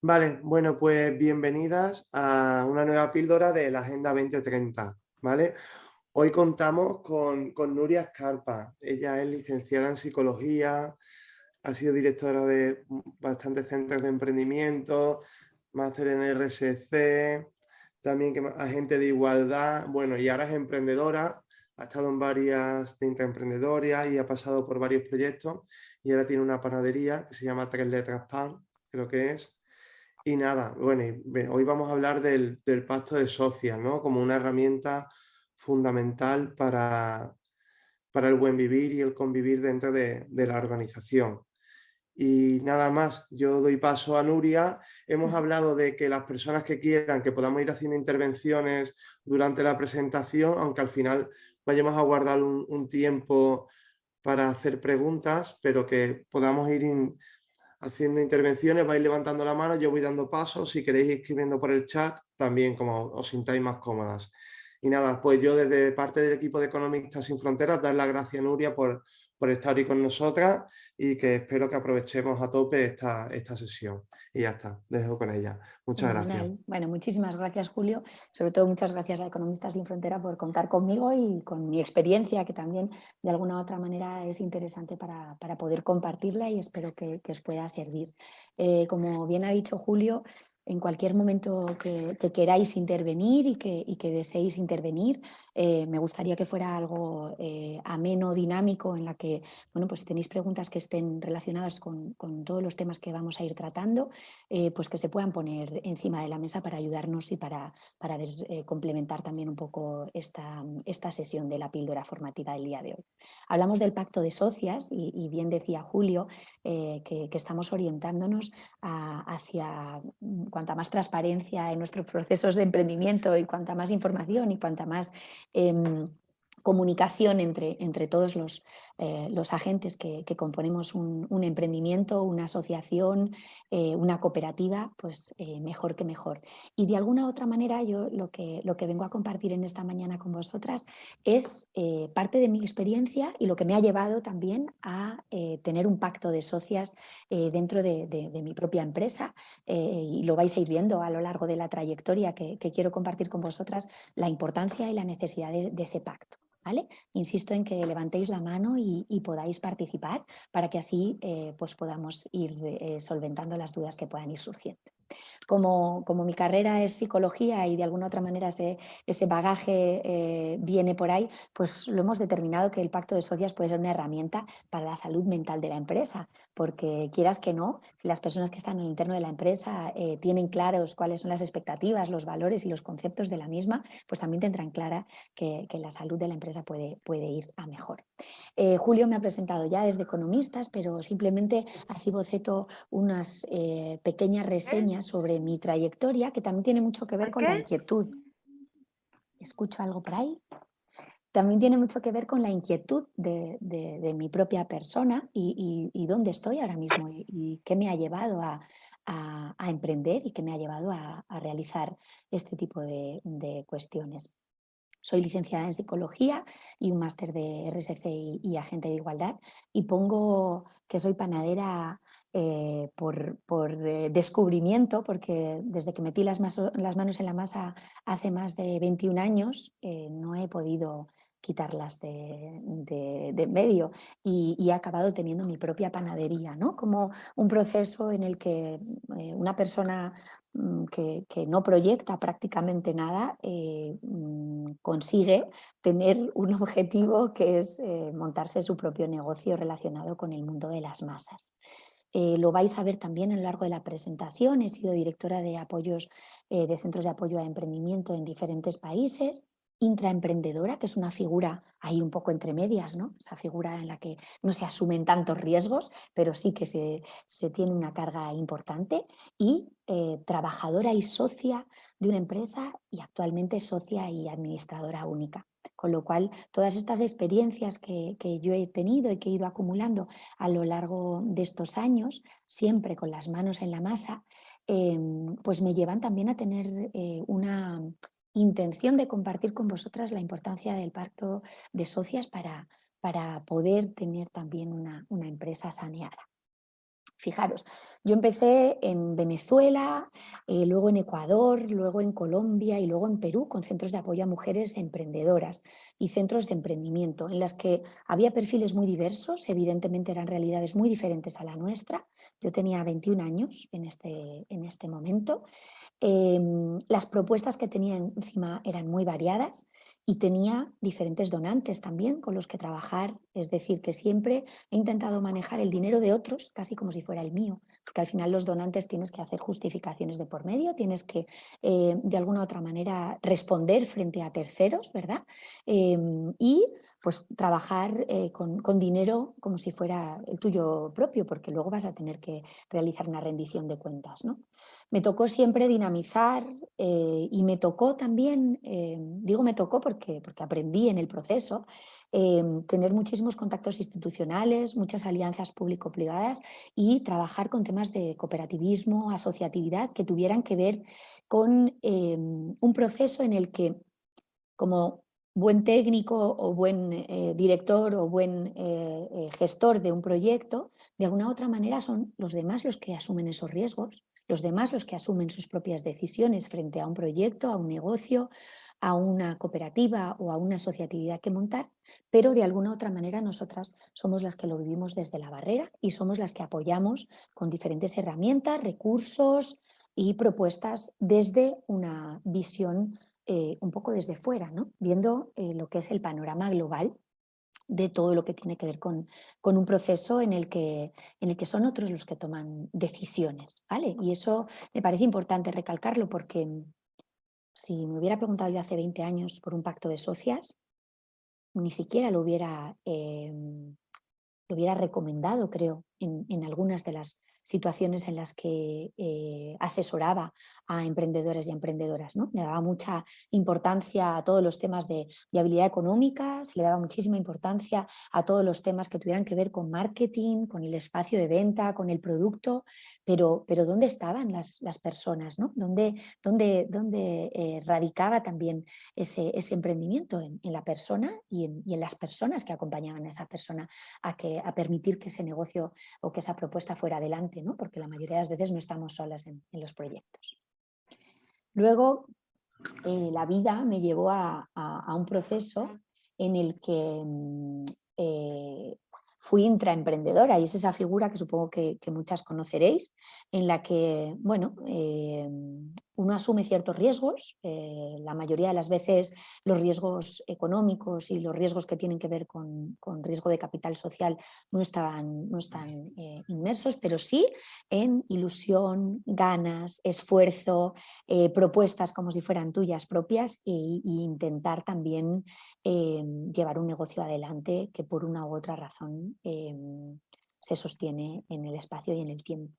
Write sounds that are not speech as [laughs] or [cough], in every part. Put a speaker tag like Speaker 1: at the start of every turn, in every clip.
Speaker 1: Vale, bueno, pues bienvenidas a una nueva píldora de la Agenda 2030, ¿vale? Hoy contamos con, Nuria Escarpa. Ella es licenciada en Psicología, ha sido directora de bastantes centros de emprendimiento, máster en RSC, también que, agente de igualdad, bueno, y ahora es emprendedora, ha estado en varias de intraemprendedorias y ha pasado por varios proyectos y ahora tiene una panadería que se llama Tres Letras Pan, creo que es, y nada, bueno, hoy vamos a hablar del, pacto de socias, ¿no? Como una herramienta fundamental para, para el buen vivir y el convivir dentro de, la organización. Y nada más, yo doy paso a Nuria. Hemos hablado de que las personas que quieran, que podamos ir haciendo intervenciones durante la presentación, aunque al final vayamos a guardar un, tiempo para hacer preguntas, pero que podamos ir haciendo intervenciones, vais levantando la mano, yo voy dando pasos, si queréis escribiendo por el chat, también como os sintáis más cómodas. Y nada, pues yo desde parte del equipo de Economistas Sin Fronteras, dar las gracias a Nuria por, por estar hoy con nosotras y que espero que aprovechemos a tope esta, esta sesión. Y ya está, dejo con ella. Muchas gracias.
Speaker 2: Bueno, muchísimas gracias Julio. Sobre todo muchas gracias a Economistas Sin Frontera por contar conmigo y con mi experiencia que también de alguna u otra manera es interesante para, poder compartirla y espero que, os pueda servir. Eh, como bien ha dicho Julio, en cualquier momento que, queráis intervenir y que, que deseéis intervenir. Eh, me gustaría que fuera algo eh, ameno, dinámico, en la que, bueno, pues si tenéis preguntas que estén relacionadas con, todos los temas que vamos a ir tratando, eh, pues que se puedan poner encima de la mesa para ayudarnos y para, complementar también un poco esta, esta sesión de la píldora formativa del día de hoy. Hablamos del pacto de socias y, bien decía Julio que, estamos orientándonos hacia cuanta más transparencia en nuestros procesos de emprendimiento y cuanta más información y cuanta más em, comunicación entre, entre todos los, eh, los agentes que, componemos un, emprendimiento, una asociación, eh, una cooperativa, pues eh, mejor que mejor. Y de alguna u otra manera yo lo que, lo que vengo a compartir en esta mañana con vosotras es parte de mi experiencia y lo que me ha llevado también a tener un pacto de socias dentro de, mi propia empresa y lo vais a ir viendo a lo largo de la trayectoria que, quiero compartir con vosotras la importancia y la necesidad de ese pacto. Insisto en que levantéis la mano y, podáis participar para que así eh, pues podamos ir eh, solventando las dudas que puedan ir surgiendo. Como, como, mi carrera es psicología y de alguna otra manera ese, ese bagaje eh, viene por ahí, pues lo hemos determinado que el pacto de socias puede ser una herramienta para la salud mental de la empresa, porque quieras que no, si las personas que están en el interno de la empresa eh, tienen claros cuáles son las expectativas, los valores y los conceptos de la misma, pues también tendrán clara que, la salud de la empresa puede, puede ir a mejor. Eh, Julio me ha presentado ya desde Economistas, pero simplemente así boceto unas pequeñas reseñas sobre mi trayectoria, que también tiene mucho que ver con la inquietud. ¿Escucho algo por ahí? También tiene mucho que ver con la inquietud de, mi propia persona y, dónde estoy ahora mismo y, qué me ha llevado a, emprender y qué me ha llevado a, realizar este tipo de, cuestiones. Soy licenciada en Psicología y un máster de RSC y, Agente de Igualdad y pongo que soy panadera eh, por, eh, descubrimiento, porque desde que metí las, manos en la masa hace más de 21 años eh, no he podido quitarlas de, de, medio y, he acabado teniendo mi propia panadería, ¿no? como un proceso en el que una persona mm, que, no proyecta prácticamente nada mm, consigue tener un objetivo que es montarse su propio negocio relacionado con el mundo de las masas. Eh, lo vais a ver también a lo largo de la presentación. He sido directora de apoyos eh, de centros de apoyo a emprendimiento en diferentes países. Intraemprendedora, que es una figura ahí un poco entre medias, ¿no? esa figura en la que no se asumen tantos riesgos, pero sí que se, tiene una carga importante. Y eh, trabajadora y socia de una empresa y actualmente socia y administradora única. Con lo cual, todas estas experiencias que, yo he tenido y que he ido acumulando a lo largo de estos años, siempre con las manos en la masa, em, pues me llevan también a tener eh, una intención de compartir con vosotras la importancia del pacto de socias para, para poder tener también una, empresa saneada. Fijaros, yo empecé en Venezuela, eh, luego en Ecuador, luego en Colombia y luego en Perú con centros de apoyo a mujeres emprendedoras y centros de emprendimiento en las que había perfiles muy diversos, evidentemente eran realidades muy diferentes a la nuestra. Yo tenía 21 años en este, en este momento. Em, las propuestas que tenía encima eran muy variadas y tenía diferentes donantes también con los que trabajar, es decir, que siempre he intentado manejar el dinero de otros casi como si fuera el mío, porque al final los donantes tienes que hacer justificaciones de por medio, tienes que eh, de alguna u otra manera responder frente a terceros, ¿verdad? Em, y pues trabajar eh, con, con, dinero como si fuera el tuyo propio, porque luego vas a tener que realizar una rendición de cuentas, ¿no? Me tocó siempre dinamizar eh, y me tocó también, eh, digo me tocó porque, porque aprendí en el proceso, tener muchísimos contactos institucionales, muchas alianzas público-privadas y trabajar con temas de cooperativismo, asociatividad que tuvieran que ver con un proceso en el que como buen técnico o buen director o buen gestor de un proyecto, de alguna u otra manera son los demás los que asumen esos riesgos, los demás los que asumen sus propias decisiones frente a un proyecto, a un negocio, a una cooperativa o a una asociatividad que montar, pero de alguna otra manera nosotras somos las que lo vivimos desde la barrera y somos las que apoyamos con diferentes herramientas, recursos y propuestas desde una visión eh, un poco desde fuera, ¿no? viendo eh, lo que es el panorama global de todo lo que tiene que ver con, con, un proceso en el, que, en el que son otros los que toman decisiones. ¿vale? Y eso me parece importante recalcarlo porque mm, si me hubiera preguntado yo hace 20 años por un pacto de socias, ni siquiera lo hubiera, em, lo hubiera recomendado, creo, en, algunas de las situaciones en las que eh, asesoraba a emprendedores y emprendedoras. ¿no? Le daba mucha importancia a todos los temas de viabilidad económica, se le daba muchísima importancia a todos los temas que tuvieran que ver con marketing, con el espacio de venta, con el producto, pero, pero ¿dónde estaban las, las personas? ¿no? ¿Dónde, dónde, dónde eh, radicaba también ese, ese emprendimiento? En, la persona y en, y en, las personas que acompañaban a esa persona a, que, a permitir que ese negocio o que esa propuesta fuera adelante porque la mayoría de las veces no estamos solas en, los proyectos. Luego, eh, la vida me llevó a, un proceso en el que mm, eh, fui intraemprendedora y es esa figura que supongo que, muchas conoceréis, en la que, bueno, eh, uno asume ciertos riesgos, eh, la mayoría de las veces los riesgos económicos y los riesgos que tienen que ver con, riesgo de capital social no están, no están eh, inmersos, pero sí en ilusión, ganas, esfuerzo, eh, propuestas como si fueran tuyas propias e, intentar también llevar un negocio adelante que por una u otra razón se sostiene en el espacio y en el tiempo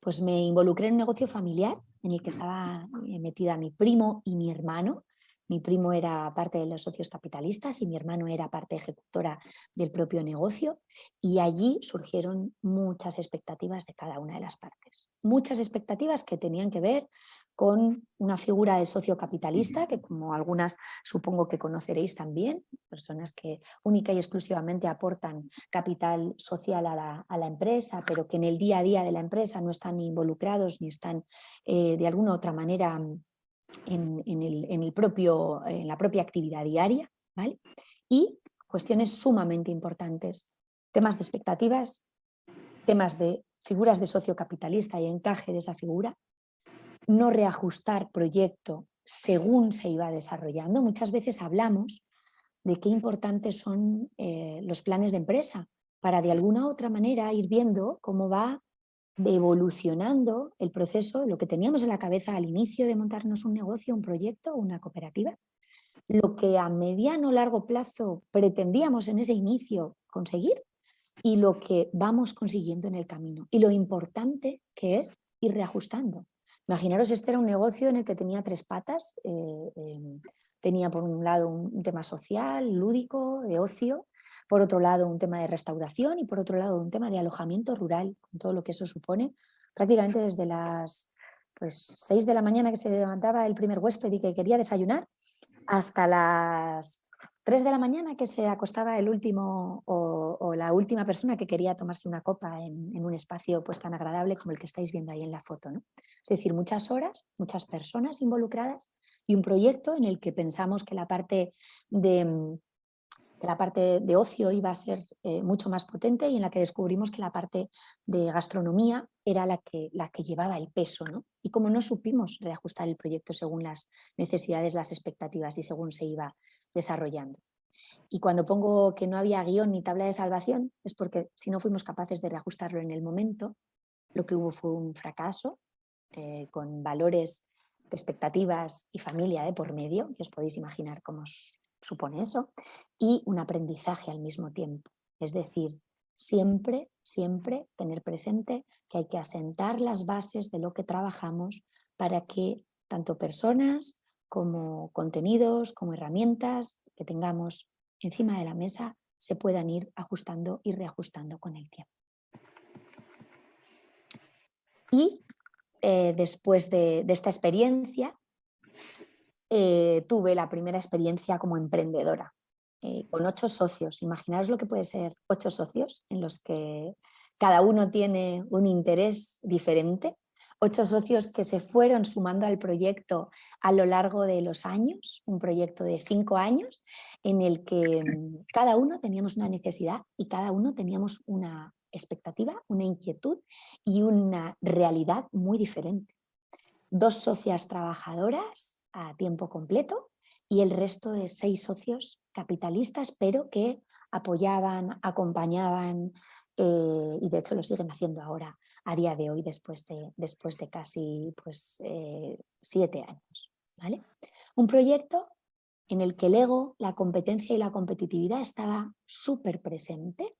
Speaker 2: pues me involucré en un negocio familiar en el que estaba eh, metida mi primo y mi hermano. Mi primo era parte de los socios capitalistas y mi hermano era parte ejecutora del propio negocio y allí surgieron muchas expectativas de cada una de las partes. Muchas expectativas que tenían que ver con una figura de socio capitalista, que como algunas supongo que conoceréis también, personas que única y exclusivamente aportan capital social a la, empresa, pero que en el día a día de la empresa no están involucrados ni están eh, de alguna otra manera en, el, propio, en la propia actividad diaria. ¿vale? Y cuestiones sumamente importantes, temas de expectativas, temas de figuras de socio capitalista y encaje de esa figura, no reajustar proyecto según se iba desarrollando. Muchas veces hablamos de qué importantes son eh, los planes de empresa para de alguna u otra manera ir viendo cómo va evolucionando el proceso, lo que teníamos en la cabeza al inicio de montarnos un negocio, un proyecto, una cooperativa, lo que a mediano o largo plazo pretendíamos en ese inicio conseguir y lo que vamos consiguiendo en el camino y lo importante que es ir reajustando. Imaginaros, este era un negocio en el que tenía tres patas. Eh, em, tenía por un lado un, tema social, lúdico, de ocio, por otro lado un tema de restauración y por otro lado un tema de alojamiento rural, con todo lo que eso supone, prácticamente desde las pues, 6 de la mañana que se levantaba el primer huésped y que quería desayunar, hasta las 3 de la mañana que se acostaba el último o o, la última persona que quería tomarse una copa en, un espacio pues tan agradable como el que estáis viendo ahí en la foto. ¿no? Es decir, muchas horas, muchas personas involucradas y un proyecto en el que pensamos que la parte de, la parte de ocio iba a ser eh, mucho más potente y en la que descubrimos que la parte de gastronomía era la que, la que llevaba el peso. ¿no? Y como no supimos reajustar el proyecto según las necesidades, las expectativas y según se iba desarrollando. Y cuando pongo que no había guion ni tabla de salvación es porque si no fuimos capaces de reajustarlo en el momento, lo que hubo fue un fracaso eh, con valores, expectativas y familia de por medio, que os podéis imaginar cómo supone eso, y un aprendizaje al mismo tiempo. Es decir, siempre, siempre tener presente que hay que asentar las bases de lo que trabajamos para que tanto personas como contenidos, como herramientas que tengamos encima de la mesa se puedan ir ajustando y reajustando con el tiempo. Y eh, después de, esta experiencia, eh, tuve la primera experiencia como emprendedora, eh, con ocho socios. Imaginaos lo que puede ser ocho socios en los que cada uno tiene un interés diferente ocho socios que se fueron sumando al proyecto a lo largo de los años, un proyecto de cinco años, en el que mm, cada uno teníamos una necesidad y cada uno teníamos una expectativa, una inquietud y una realidad muy diferente. Dos socias trabajadoras a tiempo completo y el resto de seis socios capitalistas, pero que apoyaban, acompañaban eh, y de hecho lo siguen haciendo ahora a día de hoy después de, después de casi pues, eh, siete años. ¿vale? Un proyecto en el que el ego, la competencia y la competitividad estaba súper presente.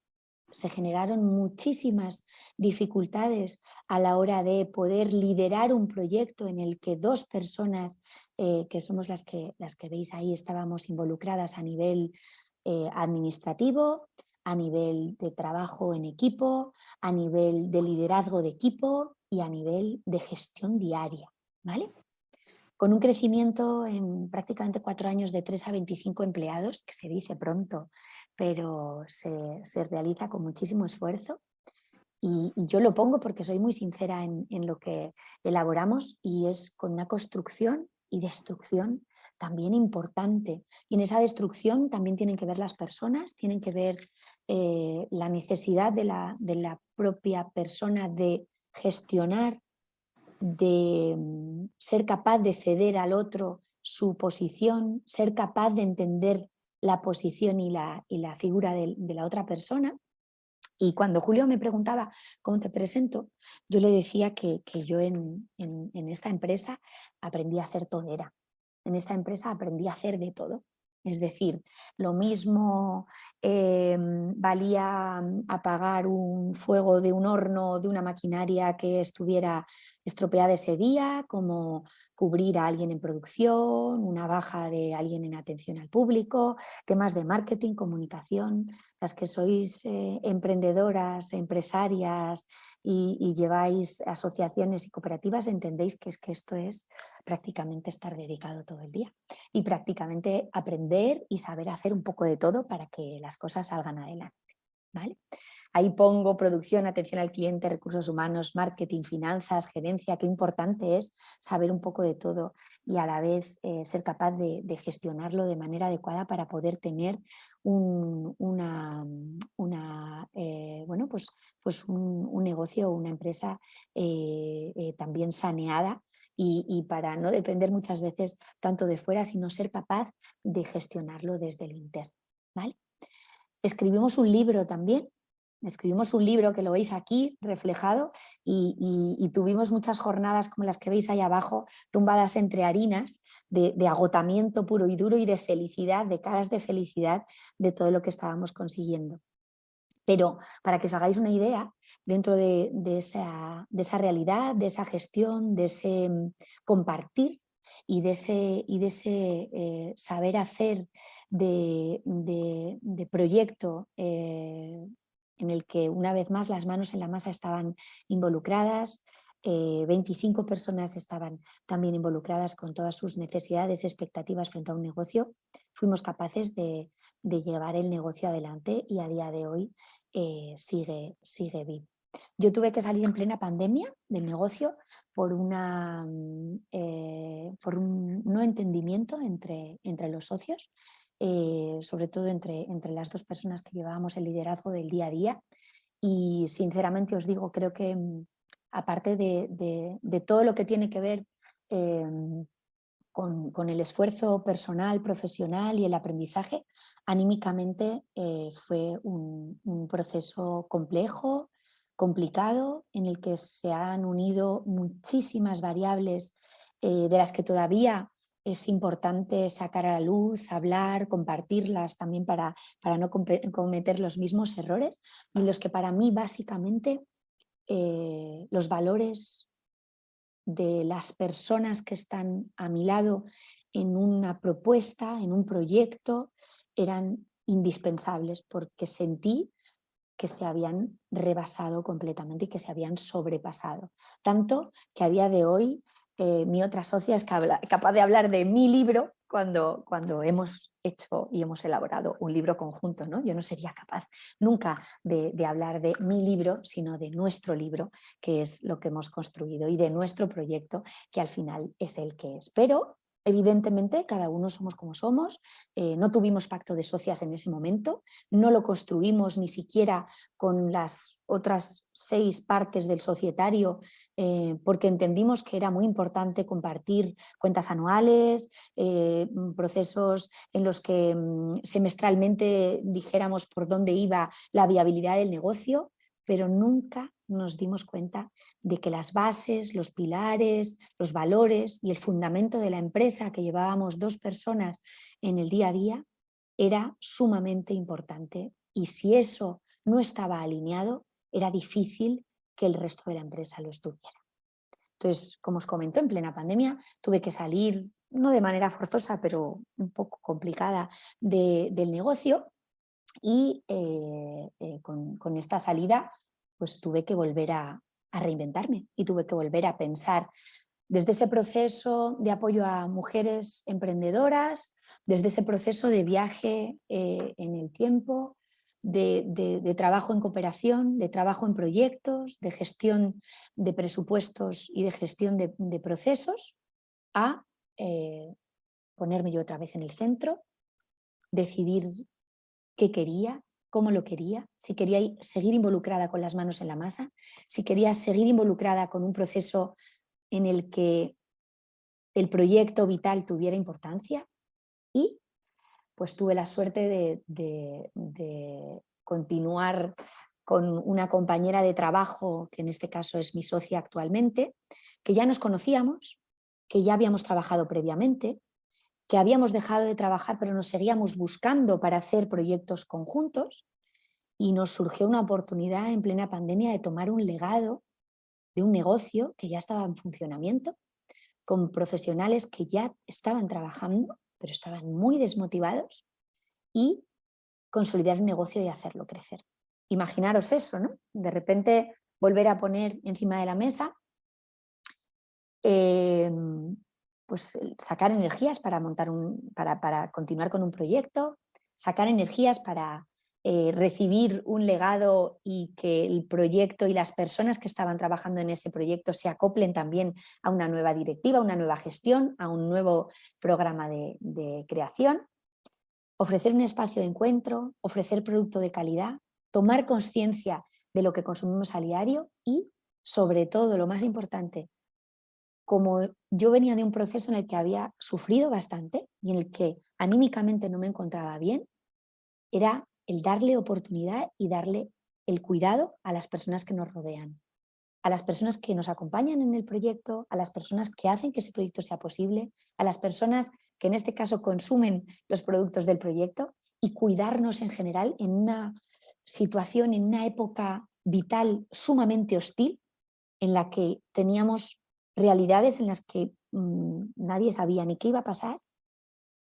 Speaker 2: Se generaron muchísimas dificultades a la hora de poder liderar un proyecto en el que dos personas, eh, que somos las que, las que veis ahí, estábamos involucradas a nivel eh, administrativo, a nivel de trabajo en equipo, a nivel de liderazgo de equipo y a nivel de gestión diaria. ¿vale? Con un crecimiento en prácticamente cuatro años de 3 a 25 empleados, que se dice pronto, pero se, realiza con muchísimo esfuerzo. Y, yo lo pongo porque soy muy sincera en, en lo que elaboramos y es con una construcción y destrucción también importante. Y en esa destrucción también tienen que ver las personas, tienen que ver eh, la necesidad de la, de la propia persona de gestionar, de mm, ser capaz de ceder al otro su posición, ser capaz de entender la posición y la, y la figura de, la otra persona. Y cuando Julio me preguntaba cómo te presento, yo le decía que, yo en, en, esta empresa aprendí a ser todera, en esta empresa aprendí a hacer de todo. Es decir, lo mismo em, valía apagar un fuego de un horno de una maquinaria que estuviera estropeada ese día, como cubrir a alguien en producción, una baja de alguien en atención al público, temas de marketing, comunicación, las que sois eh, emprendedoras, empresarias y, lleváis asociaciones y cooperativas, entendéis que es que esto es prácticamente estar dedicado todo el día y prácticamente aprender y saber hacer un poco de todo para que las cosas salgan adelante. ¿vale? Ahí pongo producción, atención al cliente, recursos humanos, marketing, finanzas, gerencia. Qué importante es saber un poco de todo y a la vez eh, ser capaz de, gestionarlo de manera adecuada para poder tener un, una, eh, bueno, pues, pues un, negocio o una empresa eh, también saneada y, para no depender muchas veces tanto de fuera, sino ser capaz de gestionarlo desde el interno. ¿vale? Escribimos un libro también escribimos un libro que lo veis aquí reflejado y, tuvimos muchas jornadas como las que veis ahí abajo, tumbadas entre harinas, de, agotamiento puro y duro y de felicidad, de caras de felicidad de todo lo que estábamos consiguiendo. Pero para que os hagáis una idea, dentro de, esa, realidad, de esa gestión, de ese mm, compartir y de ese, y de ese eh, saber hacer de, proyecto eh, en el que una vez más las manos en la masa estaban involucradas, 25 personas estaban también involucradas con todas sus necesidades expectativas frente a un negocio, fuimos capaces de, llevar el negocio adelante y a día de hoy sigue, sigue vivo. Yo tuve que salir en plena pandemia del negocio por, una, mm, eh, un no entendimiento entre los socios, eh, sobre todo entre, entre las dos personas que llevábamos el liderazgo del día a día. Y sinceramente os digo, creo que mm, aparte de, todo lo que tiene que ver em, con, el esfuerzo personal, profesional y el aprendizaje, anímicamente eh, fue un, un, proceso complejo, complicado en el que se han unido muchísimas variables eh, de las que todavía es importante sacar a la luz, hablar, compartirlas también para, para no cometer los mismos errores y los que para mí básicamente eh, los valores de las personas que están a mi lado en una propuesta, en un proyecto, eran indispensables porque sentí que se habían rebasado completamente y que se habían sobrepasado. Tanto que a día de hoy eh, mi otra socia es capaz de hablar de mi libro cuando, cuando hemos hecho y hemos elaborado un libro conjunto. ¿no? Yo no sería capaz nunca de, de, hablar de mi libro, sino de nuestro libro, que es lo que hemos construido, y de nuestro proyecto, que al final es el que es. Pero Evidentemente, cada uno somos como somos, eh, no tuvimos pacto de socias en ese momento, no lo construimos ni siquiera con las otras seis partes del societario eh, porque entendimos que era muy importante compartir cuentas anuales, eh, mm, procesos en los que mm, semestralmente dijéramos por dónde iba la viabilidad del negocio, pero nunca nos dimos cuenta de que las bases, los pilares, los valores y el fundamento de la empresa que llevábamos dos personas en el día a día era sumamente importante y si eso no estaba alineado era difícil que el resto de la empresa lo estuviera. Entonces, como os comentó, en plena pandemia tuve que salir, no de manera forzosa, pero un poco complicada del negocio y eh, eh, con, esta salida pues tuve que volver a, reinventarme y tuve que volver a pensar desde ese proceso de apoyo a mujeres emprendedoras, desde ese proceso de viaje eh, en el tiempo, de, trabajo en cooperación, de trabajo en proyectos, de gestión de presupuestos y de gestión de, procesos, a ponerme yo otra vez en el centro, decidir qué quería, cómo lo quería, si quería seguir involucrada con las manos en la masa, si quería seguir involucrada con un proceso en el que el proyecto vital tuviera importancia y pues tuve la suerte de, continuar con una compañera de trabajo, que en este caso es mi socia actualmente, que ya nos conocíamos, que ya habíamos trabajado previamente, que habíamos dejado de trabajar pero nos seguíamos buscando para hacer proyectos conjuntos y nos surgió una oportunidad en plena pandemia de tomar un legado de un negocio que ya estaba en funcionamiento, con profesionales que ya estaban trabajando pero estaban muy desmotivados y consolidar un negocio y hacerlo crecer. Imaginaros eso, ¿no? De repente volver a poner encima de la mesa em, pues sacar energías para, montar un, para, continuar con un proyecto, sacar energías para eh, recibir un legado y que el proyecto y las personas que estaban trabajando en ese proyecto se acoplen también a una nueva directiva, a una nueva gestión, a un nuevo programa de, de creación, ofrecer un espacio de encuentro, ofrecer producto de calidad, tomar conciencia de lo que consumimos a diario y, sobre todo, lo más importante, como yo venía de un proceso en el que había sufrido bastante y en el que anímicamente no me encontraba bien, era el darle oportunidad y darle el cuidado a las personas que nos rodean, a las personas que nos acompañan en el proyecto, a las personas que hacen que ese proyecto sea posible, a las personas que en este caso consumen los productos del proyecto y cuidarnos en general en una situación, en una época vital sumamente hostil en la que teníamos realidades en las que mm, nadie sabía ni qué iba a pasar,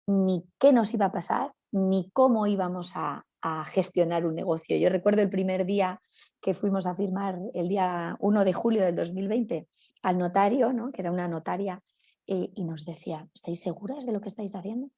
Speaker 2: ni qué nos iba a pasar, ni cómo íbamos a, gestionar un negocio. Yo recuerdo el primer día que fuimos a firmar el día 1 de julio del 2020 al notario, ¿no? que era una notaria, eh, y nos decía, ¿estáis seguras de lo que estáis haciendo?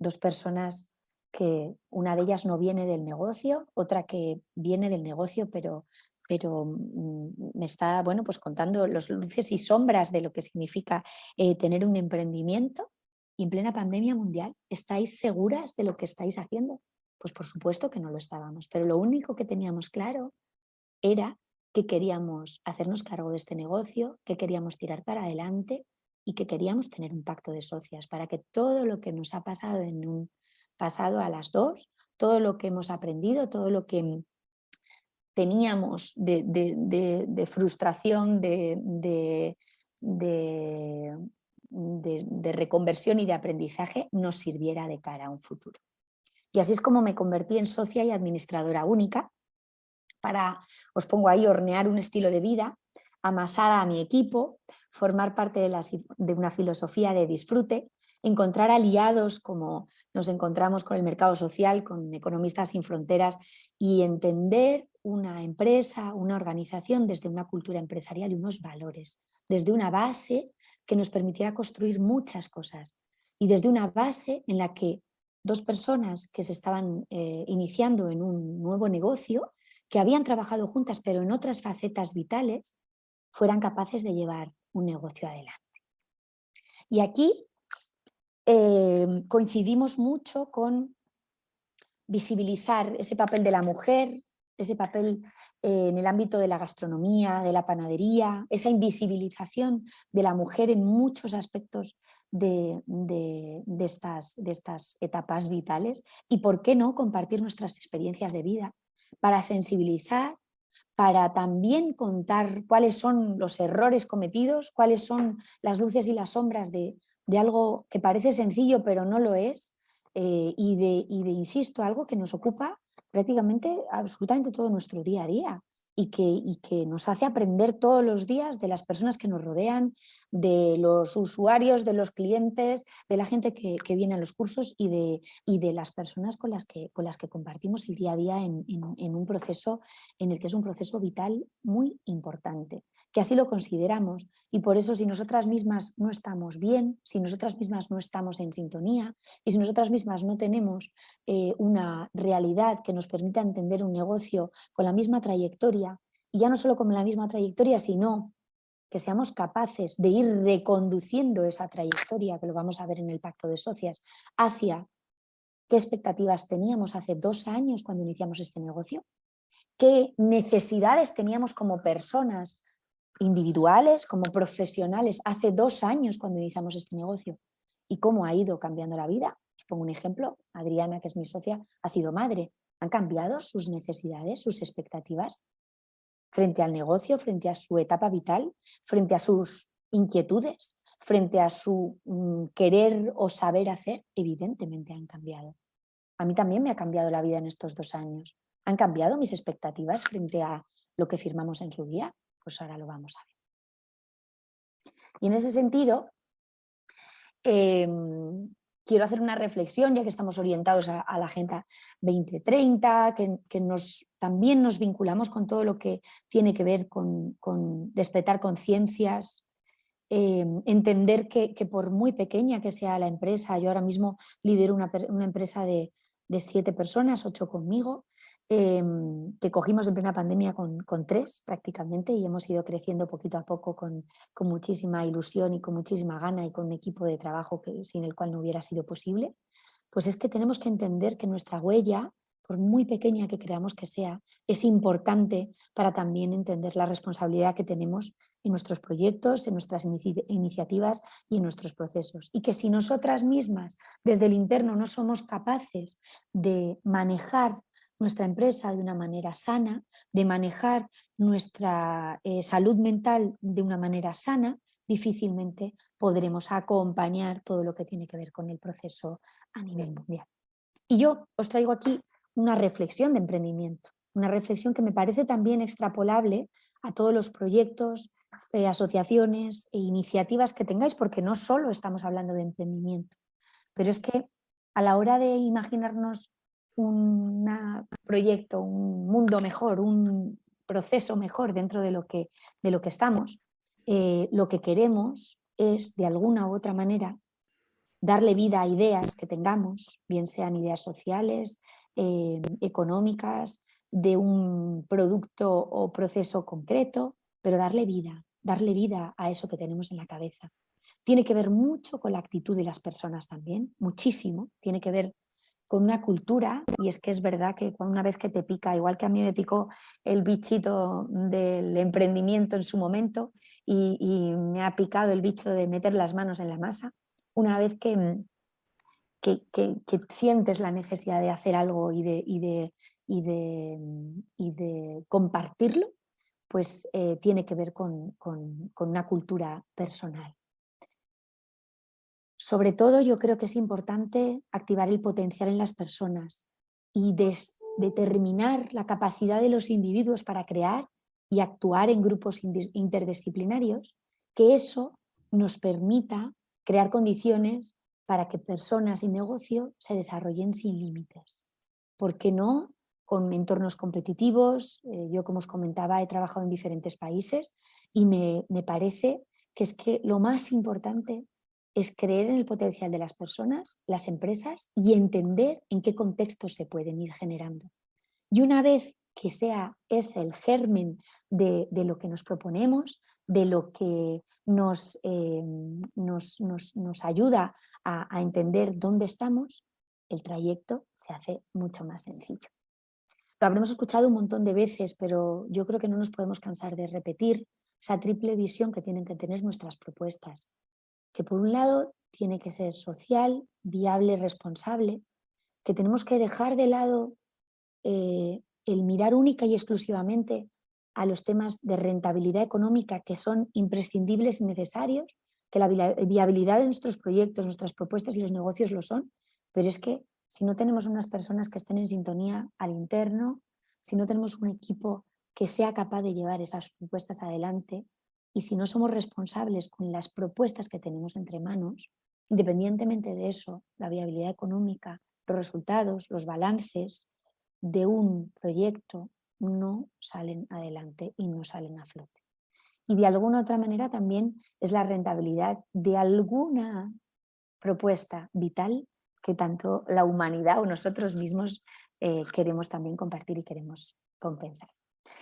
Speaker 2: Dos personas que una de ellas no viene del negocio, otra que viene del negocio, pero, pero mm, me está bueno, pues contando los luces y sombras de lo que significa eh, tener un emprendimiento. Y en plena pandemia mundial, ¿estáis seguras de lo que estáis haciendo? Pues por supuesto que no lo estábamos, pero lo único que teníamos claro era que queríamos hacernos cargo de este negocio, que queríamos tirar para adelante y que queríamos tener un pacto de socias para que todo lo que nos ha pasado en un pasado a las dos, todo lo que hemos aprendido, todo lo que teníamos de, frustración, de, reconversión y de aprendizaje nos sirviera de cara a un futuro. Y así es como me convertí en socia y administradora única para, os pongo ahí, hornear un estilo de vida, amasar a mi equipo, formar parte de una filosofía de disfrute, encontrar aliados como nos encontramos con el mercado social, con Economistas sin Fronteras y entender una empresa, una organización desde una cultura empresarial y unos valores, desde una base que nos permitiera construir muchas cosas y desde una base en la que dos personas que se estaban eh, iniciando en un nuevo negocio, que habían trabajado juntas pero en otras facetas vitales, fueran capaces de llevar un negocio adelante. Y aquí eh, coincidimos mucho con visibilizar ese papel de la mujer, ese papel eh, en el ámbito de la gastronomía, de la panadería, esa invisibilización de la mujer en muchos aspectos de, estas, de estas etapas vitales y por qué no compartir nuestras experiencias de vida para sensibilizar, para también contar cuáles son los errores cometidos, cuáles son las luces y las sombras de, algo que parece sencillo pero no lo es eh, y, de, y de, insisto, algo que nos ocupa prácticamente absolutamente todo nuestro día a día y que, y que, nos hace aprender todos los días de las personas que nos rodean, de los usuarios, de los clientes, de la gente que, viene a los cursos y de, y de, las personas con las, que, con las que compartimos el día a día en, en, un proceso en el que es un proceso vital muy importante, que así lo consideramos. Y por eso si nosotras mismas no estamos bien, si nosotras mismas no estamos en sintonía y si nosotras mismas no tenemos eh, una realidad que nos permita entender un negocio con la misma trayectoria y ya no solo con la misma trayectoria, sino que seamos capaces de ir reconduciendo esa trayectoria, que lo vamos a ver en el Pacto de Socias, hacia qué expectativas teníamos hace dos años cuando iniciamos este negocio, qué necesidades teníamos como personas individuales, como profesionales, hace dos años cuando iniciamos este negocio y cómo ha ido cambiando la vida. Os pongo un ejemplo, Adriana, que es mi socia, ha sido madre. ¿Han cambiado sus necesidades, sus expectativas? Frente al negocio, frente a su etapa vital, frente a sus inquietudes, frente a su mm, querer o saber hacer, evidentemente han cambiado. A mí también me ha cambiado la vida en estos dos años. ¿Han cambiado mis expectativas frente a lo que firmamos en su día? Pues ahora lo vamos a ver. Y en ese sentido, em, quiero hacer una reflexión, ya que estamos orientados a, la Agenda 2030, que, nos, también nos vinculamos con todo lo que tiene que ver con, despertar conciencias, eh, entender que, por muy pequeña que sea la empresa, yo ahora mismo lidero una, una empresa de, de siete personas, ocho conmigo, Em, que cogimos en plena pandemia con, tres prácticamente y hemos ido creciendo poquito a poco con, muchísima ilusión y con muchísima gana y con un equipo de trabajo sin el cual no hubiera sido posible, pues es que tenemos que entender que nuestra huella, por muy pequeña que creamos que sea, es importante para también entender la responsabilidad que tenemos en nuestros proyectos, en nuestras iniciativas y en nuestros procesos. Y que si nosotras mismas desde el interno no somos capaces de manejar nuestra empresa de una manera sana, de manejar nuestra eh, salud mental de una manera sana, difícilmente podremos acompañar todo lo que tiene que ver con el proceso a nivel mundial. Y yo os traigo aquí una reflexión de emprendimiento, una reflexión que me parece también extrapolable a todos los proyectos, eh, asociaciones e iniciativas que tengáis, porque no solo estamos hablando de emprendimiento, pero es que a la hora de imaginarnos un proyecto, un mundo mejor, un proceso mejor dentro de lo que, de lo que estamos, eh, lo que queremos es de alguna u otra manera darle vida a ideas que tengamos, bien sean ideas sociales, eh, económicas, de un producto o proceso concreto, pero darle vida, darle vida a eso que tenemos en la cabeza. Tiene que ver mucho con la actitud de las personas también, muchísimo, tiene que ver con una cultura, y es que es verdad que una vez que te pica, igual que a mí me picó el bichito del emprendimiento en su momento y, me ha picado el bicho de meter las manos en la masa, una vez que, que, sientes la necesidad de hacer algo y de, y de, y de, y de compartirlo, pues eh, tiene que ver con, con, con una cultura personal. Sobre todo yo creo que es importante activar el potencial en las personas y determinar la capacidad de los individuos para crear y actuar en grupos interdisciplinarios, que eso nos permita crear condiciones para que personas y negocio se desarrollen sin límites. ¿Por qué no? Con entornos competitivos, eh, yo como os comentaba he trabajado en diferentes países y me, me parece que es que lo más importante es creer en el potencial de las personas, las empresas y entender en qué contextos se pueden ir generando. Y una vez que sea ese el germen de, lo que nos proponemos, de lo que nos, eh, nos, ayuda a, a entender dónde estamos, el trayecto se hace mucho más sencillo. Lo habremos escuchado un montón de veces, pero yo creo que no nos podemos cansar de repetir esa triple visión que tienen que tener nuestras propuestas que por un lado tiene que ser social, viable, responsable, que tenemos que dejar de lado eh, el mirar única y exclusivamente a los temas de rentabilidad económica que son imprescindibles y necesarios, que la viabilidad de nuestros proyectos, nuestras propuestas y los negocios lo son, pero es que si no tenemos unas personas que estén en sintonía al interno, si no tenemos un equipo que sea capaz de llevar esas propuestas adelante, y si no somos responsables con las propuestas que tenemos entre manos, independientemente de eso, la viabilidad económica, los resultados, los balances de un proyecto no salen adelante y no salen a flote. Y de alguna otra manera también es la rentabilidad de alguna propuesta vital que tanto la humanidad o nosotros mismos eh, queremos también compartir y queremos compensar.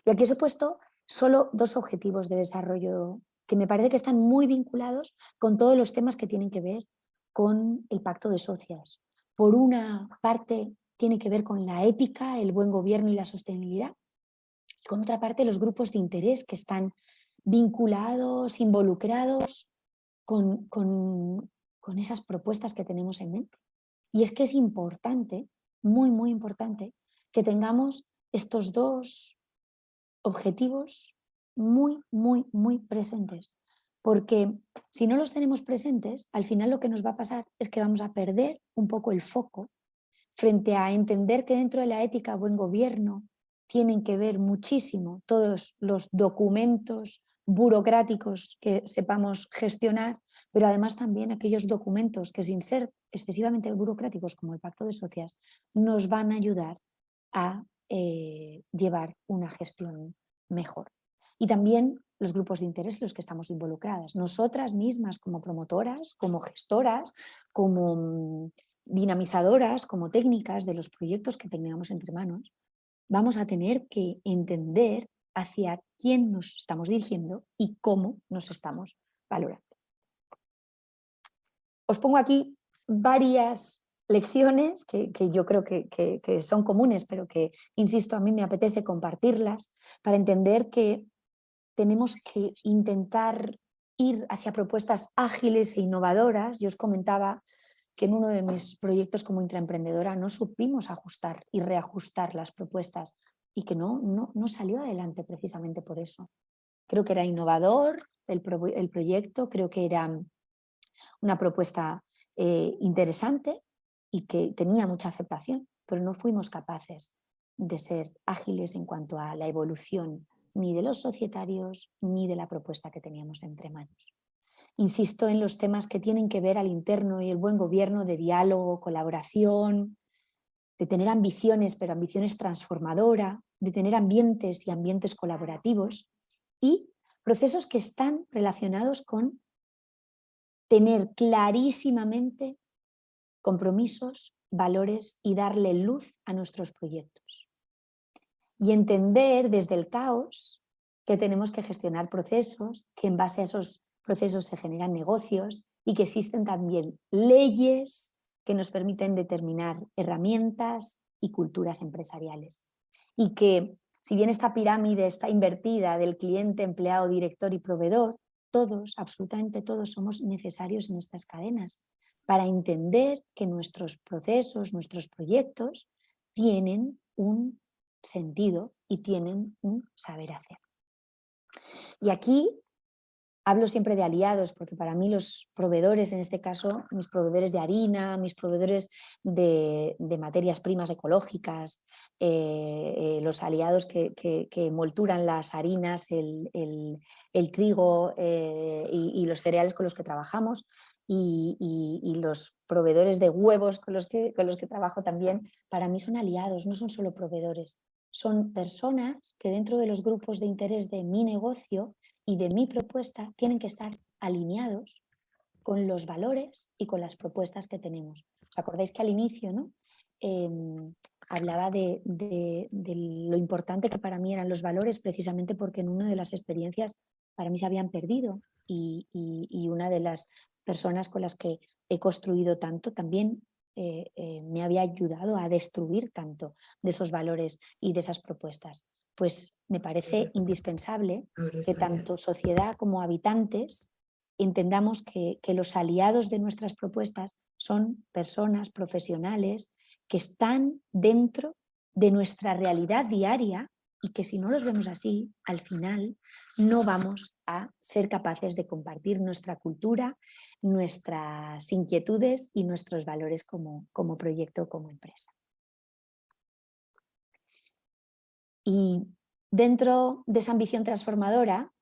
Speaker 2: Y aquí os he puesto solo dos objetivos de desarrollo que me parece que están muy vinculados con todos los temas que tienen que ver con el pacto de socias. Por una parte tiene que ver con la ética, el buen gobierno y la sostenibilidad. Y con otra parte los grupos de interés que están vinculados, involucrados con, con, con esas propuestas que tenemos en mente. Y es que es importante, muy muy importante, que tengamos estos dos objetivos muy, muy, muy presentes. Porque si no los tenemos presentes, al final lo que nos va a pasar es que vamos a perder un poco el foco frente a entender que dentro de la ética buen gobierno tienen que ver muchísimo todos los documentos burocráticos que sepamos gestionar, pero además también aquellos documentos que sin ser excesivamente burocráticos como el Pacto de Socias nos van a ayudar a eh, llevar una gestión mejor. Y también los grupos de interés en los que estamos involucradas. Nosotras mismas como promotoras, como gestoras, como mm, dinamizadoras, como técnicas de los proyectos que tengamos entre manos, vamos a tener que entender hacia quién nos estamos dirigiendo y cómo nos estamos valorando. Os pongo aquí varias lecciones que, yo creo que, son comunes, pero que, insisto, a mí me apetece compartirlas para entender que tenemos que intentar ir hacia propuestas ágiles e innovadoras. Yo os comentaba que en uno de mis proyectos como intraemprendedora no supimos ajustar y reajustar las propuestas y que no, no, no salió adelante precisamente por eso. Creo que era innovador el, el proyecto, creo que era una propuesta eh, interesante, y que tenía mucha aceptación, pero no fuimos capaces de ser ágiles en cuanto a la evolución ni de los societarios ni de la propuesta que teníamos entre manos. Insisto en los temas que tienen que ver al interno y el buen gobierno de diálogo, colaboración, de tener ambiciones, pero ambiciones transformadoras, de tener ambientes y ambientes colaborativos y procesos que están relacionados con tener clarísimamente compromisos, valores y darle luz a nuestros proyectos. Y entender desde el caos que tenemos que gestionar procesos, que en base a esos procesos se generan negocios y que existen también leyes que nos permiten determinar herramientas y culturas empresariales. Y que si bien esta pirámide está invertida del cliente, empleado, director y proveedor, todos, absolutamente todos somos necesarios en estas cadenas para entender que nuestros procesos, nuestros proyectos tienen un sentido y tienen un saber hacer. Y aquí Hablo siempre de aliados porque para mí los proveedores, en este caso mis proveedores de harina, mis proveedores de, materias primas ecológicas, eh, eh, los aliados que, que, las harinas, el, trigo eh, y, los cereales con los que trabajamos y, los proveedores de huevos con los, que, con los que trabajo también, para mí son aliados, no son solo proveedores. Son personas que dentro de los grupos de interés de mi negocio y de mi propuesta tienen que estar alineados con los valores y con las propuestas que tenemos. ¿Os acordáis que al inicio ¿no? Em, hablaba de, lo importante que para mí eran los valores precisamente porque en una de las experiencias para mí se habían perdido y, una de las personas con las que he construido tanto también eh, eh, me había ayudado a destruir tanto de esos valores y de esas propuestas. Pues me parece indispensable que tanto sociedad como habitantes entendamos que, los aliados de nuestras propuestas son personas profesionales que están dentro de nuestra realidad diaria y que si no los vemos así, al final no vamos a ser capaces de compartir nuestra cultura, nuestras inquietudes y nuestros valores como, como proyecto como empresa. Y dentro de esa ambición transformadora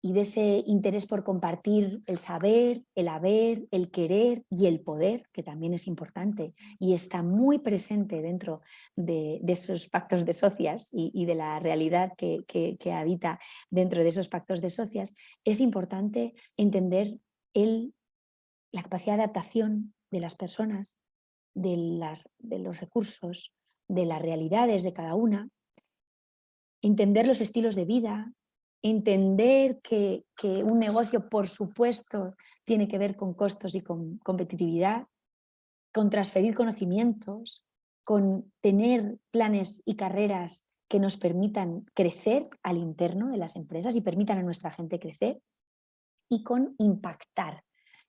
Speaker 2: y de ese interés por compartir el saber, el haber, el querer y el poder, que también es importante y está muy presente dentro de, esos pactos de socias y, de la realidad que, habita dentro de esos pactos de socias, es importante entender el, la capacidad de adaptación de las personas, de, de los recursos, de las realidades de cada una entender los estilos de vida, entender que, un negocio, por supuesto, tiene que ver con costos y con competitividad, con transferir conocimientos, con tener planes y carreras que nos permitan crecer al interno de las empresas y permitan a nuestra gente crecer, y con impactar,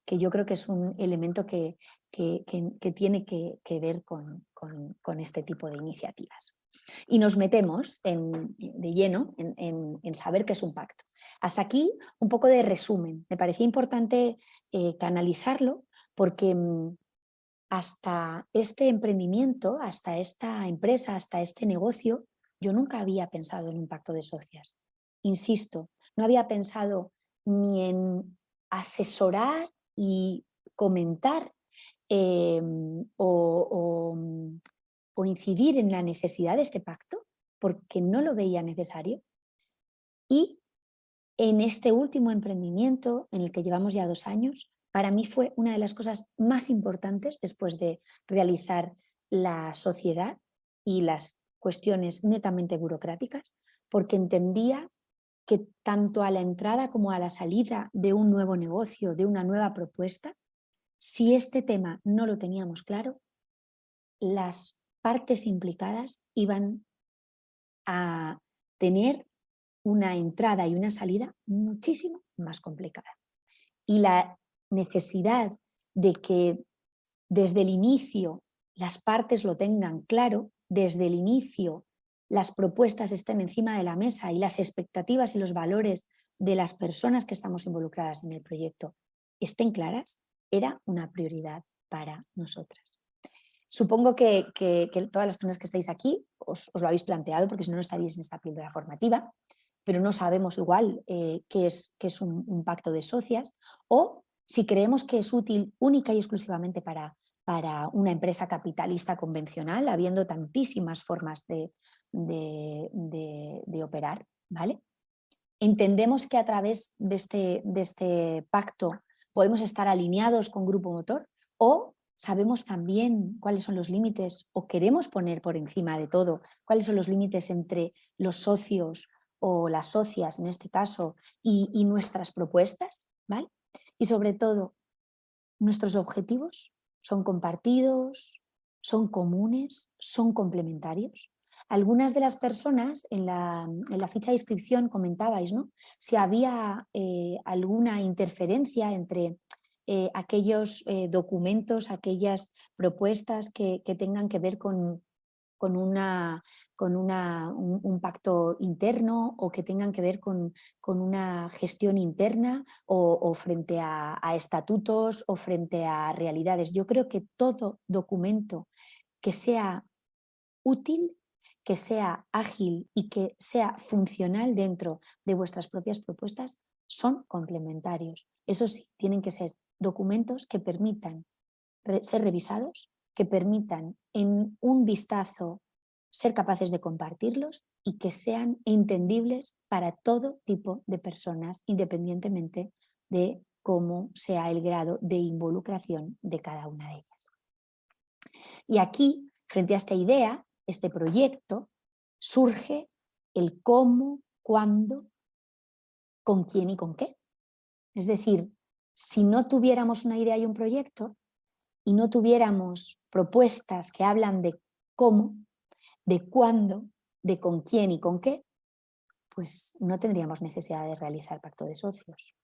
Speaker 2: que yo creo que es un elemento que, tiene que, ver con este tipo de iniciativas y nos metemos de lleno en, saber qué es un pacto. Hasta aquí un poco de resumen. Me parecía importante eh, canalizarlo porque mm, hasta este emprendimiento, hasta esta empresa, hasta este negocio, yo nunca había pensado en un pacto de socias. Insisto, no había pensado ni en asesorar y comentar em, o, o incidir en la necesidad de este pacto porque no lo veía necesario. Y en este último emprendimiento en el que llevamos ya dos años para mí fue una de las cosas más importantes después de realizar la sociedad y las cuestiones netamente burocráticas porque entendía que tanto a la entrada como a la salida de un nuevo negocio, de una nueva propuesta, si este tema no lo teníamos claro, las partes implicadas iban a tener una entrada y una salida muchísimo más complicada. Y la necesidad de que desde el inicio las partes lo tengan claro, desde el inicio las propuestas estén encima de la mesa y las expectativas y los valores de las personas que estamos involucradas en el proyecto estén claras, era una prioridad para nosotras. Supongo que, todas las personas que estáis aquí os, lo habéis planteado porque si no, no estaríais en esta píldora formativa, pero no sabemos igual eh, qué es, un, pacto de socias o si creemos que es útil única y exclusivamente para, para una empresa capitalista convencional, habiendo tantísimas formas de, de, operar. ¿vale? Entendemos que a través de este, de este pacto podemos estar alineados con Grupo Motor o sabemos también cuáles son los límites o queremos poner por encima de todo cuáles son los límites entre los socios o las socias en este caso y, nuestras propuestas, ¿vale? Y sobre todo, nuestros objetivos son compartidos, son comunes, son complementarios. Algunas de las personas en la, ficha de inscripción comentabais ¿no? si había eh, alguna interferencia entre eh, aquellos eh, documentos, aquellas propuestas que, tengan que ver con, con, una, con una, un, pacto interno o que tengan que ver con, con una gestión interna o, frente a, estatutos o frente a realidades. Yo creo que todo documento que sea útil que sea ágil y que sea funcional dentro de vuestras propias propuestas son complementarios. Eso sí, tienen que ser documentos que permitan ser revisados, que permitan en un vistazo ser capaces de compartirlos y que sean entendibles para todo tipo de personas, independientemente de cómo sea el grado de involucración de cada una de ellas. Y aquí, frente a esta idea, este proyecto, surge el cómo, cuándo, con quién y con qué. Es decir, si no tuviéramos una idea y un proyecto y no tuviéramos propuestas que hablan de cómo, de cuándo, de con quién y con qué, pues no tendríamos necesidad de realizar pacto de socios.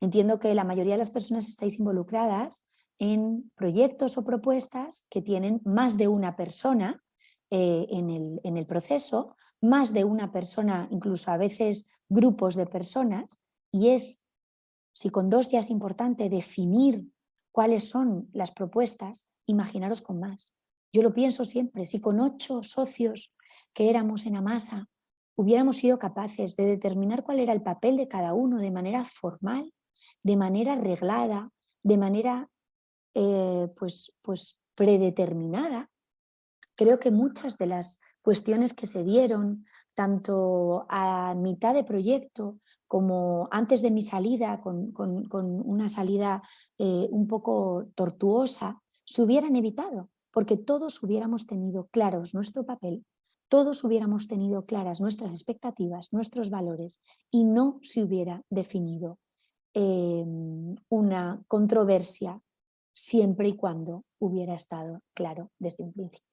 Speaker 2: Entiendo que la mayoría de las personas estáis involucradas en proyectos o propuestas que tienen más de una persona eh, en, el, en el proceso, más de una persona, incluso a veces grupos de personas, y es si con dos ya es importante definir cuáles son las propuestas, imaginaros con más. Yo lo pienso siempre, si con ocho socios que éramos en Amasa hubiéramos sido capaces de determinar cuál era el papel de cada uno de manera formal, de manera reglada, de manera eh, pues, pues predeterminada, creo que muchas de las cuestiones que se dieron, tanto a mitad de proyecto como antes de mi salida, con, una salida eh, un poco tortuosa, se hubieran evitado, porque todos hubiéramos tenido claros nuestro papel, todos hubiéramos tenido claras nuestras expectativas, nuestros valores, y no se hubiera definido em, una controversia siempre y cuando hubiera estado claro desde un principio.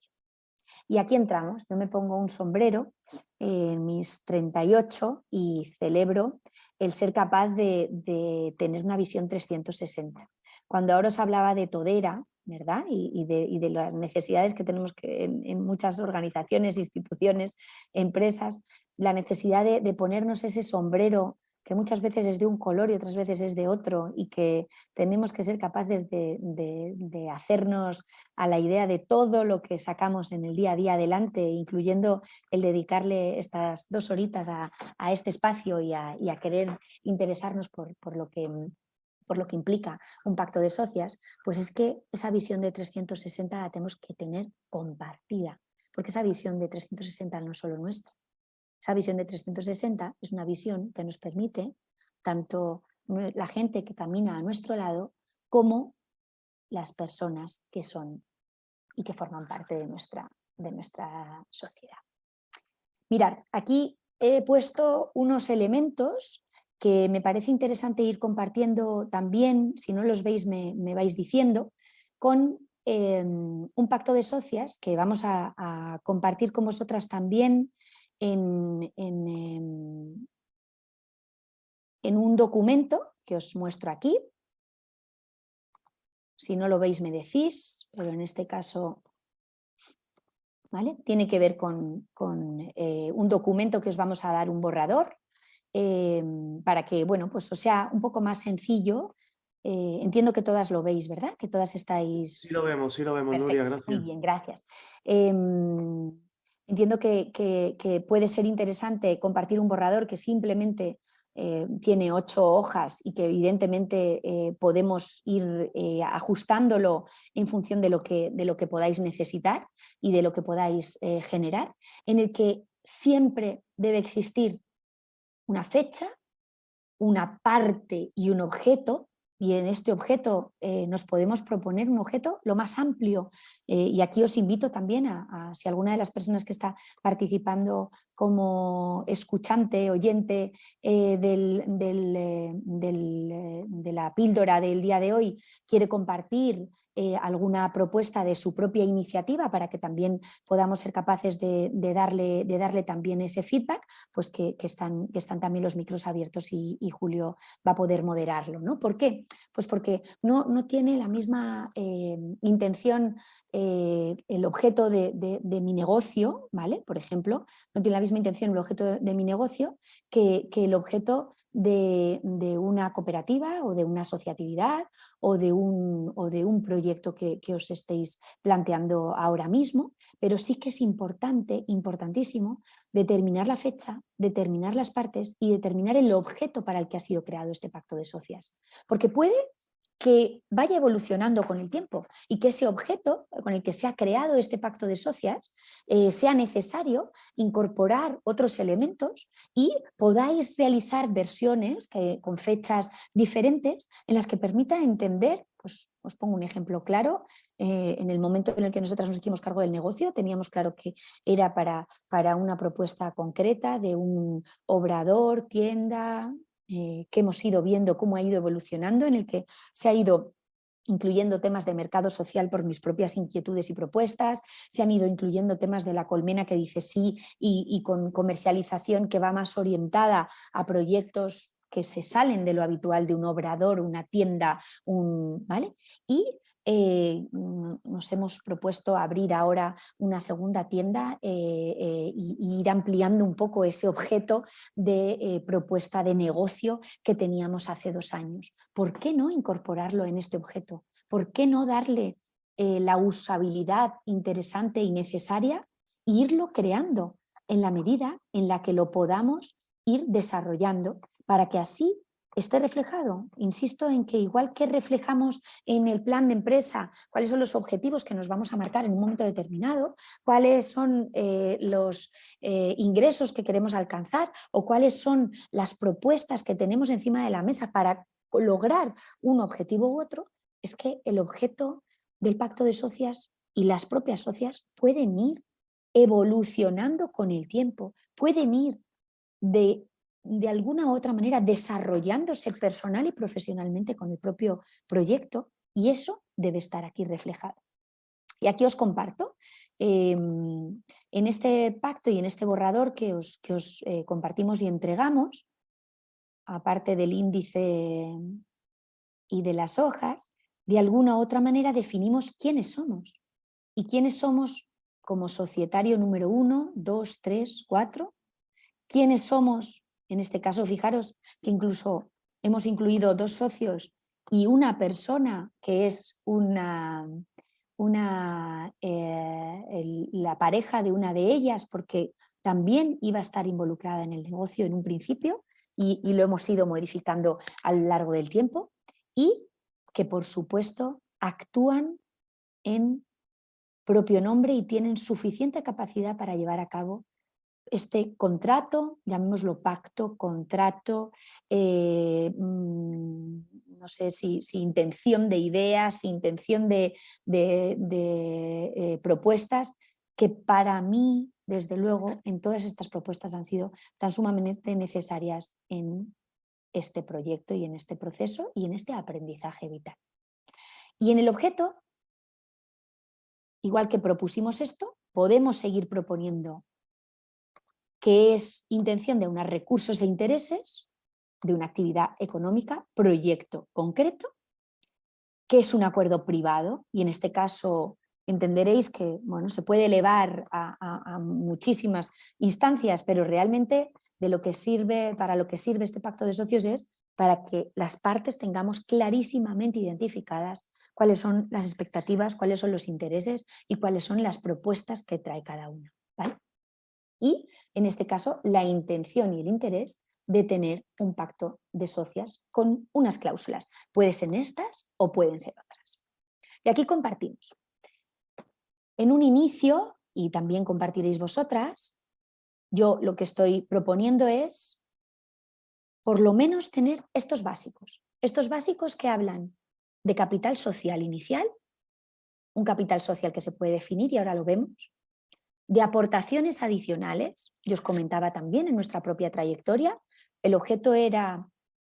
Speaker 2: Y aquí entramos, yo me pongo un sombrero en mis 38 y celebro el ser capaz de, tener una visión 360. Cuando ahora os hablaba de todera, ¿verdad? Y, de, las necesidades que tenemos en, muchas organizaciones, instituciones, empresas, la necesidad de, ponernos ese sombrero que muchas veces es de un color y otras veces es de otro y que tenemos que ser capaces de, hacernos a la idea de todo lo que sacamos en el día a día adelante, incluyendo el dedicarle estas dos horitas a, este espacio y a, querer interesarnos por, lo que por lo que implica un pacto de socias, pues es que esa visión de 360 la tenemos que tener compartida, porque esa visión de 360 no es solo nuestra, esa visión de 360 es una visión que nos permite tanto la gente que camina a nuestro lado como las personas que son y que forman parte de nuestra, de nuestra sociedad. Mirad, aquí he puesto unos elementos que me parece interesante ir compartiendo también, si no los veis me, vais diciendo, con em, un pacto de socias que vamos a compartir con vosotras también en, em, en, un documento que os muestro aquí. Si no lo veis me decís, pero en este caso ¿vale? tiene que ver con, eh, un documento que os vamos a dar un borrador em, para que bueno, pues os sea un poco más sencillo eh, entiendo que todas lo veis, ¿verdad? Que todas estáis...
Speaker 1: Sí lo vemos, sí lo vemos, Nuria, gracias.
Speaker 2: Muy bien, gracias. Entiendo que, puede ser interesante compartir un borrador que simplemente eh, tiene ocho hojas y que evidentemente eh, podemos ir eh, ajustándolo en función de lo, que, de lo que podáis necesitar y de lo que podáis generar, en el que siempre debe existir una fecha, una parte y un objeto y en este objeto eh, nos podemos proponer un objeto lo más amplio. Eh, y aquí os invito también a, si alguna de las personas que está participando como escuchante, oyente eh, de la píldora del día de hoy quiere compartir eh, alguna propuesta de su propia iniciativa para que también podamos ser capaces de, darle, de darle, también ese feedback, pues que, están, también los micros abiertos y, Julio va a poder moderarlo. ¿no? ¿Por qué? Pues porque no, no tiene la misma eh, intención eh, el objeto de, mi negocio, ¿vale? por ejemplo, no tiene la misma intención el objeto de, mi negocio que, que el objeto de, una cooperativa o de una asociatividad o de un, o de un proyecto que, os estéis planteando ahora mismo, pero sí que es importante, importantísimo, determinar la fecha, determinar las partes y determinar el objeto para el que ha sido creado este pacto de socias. Porque puede que vaya evolucionando con el tiempo y que ese objeto con el que se ha creado este pacto de socias eh, sea necesario incorporar otros elementos y podáis realizar versiones que, con fechas diferentes en las que permitan entender, pues os pongo un ejemplo claro, eh, en el momento en el que nosotras nos hicimos cargo del negocio teníamos claro que era para, para una propuesta concreta de un obrador, tienda, eh, que hemos ido viendo cómo ha ido evolucionando, en el que se ha ido incluyendo temas de mercado social por mis propias inquietudes y propuestas, se han ido incluyendo temas de la colmena que dice sí y, con comercialización que va más orientada a proyectos que se salen de lo habitual de un obrador, una tienda, un, ¿vale? Y eh, mm, nos hemos propuesto abrir ahora una segunda tienda eh, eh, y, ir ampliando un poco ese objeto de propuesta de negocio que teníamos hace dos años. ¿Por qué no incorporarlo en este objeto? ¿Por qué no darle la usabilidad interesante y necesaria e irlo creando en la medida en la que lo podamos ir desarrollando para que así esté reflejado. Insisto en que igual que reflejamos en el plan de empresa cuáles son los objetivos que nos vamos a marcar en un momento determinado, cuáles son eh, los eh, ingresos que queremos alcanzar o cuáles son las propuestas que tenemos encima de la mesa para lograr un objetivo u otro, es que el objeto del pacto de socias y las propias socias pueden ir evolucionando con el tiempo, pueden ir de de alguna u otra manera desarrollándose personal y profesionalmente con el propio proyecto y eso debe estar aquí reflejado. Y aquí os comparto, em, en este pacto y en este borrador que os, que os eh, compartimos y entregamos, aparte del índice y de las hojas, de alguna u otra manera definimos quiénes somos. Y quiénes somos como societario número uno, dos, tres, cuatro, quiénes somos en este caso, fijaros que incluso hemos incluido dos socios y una persona que es una, eh, la pareja de una de ellas porque también iba a estar involucrada en el negocio en un principio y, y lo hemos ido modificando a lo largo del tiempo y que por supuesto actúan en propio nombre y tienen suficiente capacidad para llevar a cabo este contrato, llamémoslo pacto, contrato, eh, mm, no sé si, intención de ideas, intención de, eh, propuestas, que para mí, desde luego, en todas estas propuestas han sido tan sumamente necesarias en este proyecto y en este proceso y en este aprendizaje vital. Y en el objeto, igual que propusimos esto, podemos seguir proponiendo que es intención de unos recursos e intereses de una actividad económica, proyecto concreto, que es un acuerdo privado y en este caso entenderéis que bueno, se puede elevar a, muchísimas instancias, pero realmente de lo que sirve, para lo que sirve este pacto de socios es para que las partes tengamos clarísimamente identificadas cuáles son las expectativas, cuáles son los intereses y cuáles son las propuestas que trae cada una. ¿vale? Y, en este caso, la intención y el interés de tener un pacto de socias con unas cláusulas. Pueden ser estas o pueden ser otras. Y aquí compartimos. En un inicio, y también compartiréis vosotras, yo lo que estoy proponiendo es por lo menos tener estos básicos. Estos básicos que hablan de capital social inicial, un capital social que se puede definir y ahora lo vemos, de aportaciones adicionales, yo os comentaba también en nuestra propia trayectoria, el objeto era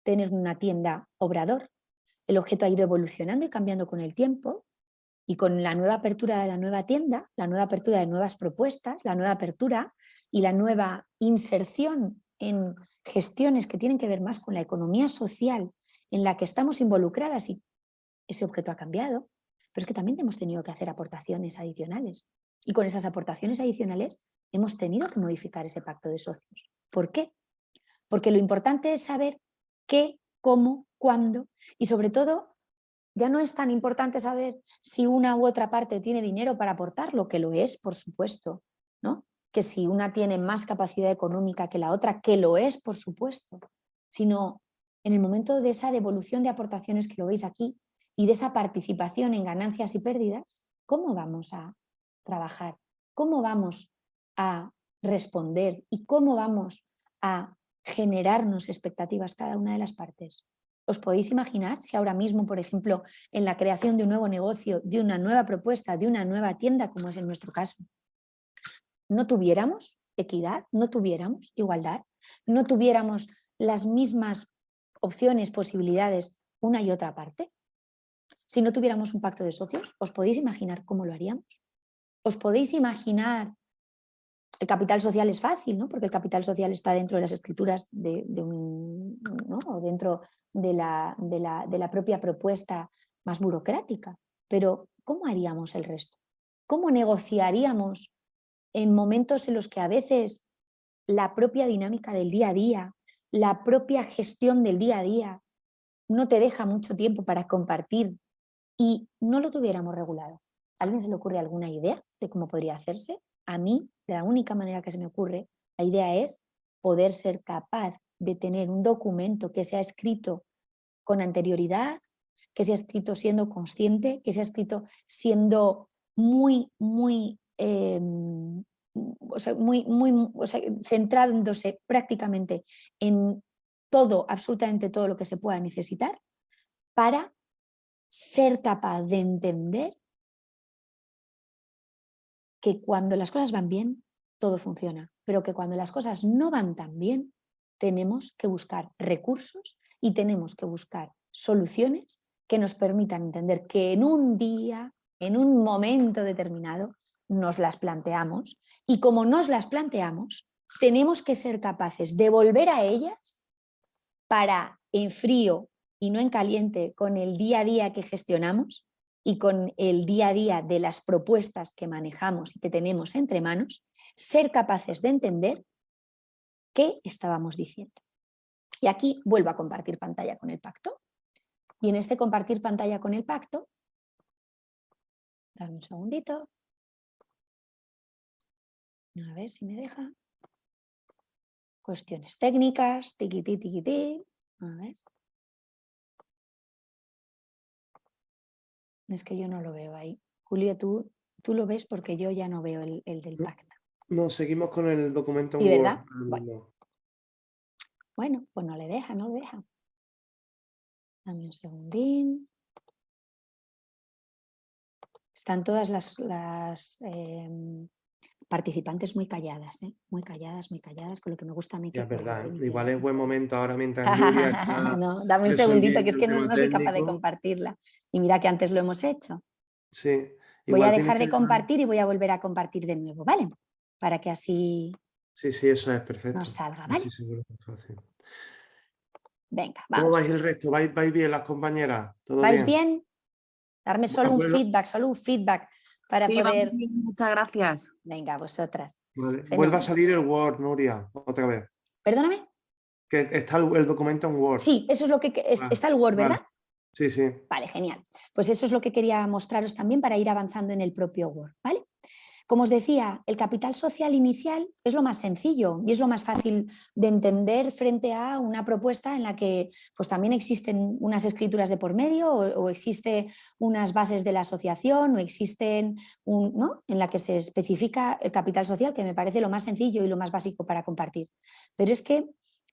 Speaker 2: tener una tienda obrador, el objeto ha ido evolucionando y cambiando con el tiempo y con la nueva apertura de la nueva tienda, la nueva apertura de nuevas propuestas, la nueva apertura y la nueva inserción en gestiones que tienen que ver más con la economía social en la que estamos involucradas y ese objeto ha cambiado, pero es que también hemos tenido que hacer aportaciones adicionales. Y con esas aportaciones adicionales hemos tenido que modificar ese pacto de socios. ¿Por qué? Porque lo importante es saber qué, cómo, cuándo y sobre todo ya no es tan importante saber si una u otra parte tiene dinero para aportar, lo que lo es, por supuesto, ¿no? que si una tiene más capacidad económica que la otra, que lo es, por supuesto, sino en el momento de esa devolución de aportaciones que lo veis aquí y de esa participación en ganancias y pérdidas, ¿cómo vamos a trabajar? ¿Cómo vamos a responder? ¿Y cómo vamos a generarnos expectativas cada una de las partes? ¿Os podéis imaginar si ahora mismo, por ejemplo, en la creación de un nuevo negocio, de una nueva propuesta, de una nueva tienda, como es en nuestro caso, no tuviéramos equidad, no tuviéramos igualdad, no tuviéramos las mismas opciones, posibilidades, una y otra parte? Si no tuviéramos un pacto de socios, ¿os podéis imaginar cómo lo haríamos? ¿Os podéis imaginar? El capital social es fácil, ¿no? porque el capital social está dentro de las escrituras de, un, o dentro de la, de, la, de la propia propuesta más burocrática. Pero, ¿cómo haríamos el resto? ¿Cómo negociaríamos en momentos en los que a veces la propia dinámica del día a día, la propia gestión del día a día, no te deja mucho tiempo para compartir y no lo tuviéramos regulado. ¿A alguien se le ocurre alguna idea de cómo podría hacerse? A mí, de la única manera que se me ocurre, la idea es poder ser capaz de tener un documento que sea escrito con anterioridad, que sea escrito siendo consciente, que sea escrito siendo muy, muy Em, muy, muy, centrándose prácticamente en todo, absolutamente todo lo que se pueda necesitar para ser capaz de entender que cuando las cosas van bien, todo funciona, pero que cuando las cosas no van tan bien, tenemos que buscar recursos y tenemos que buscar soluciones que nos permitan entender que en un día, en un momento determinado, nos las planteamos y como nos las planteamos, tenemos que ser capaces de volver a ellas para en frío y no en caliente con el día a día que gestionamos y con el día a día de las propuestas que manejamos y que tenemos entre manos, ser capaces de entender qué estábamos diciendo. Y aquí vuelvo a compartir pantalla con el pacto. Y en este compartir pantalla con el pacto, dame un segundito, a ver si me deja. Cuestiones técnicas, tiquití, tiquití. A ver. Es que yo no lo veo ahí. Julio, tú, tú lo ves porque yo ya no veo el, del pacto.
Speaker 1: No, seguimos con el documento
Speaker 2: ¿Y verdad? Bueno. pues no le deja, no le deja. Dame un segundín. Están todas las, las em, participantes muy calladas, ¿eh? muy calladas, muy calladas, con lo que me gusta a mí.
Speaker 1: es verdad, igual es buen momento ahora mientras [laughs]
Speaker 2: no, dame un segundito, que es que no, soy capaz de compartirla. Y mira que antes lo hemos hecho.
Speaker 1: Sí.
Speaker 2: Voy a dejar de compartir y voy a volver a compartir de nuevo, ¿vale? Para que así...
Speaker 1: Sí, sí, eso es perfecto.
Speaker 2: Nos salga, ¿vale? Sí, seguro que es fácil. Venga, vamos.
Speaker 1: ¿Cómo vais el resto? ¿Vais, bien las compañeras?
Speaker 2: ¿Vais bien? Darme solo un feedback, solo un feedback para poder...
Speaker 3: muchas gracias.
Speaker 2: Venga, vosotras.
Speaker 1: Vuelva a salir el Word, Nuria, otra vez.
Speaker 2: ¿Perdóname?
Speaker 1: Que está el, documento en Word.
Speaker 2: Sí, eso es lo que... Ah, está el Word, ¿verdad?
Speaker 1: Sí, sí.
Speaker 2: Vale, genial. Pues eso es lo que quería mostraros también para ir avanzando en el propio Word, ¿vale? Como os decía, el capital social inicial es lo más sencillo y es lo más fácil de entender frente a una propuesta en la que pues, también existen unas escrituras de por medio o, existen unas bases de la asociación o existen un, ¿no? en la que se especifica el capital social, que me parece lo más sencillo y lo más básico para compartir. Pero es que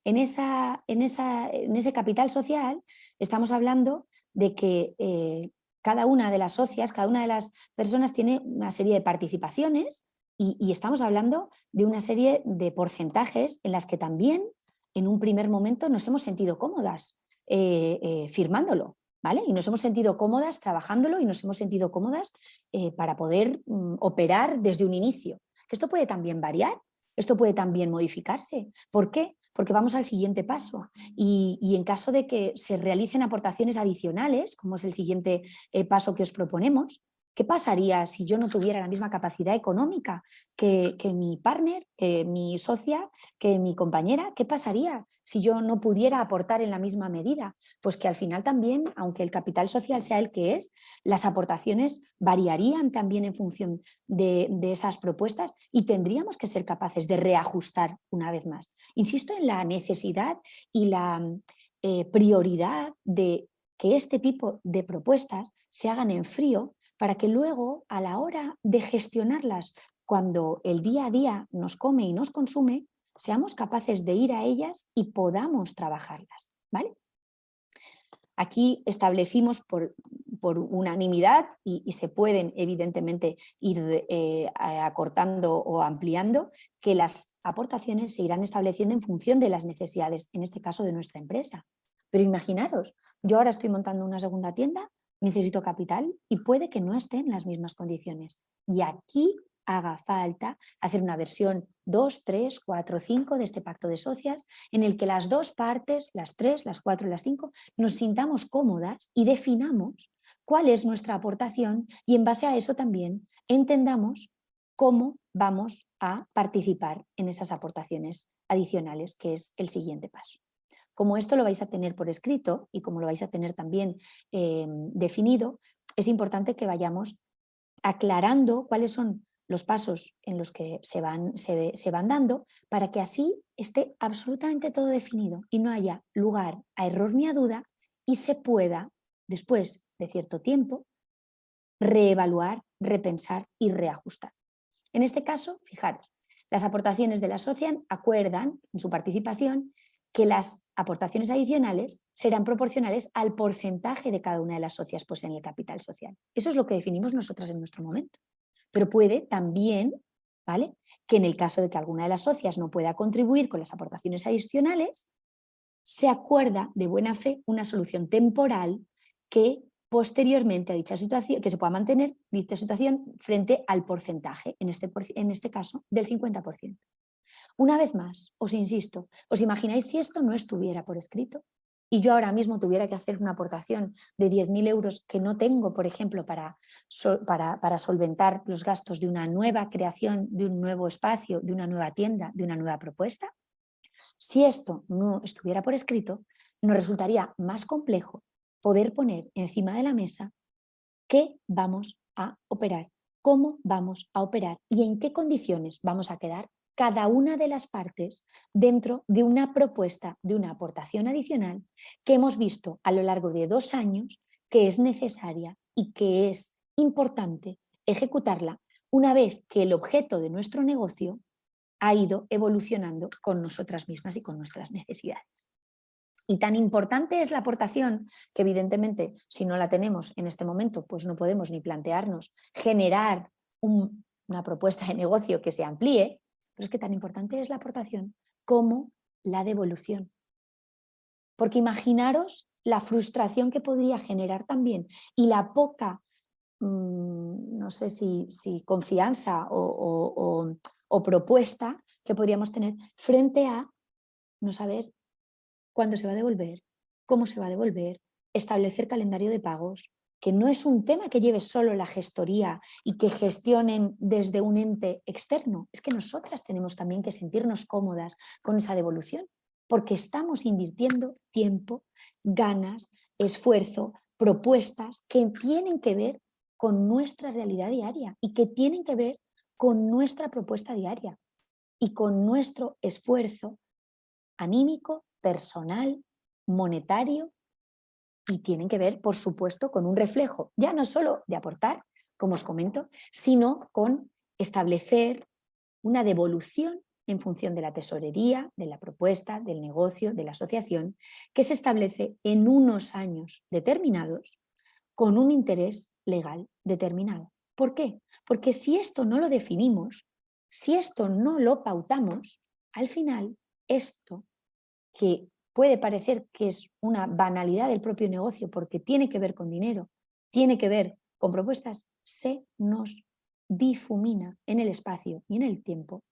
Speaker 2: en, esa, ese capital social estamos hablando de que eh, cada una de las socias, cada una de las personas tiene una serie de participaciones y, estamos hablando de una serie de porcentajes en las que también en un primer momento nos hemos sentido cómodas eh, eh, firmándolo. ¿Vale? Y nos hemos sentido cómodas trabajándolo y nos hemos sentido cómodas eh, para poder mm, operar desde un inicio. Esto puede también variar, esto puede también modificarse. ¿Por qué? Porque vamos al siguiente paso. Y, en caso de que se realicen aportaciones adicionales, como es el siguiente eh, paso que os proponemos, ¿Qué pasaría si yo no tuviera la misma capacidad económica que, mi partner, que mi socia, que mi compañera? ¿Qué pasaría si yo no pudiera aportar en la misma medida? Pues que al final también, aunque el capital social sea el que es, las aportaciones variarían también en función de, esas propuestas y tendríamos que ser capaces de reajustar una vez más. Insisto en la necesidad y la eh, prioridad de que este tipo de propuestas se hagan en frío para que luego a la hora de gestionarlas cuando el día a día nos come y nos consume, seamos capaces de ir a ellas y podamos trabajarlas. ¿vale? Aquí establecimos por, unanimidad y, se pueden evidentemente ir eh, acortando o ampliando que las aportaciones se irán estableciendo en función de las necesidades, en este caso de nuestra empresa. Pero imaginaros, yo ahora estoy montando una segunda tienda necesito capital y puede que no esté en las mismas condiciones. Y aquí haga falta hacer una versión 2, 3, 4, 5 de este pacto de socias en el que las dos partes, las 3, las 4 y las 5, nos sintamos cómodas y definamos cuál es nuestra aportación y en base a eso también entendamos cómo vamos a participar en esas aportaciones adicionales, que es el siguiente paso. Como esto lo vais a tener por escrito y como lo vais a tener también em, definido, es importante que vayamos aclarando cuáles son los pasos en los que se van, se, se van dando para que así esté absolutamente todo definido y no haya lugar a error ni a duda y se pueda, después de cierto tiempo, reevaluar, repensar y reajustar. En este caso, fijaros, las aportaciones de la asocian acuerdan en su participación que las aportaciones adicionales serán proporcionales al porcentaje de cada una de las socias pues, en el capital social. Eso es lo que definimos nosotras en nuestro momento. Pero puede también ¿vale? que en el caso de que alguna de las socias no pueda contribuir con las aportaciones adicionales, se acuerda de buena fe una solución temporal que posteriormente a dicha situación, que se pueda mantener dicha situación frente al porcentaje, en este, en este caso del 50%. Una vez más, os insisto, ¿os imagináis si esto no estuviera por escrito? Y yo ahora mismo tuviera que hacer una aportación de 10.000 euros que no tengo, por ejemplo, para, para, solventar los gastos de una nueva creación, de un nuevo espacio, de una nueva tienda, de una nueva propuesta. Si esto no estuviera por escrito, nos resultaría más complejo poder poner encima de la mesa qué vamos a operar, cómo vamos a operar y en qué condiciones vamos a quedar cada una de las partes dentro de una propuesta de una aportación adicional que hemos visto a lo largo de dos años que es necesaria y que es importante ejecutarla una vez que el objeto de nuestro negocio ha ido evolucionando con nosotras mismas y con nuestras necesidades. Y tan importante es la aportación que evidentemente si no la tenemos en este momento pues no podemos ni plantearnos generar una propuesta de negocio que se amplíe, pero es que tan importante es la aportación como la devolución. Porque imaginaros la frustración que podría generar también y la poca, mm, no sé si, confianza o, o propuesta que podríamos tener frente a no saber cuándo se va a devolver, cómo se va a devolver, establecer calendario de pagos, que no es un tema que lleve solo la gestoría y que gestionen desde un ente externo, es que nosotras tenemos también que sentirnos cómodas con esa devolución, porque estamos invirtiendo tiempo, ganas, esfuerzo, propuestas que tienen que ver con nuestra realidad diaria y que tienen que ver con nuestra propuesta diaria y con nuestro esfuerzo anímico, personal, monetario y tienen que ver, por supuesto, con un reflejo, ya no solo de aportar, como os comento, sino con establecer una devolución en función de la tesorería, de la propuesta, del negocio, de la asociación, que se establece en unos años determinados con un interés legal determinado. ¿Por qué? Porque si esto no lo definimos, si esto no lo pautamos, al final esto que puede parecer que es una banalidad del propio negocio porque tiene que ver con dinero, tiene que ver con propuestas, se nos difumina en el espacio y en el tiempo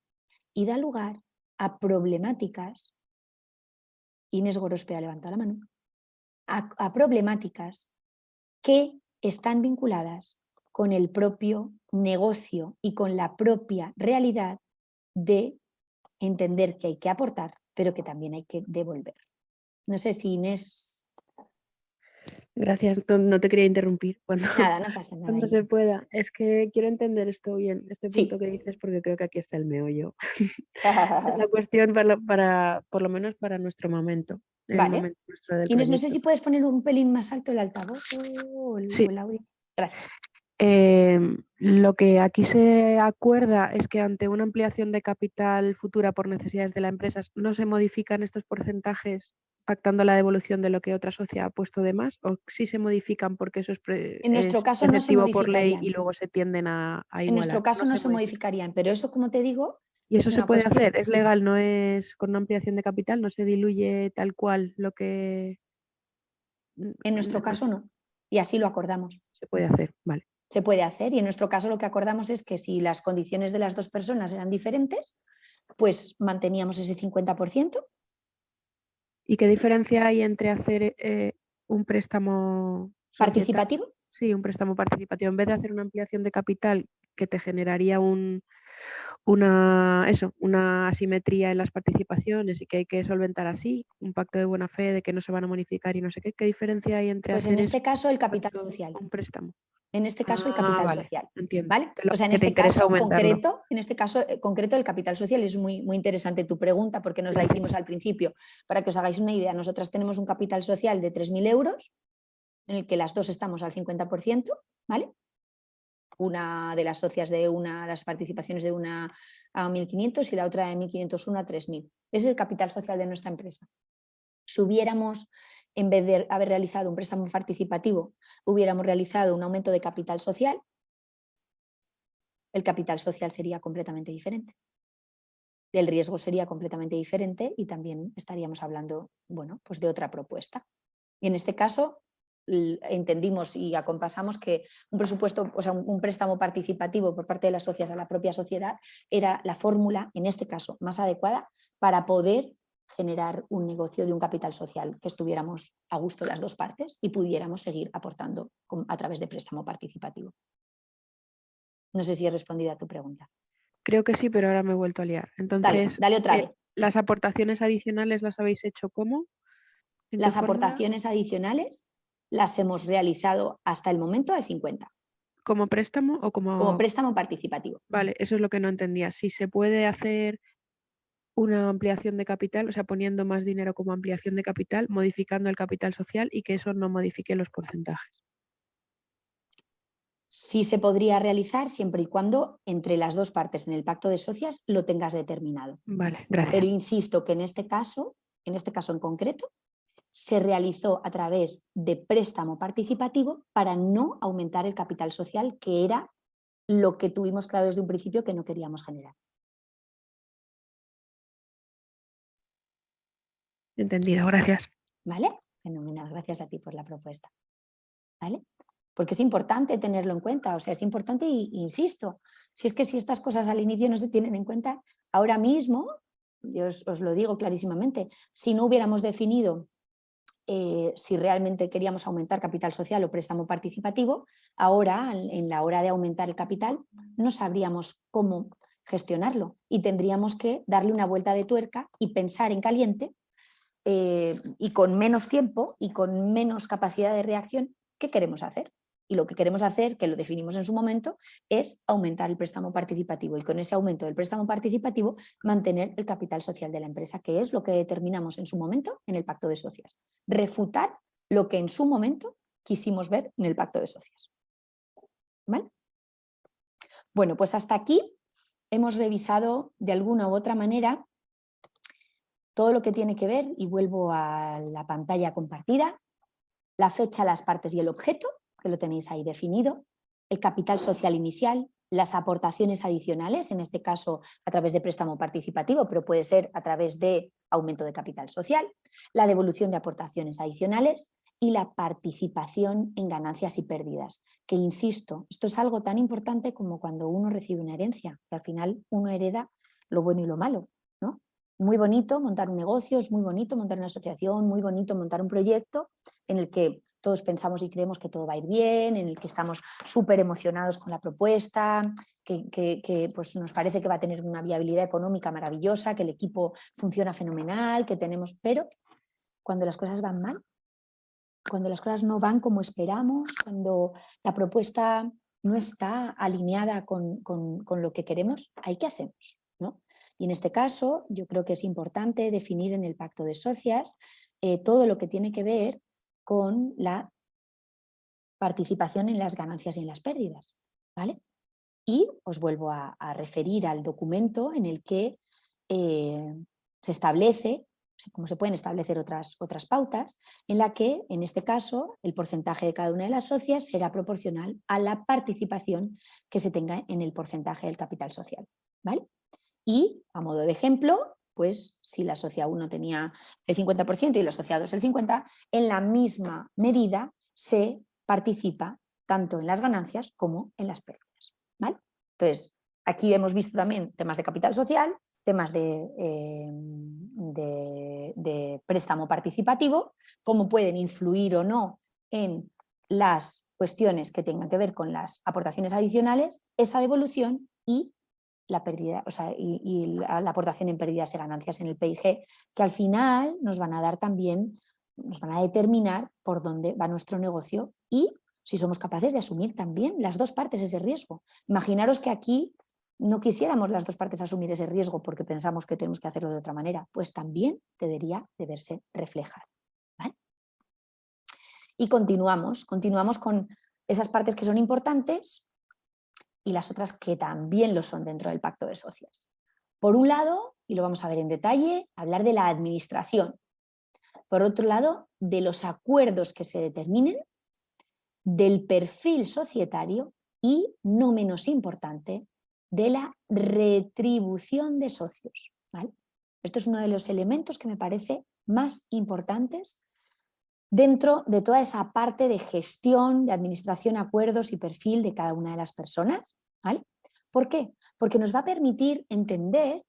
Speaker 2: y da lugar a problemáticas, Inés Gorospea levanta la mano, a, problemáticas que están vinculadas con el propio negocio y con la propia realidad de entender que hay que aportar, pero que también hay que devolver. No sé si Inés
Speaker 3: Gracias, no, te quería interrumpir cuando,
Speaker 2: nada, no pasa [laughs] nada,
Speaker 3: cuando se pueda. Es que quiero entender esto bien, este punto que dices, porque creo que aquí está el meollo. [laughs] la [laughs] cuestión para, por lo menos para nuestro momento.
Speaker 2: Vale. Inés, no sé si puedes poner un pelín más alto el altavoz o el,
Speaker 3: sí.
Speaker 2: audio. Gracias.
Speaker 3: Em, lo que aquí se acuerda es que ante una ampliación de capital futura por necesidades de la empresa no se modifican estos porcentajes pactando la devolución de lo que otra sociedad ha puesto de más o si se modifican porque eso es,
Speaker 2: en nuestro caso no se
Speaker 3: por ley y luego se tienden a, a
Speaker 2: En nuestro caso no, se, modificarían, pero eso como te digo...
Speaker 3: Y eso se puede hacer, es legal, no es con una ampliación de capital, no se diluye tal cual lo que...
Speaker 2: En nuestro caso no, y así lo acordamos.
Speaker 3: Se puede hacer, vale.
Speaker 2: Se puede hacer y en nuestro caso lo que acordamos es que si las condiciones de las dos personas eran diferentes, pues manteníamos ese 50%
Speaker 3: ¿Y qué diferencia hay entre hacer eh, un préstamo
Speaker 2: participativo?
Speaker 3: Sí, un préstamo participativo. En vez de hacer una ampliación de capital que te generaría un, una, eso, una asimetría en las participaciones y que hay que solventar así, un pacto de buena fe de que no se van a modificar y no sé qué, ¿qué diferencia hay entre
Speaker 2: pues en este caso el capital social.
Speaker 3: Un préstamo.
Speaker 2: En este caso el ah, capital social.
Speaker 3: Entiendo.
Speaker 2: ¿vale? O sea, en este caso concreto, en este caso eh, concreto el capital social es muy, muy interesante tu pregunta porque nos la hicimos al principio. Para que os hagáis una idea, nosotras tenemos un capital social de 3.000 euros en el que las dos estamos al 50%, ¿vale? Una de las socias de una, las participaciones de una a 1.500 y la otra de 1.501 a 3.000. Ese es el capital social de nuestra empresa. Si hubiéramos en vez de haber realizado un préstamo participativo, hubiéramos realizado un aumento de capital social, el capital social sería completamente diferente. El riesgo sería completamente diferente y también estaríamos hablando bueno, pues de otra propuesta. Y en este caso entendimos y acompasamos que un presupuesto, o sea, un préstamo participativo por parte de las socias a la propia sociedad era la fórmula, en este caso, más adecuada para poder generar un negocio de un capital social que estuviéramos a gusto las dos partes y pudiéramos seguir aportando a través de préstamo participativo. No sé si he respondido a tu pregunta.
Speaker 3: Creo que sí, pero ahora me he vuelto a liar. Entonces,
Speaker 2: dale, otra eh, vez.
Speaker 3: ¿Las aportaciones adicionales las habéis hecho cómo?
Speaker 2: Las aportaciones adicionales las hemos realizado hasta el momento al 50.
Speaker 3: ¿Como préstamo o como...?
Speaker 2: Como préstamo participativo.
Speaker 3: Vale, eso es lo que no entendía. Si se puede hacer una ampliación de capital, o sea, poniendo más dinero como ampliación de capital, modificando el capital social y que eso no modifique los porcentajes.
Speaker 2: Sí se podría realizar siempre y cuando entre las dos partes en el pacto de socias lo tengas determinado.
Speaker 3: Vale, gracias.
Speaker 2: Pero insisto que en este caso, en este caso en concreto, se realizó a través de préstamo participativo para no aumentar el capital social, que era lo que tuvimos claro desde un principio que no queríamos generar.
Speaker 3: Entendido, gracias.
Speaker 2: ¿Vale? Fenomenal, gracias a ti por la propuesta. ¿Vale? Porque es importante tenerlo en cuenta, o sea, es importante, y, insisto, si es que si estas cosas al inicio no se tienen en cuenta, ahora mismo, yo os, lo digo clarísimamente, si no hubiéramos definido eh, si realmente queríamos aumentar capital social o préstamo participativo, ahora, en la hora de aumentar el capital, no sabríamos cómo gestionarlo y tendríamos que darle una vuelta de tuerca y pensar en caliente eh, y con menos tiempo y con menos capacidad de reacción, ¿qué queremos hacer? y lo que queremos hacer, que lo definimos en su momento, es aumentar el préstamo participativo y con ese aumento del préstamo participativo mantener el capital social de la empresa, que es lo que determinamos en su momento en el pacto de socias. Refutar lo que en su momento quisimos ver en el pacto de socias. ¿Vale? Bueno, pues hasta aquí hemos revisado de alguna u otra manera todo lo que tiene que ver, y vuelvo a la pantalla compartida, la fecha, las partes y el objeto, que lo tenéis ahí definido, el capital social inicial, las aportaciones adicionales, en este caso a través de préstamo participativo, pero puede ser a través de aumento de capital social, la devolución de aportaciones adicionales y la participación en ganancias y pérdidas, que insisto, esto es algo tan importante como cuando uno recibe una herencia, que al final uno hereda lo bueno y lo malo. Muy bonito montar un negocio, es muy bonito montar una asociación, muy bonito montar un proyecto en el que todos pensamos y creemos que todo va a ir bien, en el que estamos súper emocionados con la propuesta, que, pues nos parece que va a tener una viabilidad económica maravillosa, que el equipo funciona fenomenal, que tenemos... Pero cuando las cosas van mal, cuando las cosas no van como esperamos, cuando la propuesta no está alineada con, lo que queremos, ¿hay qué hacemos? ¿no? Y en este caso yo creo que es importante definir en el pacto de socias eh, todo lo que tiene que ver con la participación en las ganancias y en las pérdidas. ¿vale? Y os vuelvo a, referir al documento en el que eh, se establece como se pueden establecer otras, otras pautas, en la que, en este caso, el porcentaje de cada una de las socias será proporcional a la participación que se tenga en el porcentaje del capital social. ¿vale? Y, a modo de ejemplo, pues si la socia 1 tenía el 50% y la socia 2 el 50%, en la misma medida se participa tanto en las ganancias como en las pérdidas. ¿vale? Entonces, aquí hemos visto también temas de capital social, temas eh, de, de, préstamo participativo, cómo pueden influir o no en las cuestiones que tengan que ver con las aportaciones adicionales, esa devolución y la pérdida, o sea, y, la, aportación en pérdidas y ganancias en el PIG, que al final nos van a dar también, nos van a determinar por dónde va nuestro negocio y si somos capaces de asumir también las dos partes ese riesgo. Imaginaros que aquí no quisiéramos las dos partes asumir ese riesgo porque pensamos que tenemos que hacerlo de otra manera, pues también debería de verse reflejar. Y continuamos, continuamos con esas partes que son importantes y las otras que también lo son dentro del pacto de socias. Por un lado, y lo vamos a ver en detalle, hablar de la administración. Por otro lado, de los acuerdos que se determinen, del perfil societario y, no menos importante, de la retribución de socios. Esto es uno de los elementos que me parece más importantes dentro de toda esa parte de gestión, de administración, acuerdos y perfil de cada una de las personas. ¿Por qué? Porque nos va a permitir entender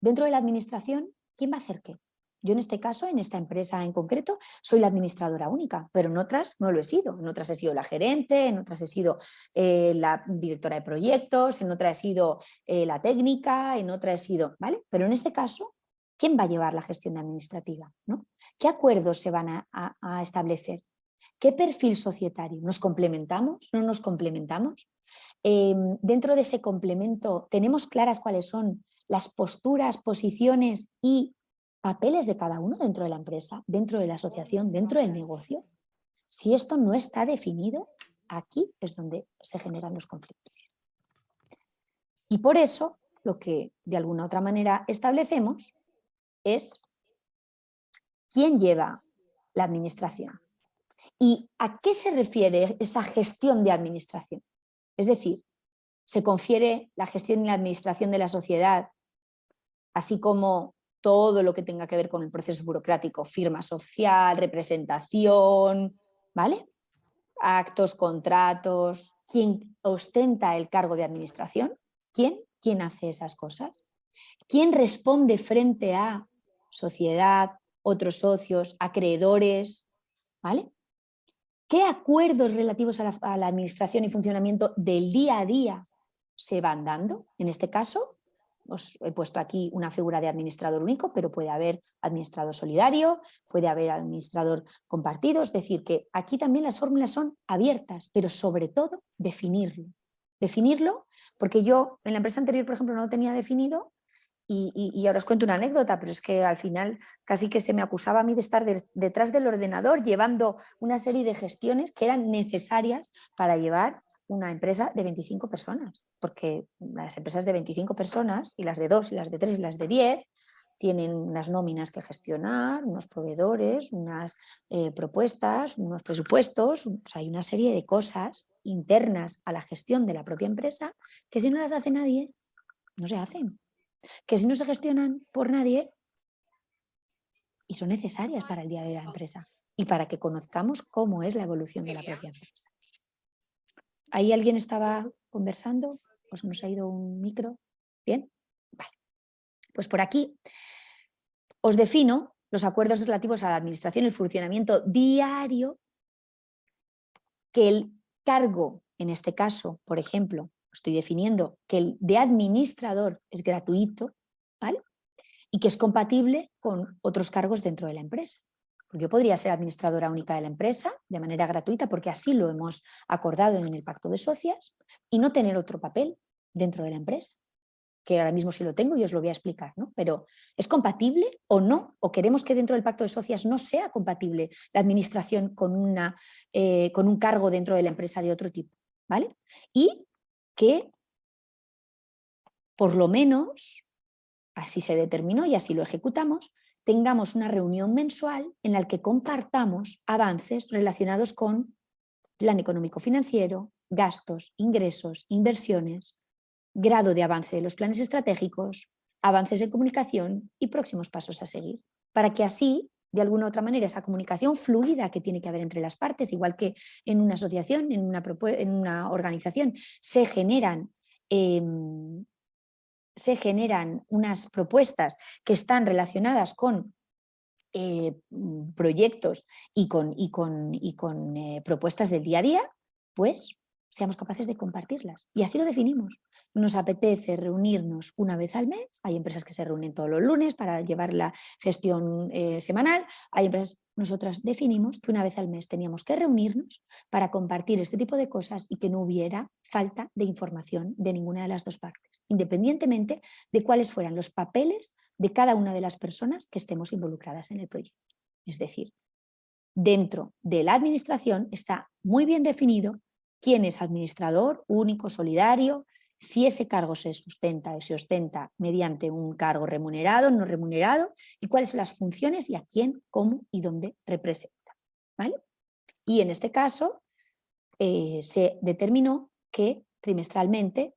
Speaker 2: dentro de la administración quién va a hacer qué. Yo en este caso, en esta empresa en concreto, soy la administradora única, pero en otras no lo he sido. En otras he sido la gerente, en otras he sido eh, la directora de proyectos, en otras he sido eh, la técnica, en otras he sido... ¿vale? Pero en este caso, ¿quién va a llevar la gestión administrativa? ¿no? ¿Qué acuerdos se van a, establecer? ¿Qué perfil societario? ¿Nos complementamos? ¿No nos complementamos? Em, dentro de ese complemento, ¿tenemos claras cuáles son las posturas, posiciones y papeles de cada uno dentro de la empresa, dentro de la asociación, dentro del negocio. Si esto no está definido, aquí es donde se generan los conflictos. Y por eso, lo que de alguna otra manera establecemos es quién lleva la administración y a qué se refiere esa gestión de administración. Es decir, se confiere la gestión y la administración de la sociedad, así como todo lo que tenga que ver con el proceso burocrático, firma social, representación, ¿vale? Actos, contratos, ¿quién ostenta el cargo de administración? ¿Quién? ¿Quién hace esas cosas? ¿Quién responde frente a sociedad, otros socios, acreedores? ¿Vale? ¿Qué acuerdos relativos a la, a la administración y funcionamiento del día a día se van dando? En este caso, os he puesto aquí una figura de administrador único, pero puede haber administrador solidario, puede haber administrador compartido, es decir, que aquí también las fórmulas son abiertas, pero sobre todo definirlo. Definirlo, porque yo en la empresa anterior, por ejemplo, no lo tenía definido y, ahora os cuento una anécdota, pero es que al final casi que se me acusaba a mí de estar detrás del ordenador llevando una serie de gestiones que eran necesarias para llevar una empresa de 25 personas, porque las empresas de 25 personas y las de 2 y las de 3 y las de 10 tienen unas nóminas que gestionar, unos proveedores, unas eh, propuestas, unos presupuestos, hay una serie de cosas internas a la gestión de la propia empresa que si no las hace nadie, no se hacen que si no se gestionan por nadie y son necesarias para el día de la empresa y para que conozcamos cómo es la evolución de la propia empresa. ¿Ahí alguien estaba conversando? ¿Os nos ha ido un micro? ¿Bien? Vale. Pues por aquí os defino los acuerdos relativos a la administración y el funcionamiento diario que el cargo, en este caso, por ejemplo, estoy definiendo que el de administrador es gratuito, ¿vale? Y que es compatible con otros cargos dentro de la empresa. Yo podría ser administradora única de la empresa de manera gratuita porque así lo hemos acordado en el pacto de socias y no tener otro papel dentro de la empresa que ahora mismo sí lo tengo y os lo voy a explicar, ¿no? Pero ¿es compatible o no? ¿O queremos que dentro del pacto de socias no sea compatible la administración con, una, eh, con un cargo dentro de la empresa de otro tipo? ¿Vale? Y que por lo menos, así se determinó y así lo ejecutamos, tengamos una reunión mensual en la que compartamos avances relacionados con plan económico financiero, gastos, ingresos, inversiones, grado de avance de los planes estratégicos, avances de comunicación y próximos pasos a seguir, para que así de alguna u otra manera esa comunicación fluida que tiene que haber entre las partes, igual que en una asociación, en una, en una organización, se generan, em, se generan unas propuestas que están relacionadas con eh, proyectos y con, y con, y con eh, propuestas del día a día, pues seamos capaces de compartirlas. Y así lo definimos. Nos apetece reunirnos una vez al mes, hay empresas que se reúnen todos los lunes para llevar la gestión eh, semanal, hay empresas, nosotras definimos que una vez al mes teníamos que reunirnos para compartir este tipo de cosas y que no hubiera falta de información de ninguna de las dos partes, independientemente de cuáles fueran los papeles de cada una de las personas que estemos involucradas en el proyecto. Es decir, dentro de la administración está muy bien definido quién es administrador único, solidario, si ese cargo se sustenta o se ostenta mediante un cargo remunerado, no remunerado, y cuáles son las funciones y a quién, cómo y dónde representa. ¿vale? Y en este caso eh, se determinó que trimestralmente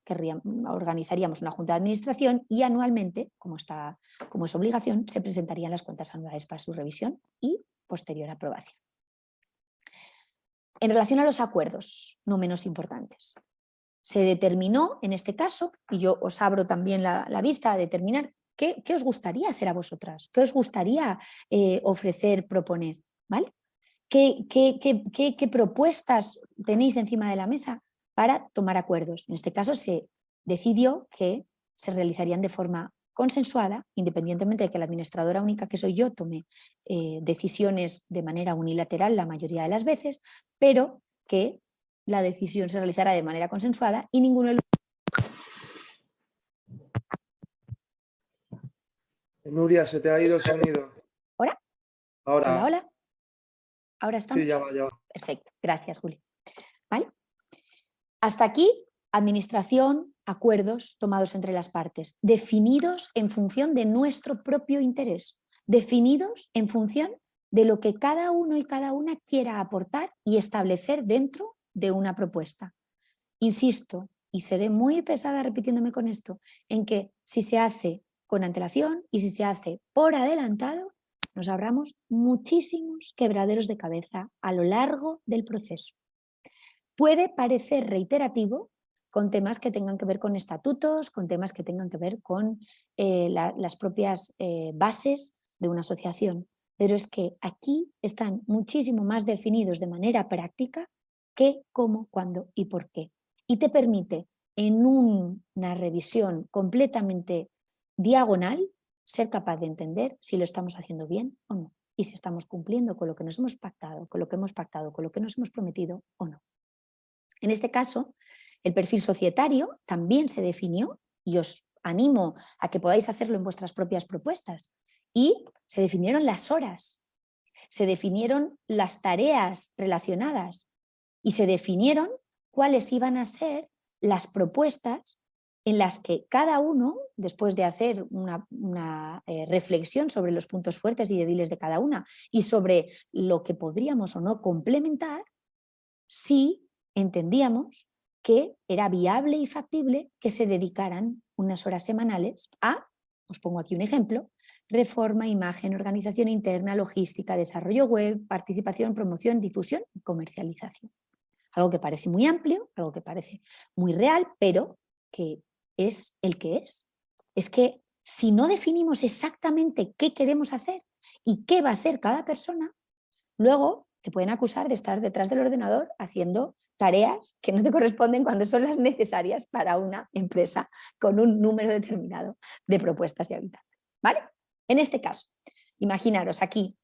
Speaker 2: organizaríamos una junta de administración y anualmente, como, está, como es obligación, se presentarían las cuentas anuales para su revisión y posterior aprobación. En relación a los acuerdos, no menos importantes, se determinó en este caso, y yo os abro también la, vista a determinar qué, os gustaría hacer a vosotras, qué os gustaría eh, ofrecer, proponer, ¿vale? ¿Qué, qué, propuestas tenéis encima de la mesa para tomar acuerdos? En este caso se decidió que se realizarían de forma consensuada, independientemente de que la administradora única que soy yo tome eh, decisiones de manera unilateral la mayoría de las veces, pero que la decisión se realizará de manera consensuada y ninguno de los...
Speaker 1: Nuria, se te ha ido el sonido.
Speaker 2: ¿Ahora?
Speaker 1: Ahora.
Speaker 2: Hola, hola. ¿Ahora estamos?
Speaker 1: Sí, ya va, ya va.
Speaker 2: Perfecto, gracias Juli. ¿Vale? Hasta aquí, administración, acuerdos tomados entre las partes, definidos en función de nuestro propio interés, definidos en función de lo que cada uno y cada una quiera aportar y establecer dentro de una propuesta. Insisto, y seré muy pesada repitiéndome con esto, en que si se hace con antelación y si se hace por adelantado, nos abramos muchísimos quebraderos de cabeza a lo largo del proceso. Puede parecer reiterativo con temas que tengan que ver con estatutos, con temas que tengan que ver con eh, las propias eh, bases de una asociación. Pero es que aquí están muchísimo más definidos de manera práctica qué, cómo, cuándo y por qué. Y te permite en una revisión completamente diagonal, ser capaz de entender si lo estamos haciendo bien o no y si estamos cumpliendo con lo que nos hemos pactado, con lo que hemos pactado, con lo que nos hemos prometido o no. En este caso, el perfil societario también se definió y os animo a que podáis hacerlo en vuestras propias propuestas. Y se definieron las horas, se definieron las tareas relacionadas y se definieron cuáles iban a ser las propuestas en las que cada uno, después de hacer una, eh, reflexión sobre los puntos fuertes y débiles de cada una y sobre lo que podríamos o no complementar, sí entendíamos que era viable y factible que se dedicaran unas horas semanales a, os pongo aquí un ejemplo, reforma, imagen, organización interna, logística, desarrollo web, participación, promoción, difusión y comercialización. Algo que parece muy amplio, algo que parece muy real, pero que es el que es. Es que si no definimos exactamente qué queremos hacer y qué va a hacer cada persona, luego te pueden acusar de estar detrás del ordenador haciendo tareas que no te corresponden cuando son las necesarias para una empresa con un número determinado de propuestas y habitantes. ¿vale? En este caso, imaginaros aquí,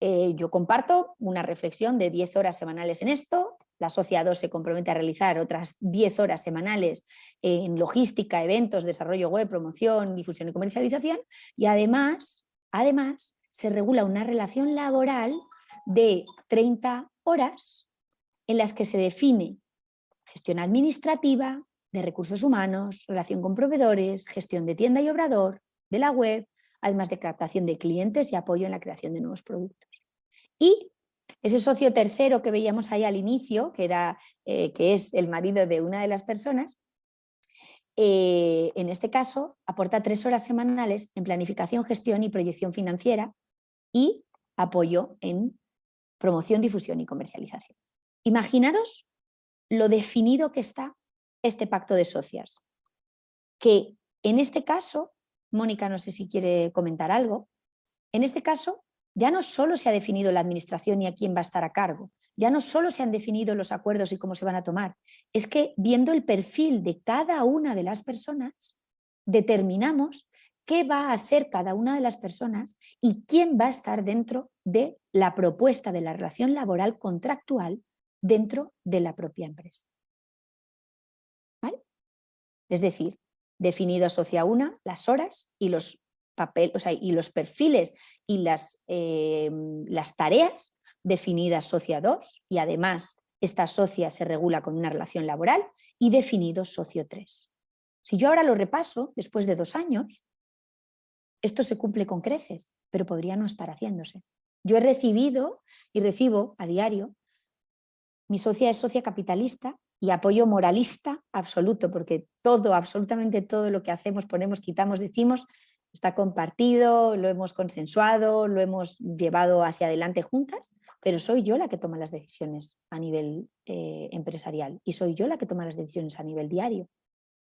Speaker 2: eh, yo comparto una reflexión de 10 horas semanales en esto, la Socia 2 se compromete a realizar otras 10 horas semanales en logística, eventos, desarrollo web, promoción, difusión y comercialización y además, además se regula una relación laboral de 30 horas en las que se define gestión administrativa, de recursos humanos, relación con proveedores, gestión de tienda y obrador, de la web, además de captación de clientes y apoyo en la creación de nuevos productos. Y ese socio tercero que veíamos ahí al inicio, que, era, eh, que es el marido de una de las personas, eh, en este caso aporta tres horas semanales en planificación, gestión y proyección financiera y apoyo en promoción, difusión y comercialización. Imaginaros lo definido que está este pacto de socias, que en este caso, Mónica no sé si quiere comentar algo, en este caso ya no solo se ha definido la administración y a quién va a estar a cargo, ya no solo se han definido los acuerdos y cómo se van a tomar, es que viendo el perfil de cada una de las personas, determinamos qué va a hacer cada una de las personas y quién va a estar dentro de la propuesta de la relación laboral contractual dentro de la propia empresa. Es decir, definido asocia una las horas y los papel, o sea, y los perfiles y las, eh, las tareas definidas socia 2 y además esta socia se regula con una relación laboral y definido socio 3. Si yo ahora lo repaso, después de dos años, esto se cumple con creces, pero podría no estar haciéndose. Yo he recibido y recibo a diario, mi socia es socia capitalista y apoyo moralista absoluto, porque todo, absolutamente todo lo que hacemos, ponemos, quitamos, decimos, está compartido, lo hemos consensuado, lo hemos llevado hacia adelante juntas, pero soy yo la que toma las decisiones a nivel eh, empresarial y soy yo la que toma las decisiones a nivel diario.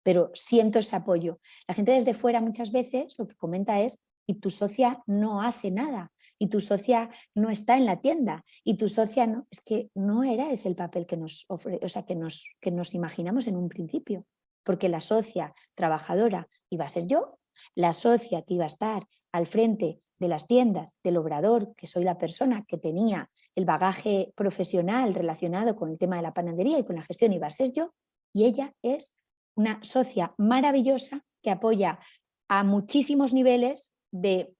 Speaker 2: Pero siento ese apoyo. La gente desde fuera muchas veces lo que comenta es y tu socia no hace nada, y tu socia no está en la tienda, y tu socia no, es que no era ese el papel que nos, ofre, o sea, que nos, que nos imaginamos en un principio, porque la socia trabajadora iba a ser yo, la socia que iba a estar al frente de las tiendas, del obrador, que soy la persona que tenía el bagaje profesional relacionado con el tema de la panadería y con la gestión, iba a ser yo, y ella es una socia maravillosa que apoya a muchísimos niveles de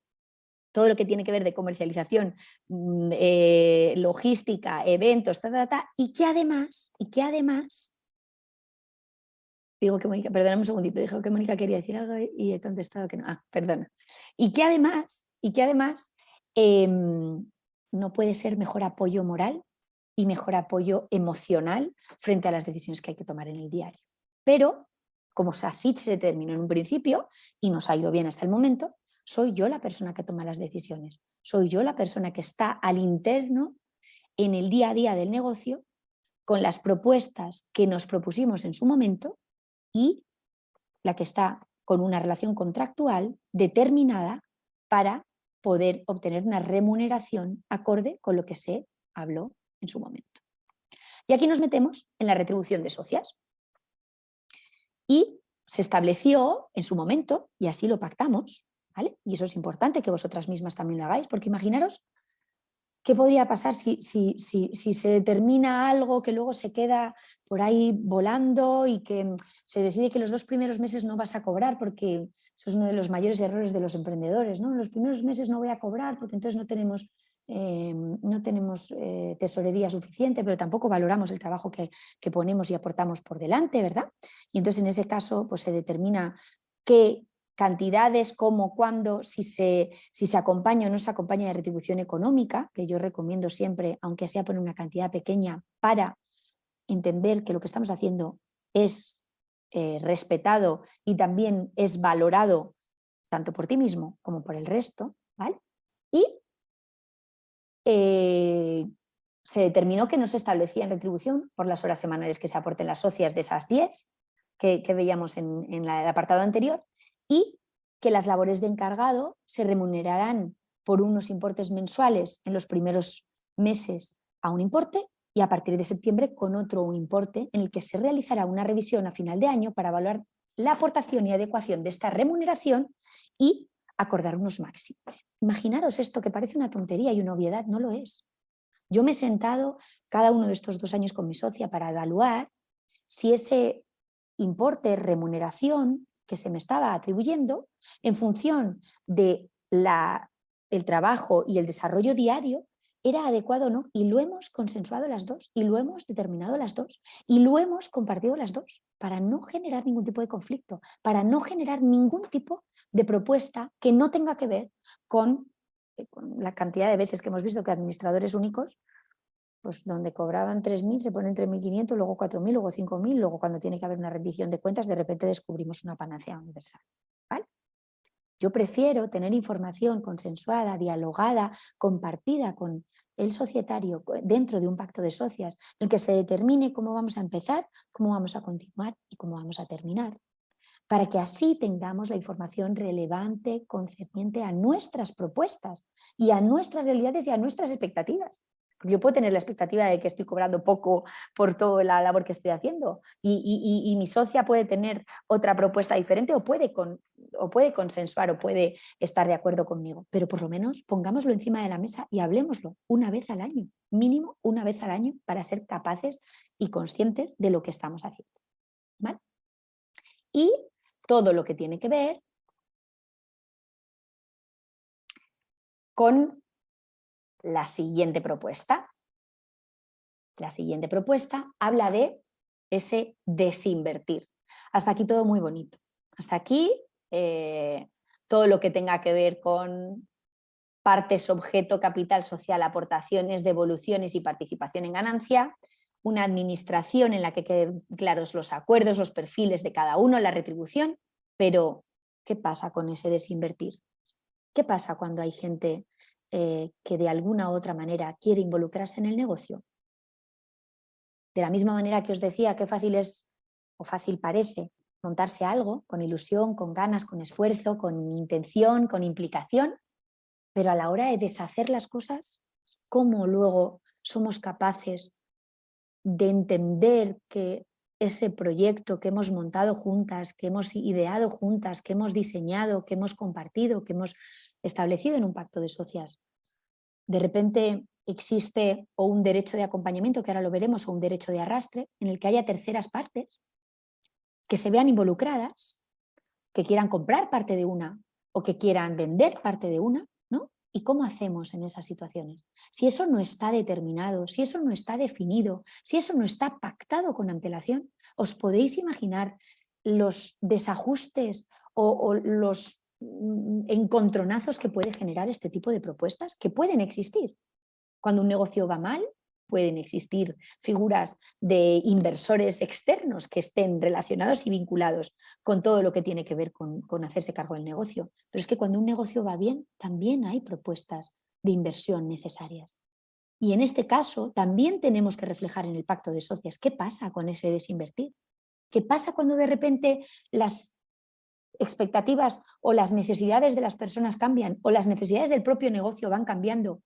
Speaker 2: todo lo que tiene que ver de comercialización, mm, eh, logística, eventos, y que además, y que además Digo que Mónica, perdóname un segundito, dijo que Mónica quería decir algo y he contestado que no. Ah, perdona. Y que además, y que además em, no puede ser mejor apoyo moral y mejor apoyo emocional frente a las decisiones que hay que tomar en el diario. Pero, como así se determinó en un principio y nos ha ido bien hasta el momento, soy yo la persona que toma las decisiones. Soy yo la persona que está al interno en el día a día del negocio con las propuestas que nos propusimos en su momento y la que está con una relación contractual determinada para poder obtener una remuneración acorde con lo que se habló en su momento. Y aquí nos metemos en la retribución de socias. Y se estableció en su momento, y así lo pactamos, Y eso es importante que vosotras mismas también lo hagáis, porque imaginaros qué podría pasar si, si, si, si se determina algo que luego se queda por ahí volando y que se decide que los dos primeros meses no vas a cobrar porque eso es uno de los mayores errores de los emprendedores, ¿no? Los primeros meses no voy a cobrar porque entonces no tenemos eh, no tenemos eh, tesorería suficiente, pero tampoco valoramos el trabajo que, ponemos y aportamos por delante, ¿verdad? Y entonces en ese caso pues, se determina qué cantidades, cómo, cuándo, si se, si se acompaña o no se acompaña de retribución económica, que yo recomiendo siempre, aunque sea por una cantidad pequeña, para entender que lo que estamos haciendo es eh, respetado y también es valorado tanto por ti mismo como por el resto, ¿vale? Y eh, se determinó que no se establecía en retribución por las horas semanales que se aporten las socias de esas 10 que, veíamos en, el apartado anterior y que las labores de encargado se remunerarán por unos importes mensuales en los primeros meses a un importe y a partir de septiembre con otro importe en el que se realizará una revisión a final de año para evaluar la aportación y adecuación de esta remuneración y acordar unos máximos. Imaginaros esto que parece una tontería y una obviedad, no lo es. Yo me he sentado cada uno de estos dos años con mi socia para evaluar si ese importe, remuneración que se me estaba atribuyendo en función de la, el trabajo y el desarrollo diario era adecuado o no, y lo hemos consensuado las dos, y lo hemos determinado las dos, y lo hemos compartido las dos, para no generar ningún tipo de conflicto, para no generar ningún tipo de propuesta que no tenga que ver eh, con, la cantidad de veces que hemos visto que administradores únicos, pues donde cobraban 3.000 se ponen 3.500, luego 4.000, luego 5.000, luego cuando tiene que haber una rendición de cuentas de repente descubrimos una panacea universal. Yo prefiero tener información consensuada, dialogada, compartida con el societario dentro de un pacto de socias en que se determine cómo vamos a empezar, cómo vamos a continuar y cómo vamos a terminar. Para que así tengamos la información relevante, concerniente a nuestras propuestas y a nuestras realidades y a nuestras expectativas. Yo puedo tener la expectativa de que estoy cobrando poco por toda la labor que estoy haciendo y, mi socia puede tener otra propuesta diferente o puede, o puede consensuar o puede estar de acuerdo conmigo, pero por lo menos pongámoslo encima de la mesa y hablemoslo una vez al año, mínimo una vez al año para ser capaces y conscientes de lo que estamos haciendo. Y todo lo que tiene que ver con la siguiente propuesta. La siguiente propuesta habla de ese desinvertir. Hasta aquí todo muy bonito. Hasta aquí eh, todo lo que tenga que ver con partes, objeto, capital social, aportaciones, devoluciones y participación en ganancia, una administración en la que queden claros los acuerdos, los perfiles de cada uno, la retribución, pero ¿qué pasa con ese desinvertir? ¿Qué pasa cuando hay gente eh, que de alguna u otra manera quiere involucrarse en el negocio. De la misma manera que os decía que fácil es o fácil parece montarse algo con ilusión, con ganas, con esfuerzo, con intención, con implicación, pero a la hora de deshacer las cosas, ¿cómo luego somos capaces de entender que ese proyecto que hemos montado juntas, que hemos ideado juntas, que hemos diseñado, que hemos compartido, que hemos establecido en un pacto de socias. De repente existe o un derecho de acompañamiento, que ahora lo veremos, o un derecho de arrastre, en el que haya terceras partes que se vean involucradas, que quieran comprar parte de una o que quieran vender parte de una. ¿Y cómo hacemos en esas situaciones? Si eso no está determinado, si eso no está definido, si eso no está pactado con antelación, ¿os podéis imaginar los desajustes o, los mm, encontronazos que puede generar este tipo de propuestas? Que pueden existir. Cuando un negocio va mal, pueden existir figuras de inversores externos que estén relacionados y vinculados con todo lo que tiene que ver con, hacerse cargo del negocio. Pero es que cuando un negocio va bien, también hay propuestas de inversión necesarias. Y en este caso también tenemos que reflejar en el pacto de socias qué pasa con ese desinvertir. ¿Qué pasa cuando de repente las expectativas o las necesidades de las personas cambian o las necesidades del propio negocio van cambiando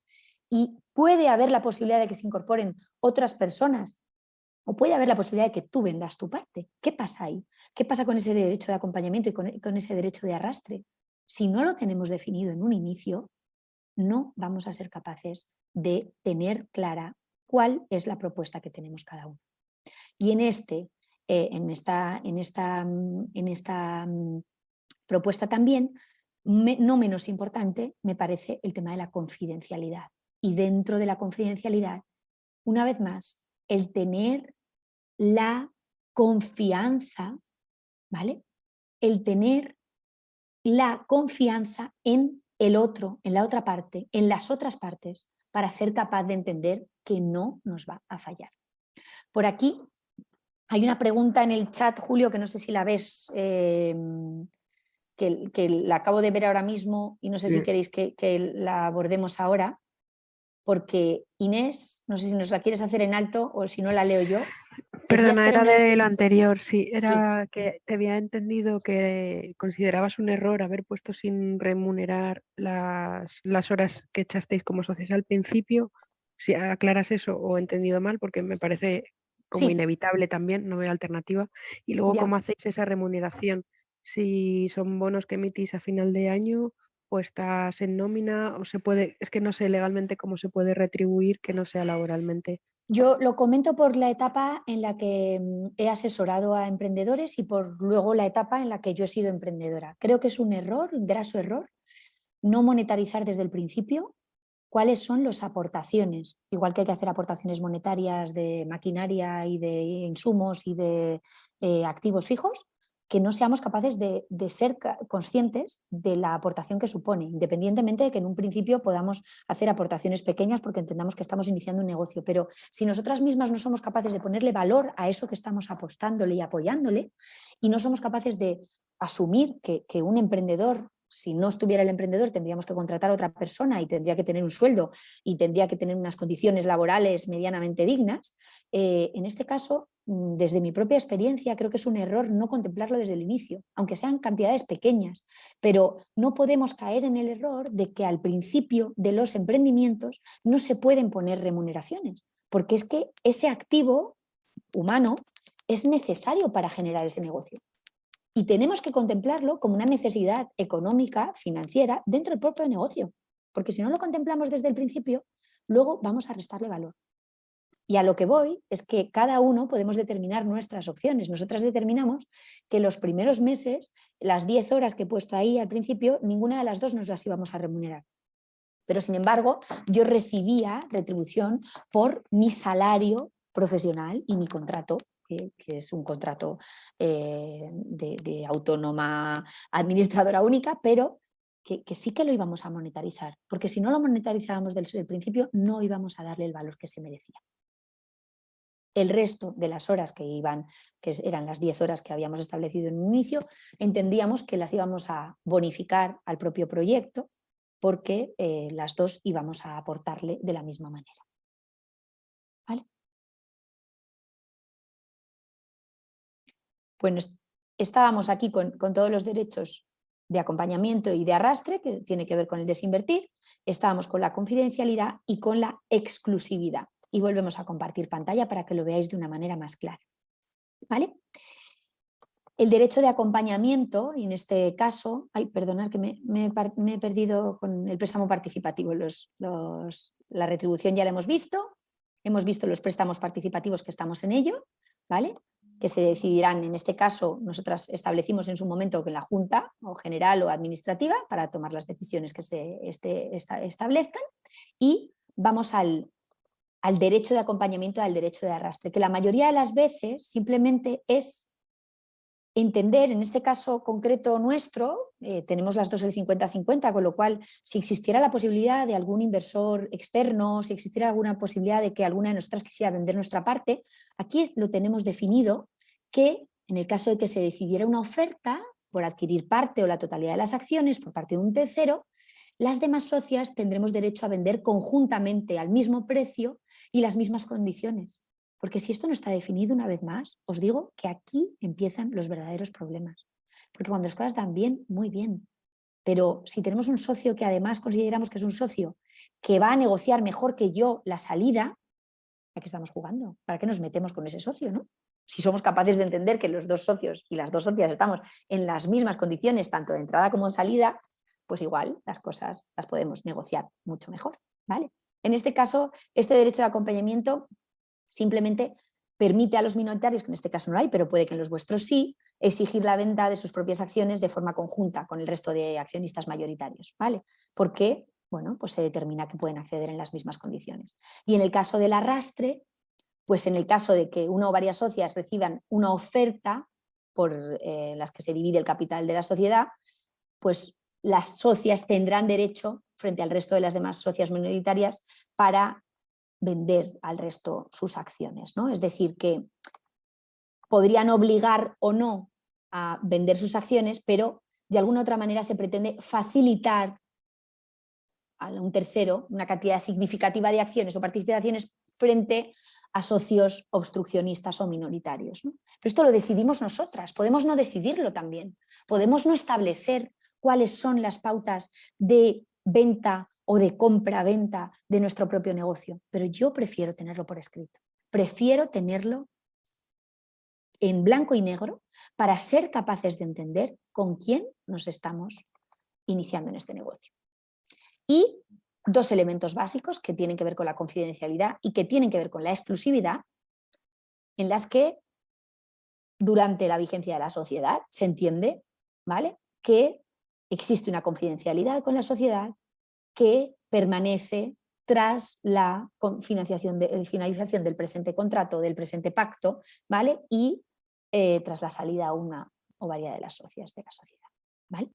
Speaker 2: y puede haber la posibilidad de que se incorporen otras personas O puede haber la posibilidad de que tú vendas tu parte. ¿Qué pasa ahí? ¿Qué pasa con ese derecho de acompañamiento y con, con ese derecho de arrastre? Si no lo tenemos definido en un inicio, no vamos a ser capaces de tener clara cuál es la propuesta que tenemos cada uno. Y en, este, eh, en, esta, en, esta, mm, en esta mm, propuesta también, no menos importante, me parece el tema de la confidencialidad. Y dentro de la confidencialidad, una vez más, el tener la confianza, ¿vale? El tener la confianza en el otro, en la otra parte, en las otras partes, para ser capaz de entender que no nos va a fallar. Por aquí hay una pregunta en el chat, Julio, que no sé si la ves, em, que, la acabo de ver ahora mismo y no sé si queréis que, la abordemos ahora, porque Inés, no sé si nos la quieres hacer en alto o si no la leo yo.
Speaker 3: Perdona, era de lo anterior, sí, era que te había entendido que considerabas un error haber puesto sin remunerar las, las horas que echasteis como socios al principio, si aclaras eso o he entendido mal, porque me parece como inevitable también, no veo alternativa. Y luego, ¿cómo hacéis esa remuneración? Si son bonos que emitís a final de año o estás en nómina o se puede, es que no sé legalmente cómo se puede retribuir que no sea laboralmente.
Speaker 2: Yo lo comento por la etapa en la que mm, he asesorado a emprendedores y por luego la etapa en la que yo he sido emprendedora. Creo que es un error, un graso error, no monetarizar desde el principio cuáles son las aportaciones, igual que hay que hacer aportaciones monetarias de maquinaria y de insumos y de eh, activos fijos, que no seamos capaces de, ser conscientes de la aportación que supone, independientemente de que en un principio podamos hacer aportaciones pequeñas porque entendamos que estamos iniciando un negocio, pero si nosotras mismas no somos capaces de ponerle valor a eso que estamos apostándole y apoyándole y no somos capaces de asumir que, un emprendedor si no estuviera el emprendedor tendríamos que contratar a otra persona y tendría que tener un sueldo y tendría que tener unas condiciones laborales medianamente dignas. Eh, en este caso, mm, desde mi propia experiencia, creo que es un error no contemplarlo desde el inicio, aunque sean cantidades pequeñas, pero no podemos caer en el error de que al principio de los emprendimientos no se pueden poner remuneraciones, porque es que ese activo humano es necesario para generar ese negocio. Y tenemos que contemplarlo como una necesidad económica, financiera, dentro del propio negocio. Porque si no lo contemplamos desde el principio, luego vamos a restarle valor. Y a lo que voy es que cada uno podemos determinar nuestras opciones. Nosotras determinamos que los primeros meses, las 10 horas que he puesto ahí al principio, ninguna de las dos nos las íbamos a remunerar. Pero sin embargo, yo recibía retribución por mi salario profesional y mi contrato que, es un contrato eh, de, autónoma administradora única, pero que, sí que lo íbamos a monetarizar, porque si no lo monetarizábamos desde el principio no íbamos a darle el valor que se merecía. El resto de las horas que iban, que eran las 10 horas que habíamos establecido en un inicio, entendíamos que las íbamos a bonificar al propio proyecto porque eh, las dos íbamos a aportarle de la misma manera. Bueno, estábamos aquí con, todos los derechos de acompañamiento y de arrastre, que tiene que ver con el desinvertir, estábamos con la confidencialidad y con la exclusividad. Y volvemos a compartir pantalla para que lo veáis de una manera más clara. ¿Vale? El derecho de acompañamiento, en este caso, ay, perdonad que me, he perdido con el préstamo participativo, la retribución ya la hemos visto, hemos visto los préstamos participativos que estamos en ello, ¿vale? Que se decidirán, en este caso, nosotras establecimos en su momento que la Junta, o general o administrativa, para tomar las decisiones que se este, establezcan, y vamos al, al derecho de acompañamiento, al derecho de arrastre, que la mayoría de las veces simplemente es entender, en este caso concreto nuestro, eh, tenemos las dos el 50-50, con lo cual si existiera la posibilidad de algún inversor externo, si existiera alguna posibilidad de que alguna de nosotras quisiera vender nuestra parte, aquí lo tenemos definido que en el caso de que se decidiera una oferta por adquirir parte o la totalidad de las acciones por parte de un tercero, las demás socias tendremos derecho a vender conjuntamente al mismo precio y las mismas condiciones. Porque si esto no está definido una vez más, os digo que aquí empiezan los verdaderos problemas. Porque cuando las cosas dan bien, muy bien. Pero si tenemos un socio que además consideramos que es un socio que va a negociar mejor que yo la salida, ¿a qué estamos jugando? ¿Para qué nos metemos con ese socio? ¿no? Si somos capaces de entender que los dos socios y las dos socias estamos en las mismas condiciones, tanto de entrada como de salida, pues igual las cosas las podemos negociar mucho mejor. ¿vale? En este caso, este derecho de acompañamiento simplemente permite a los minoritarios, que en este caso no hay, pero puede que en los vuestros sí, exigir la venta de sus propias acciones de forma conjunta con el resto de accionistas mayoritarios. ¿vale? Porque bueno, pues se determina que pueden acceder en las mismas condiciones. Y en el caso del arrastre, pues en el caso de que una o varias socias reciban una oferta por eh, las que se divide el capital de la sociedad, pues las socias tendrán derecho frente al resto de las demás socias minoritarias para vender al resto sus acciones. ¿no? Es decir, que podrían obligar o no a vender sus acciones, pero de alguna otra manera se pretende facilitar a un tercero una cantidad significativa de acciones o participaciones frente a socios obstruccionistas o minoritarios. Pero esto lo decidimos nosotras, podemos no decidirlo también, podemos no establecer cuáles son las pautas de venta o de compra-venta de nuestro propio negocio, pero yo prefiero tenerlo por escrito, prefiero tenerlo en blanco y negro para ser capaces de entender con quién nos estamos iniciando en este negocio. Y dos elementos básicos que tienen que ver con la confidencialidad y que tienen que ver con la exclusividad, en las que durante la vigencia de la sociedad se entiende ¿vale? que existe una confidencialidad con la sociedad que permanece tras la financiación eh, finalización del presente contrato, del presente pacto, ¿vale? y eh, tras la salida a una o varias de las socias de la sociedad. ¿vale?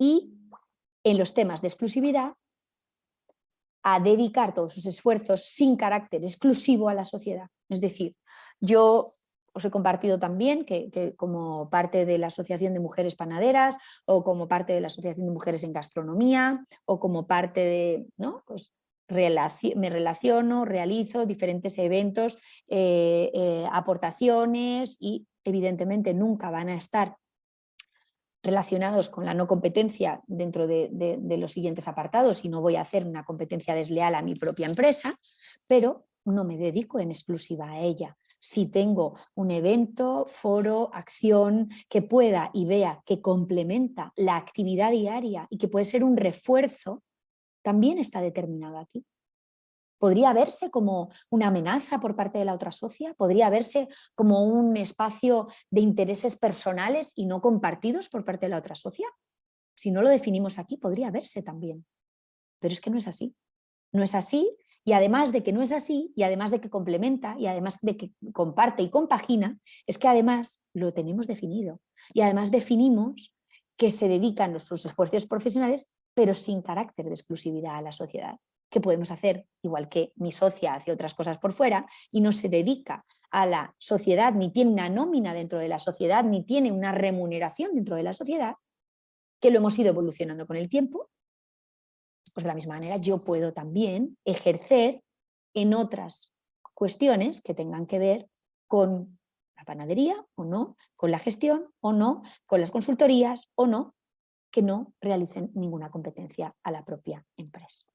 Speaker 2: Y en los temas de exclusividad, a dedicar todos sus esfuerzos sin carácter exclusivo a la sociedad. Es decir, yo os he compartido también que, como parte de la Asociación de Mujeres Panaderas o como parte de la Asociación de Mujeres en Gastronomía o como parte de, ¿no? Pues me relaciono, realizo diferentes eventos, eh, eh, aportaciones y evidentemente nunca van a estar relacionados con la no competencia dentro de, de, los siguientes apartados y no voy a hacer una competencia desleal a mi propia empresa, pero no me dedico en exclusiva a ella si tengo un evento, foro, acción que pueda y vea que complementa la actividad diaria y que puede ser un refuerzo, también está determinado aquí. ¿Podría verse como una amenaza por parte de la otra socia? ¿Podría verse como un espacio de intereses personales y no compartidos por parte de la otra socia? Si no lo definimos aquí, podría verse también. Pero es que no es así. No es así y además de que no es así, y además de que complementa, y además de que comparte y compagina, es que además lo tenemos definido. Y además definimos que se dedican nuestros esfuerzos profesionales, pero sin carácter de exclusividad a la sociedad. Que podemos hacer, igual que mi socia hace otras cosas por fuera, y no se dedica a la sociedad, ni tiene una nómina dentro de la sociedad, ni tiene una remuneración dentro de la sociedad, que lo hemos ido evolucionando con el tiempo, pues de la misma manera yo puedo también ejercer en otras cuestiones que tengan que ver con la panadería o no, con la gestión o no, con las consultorías o no, que no realicen ninguna competencia a la propia empresa.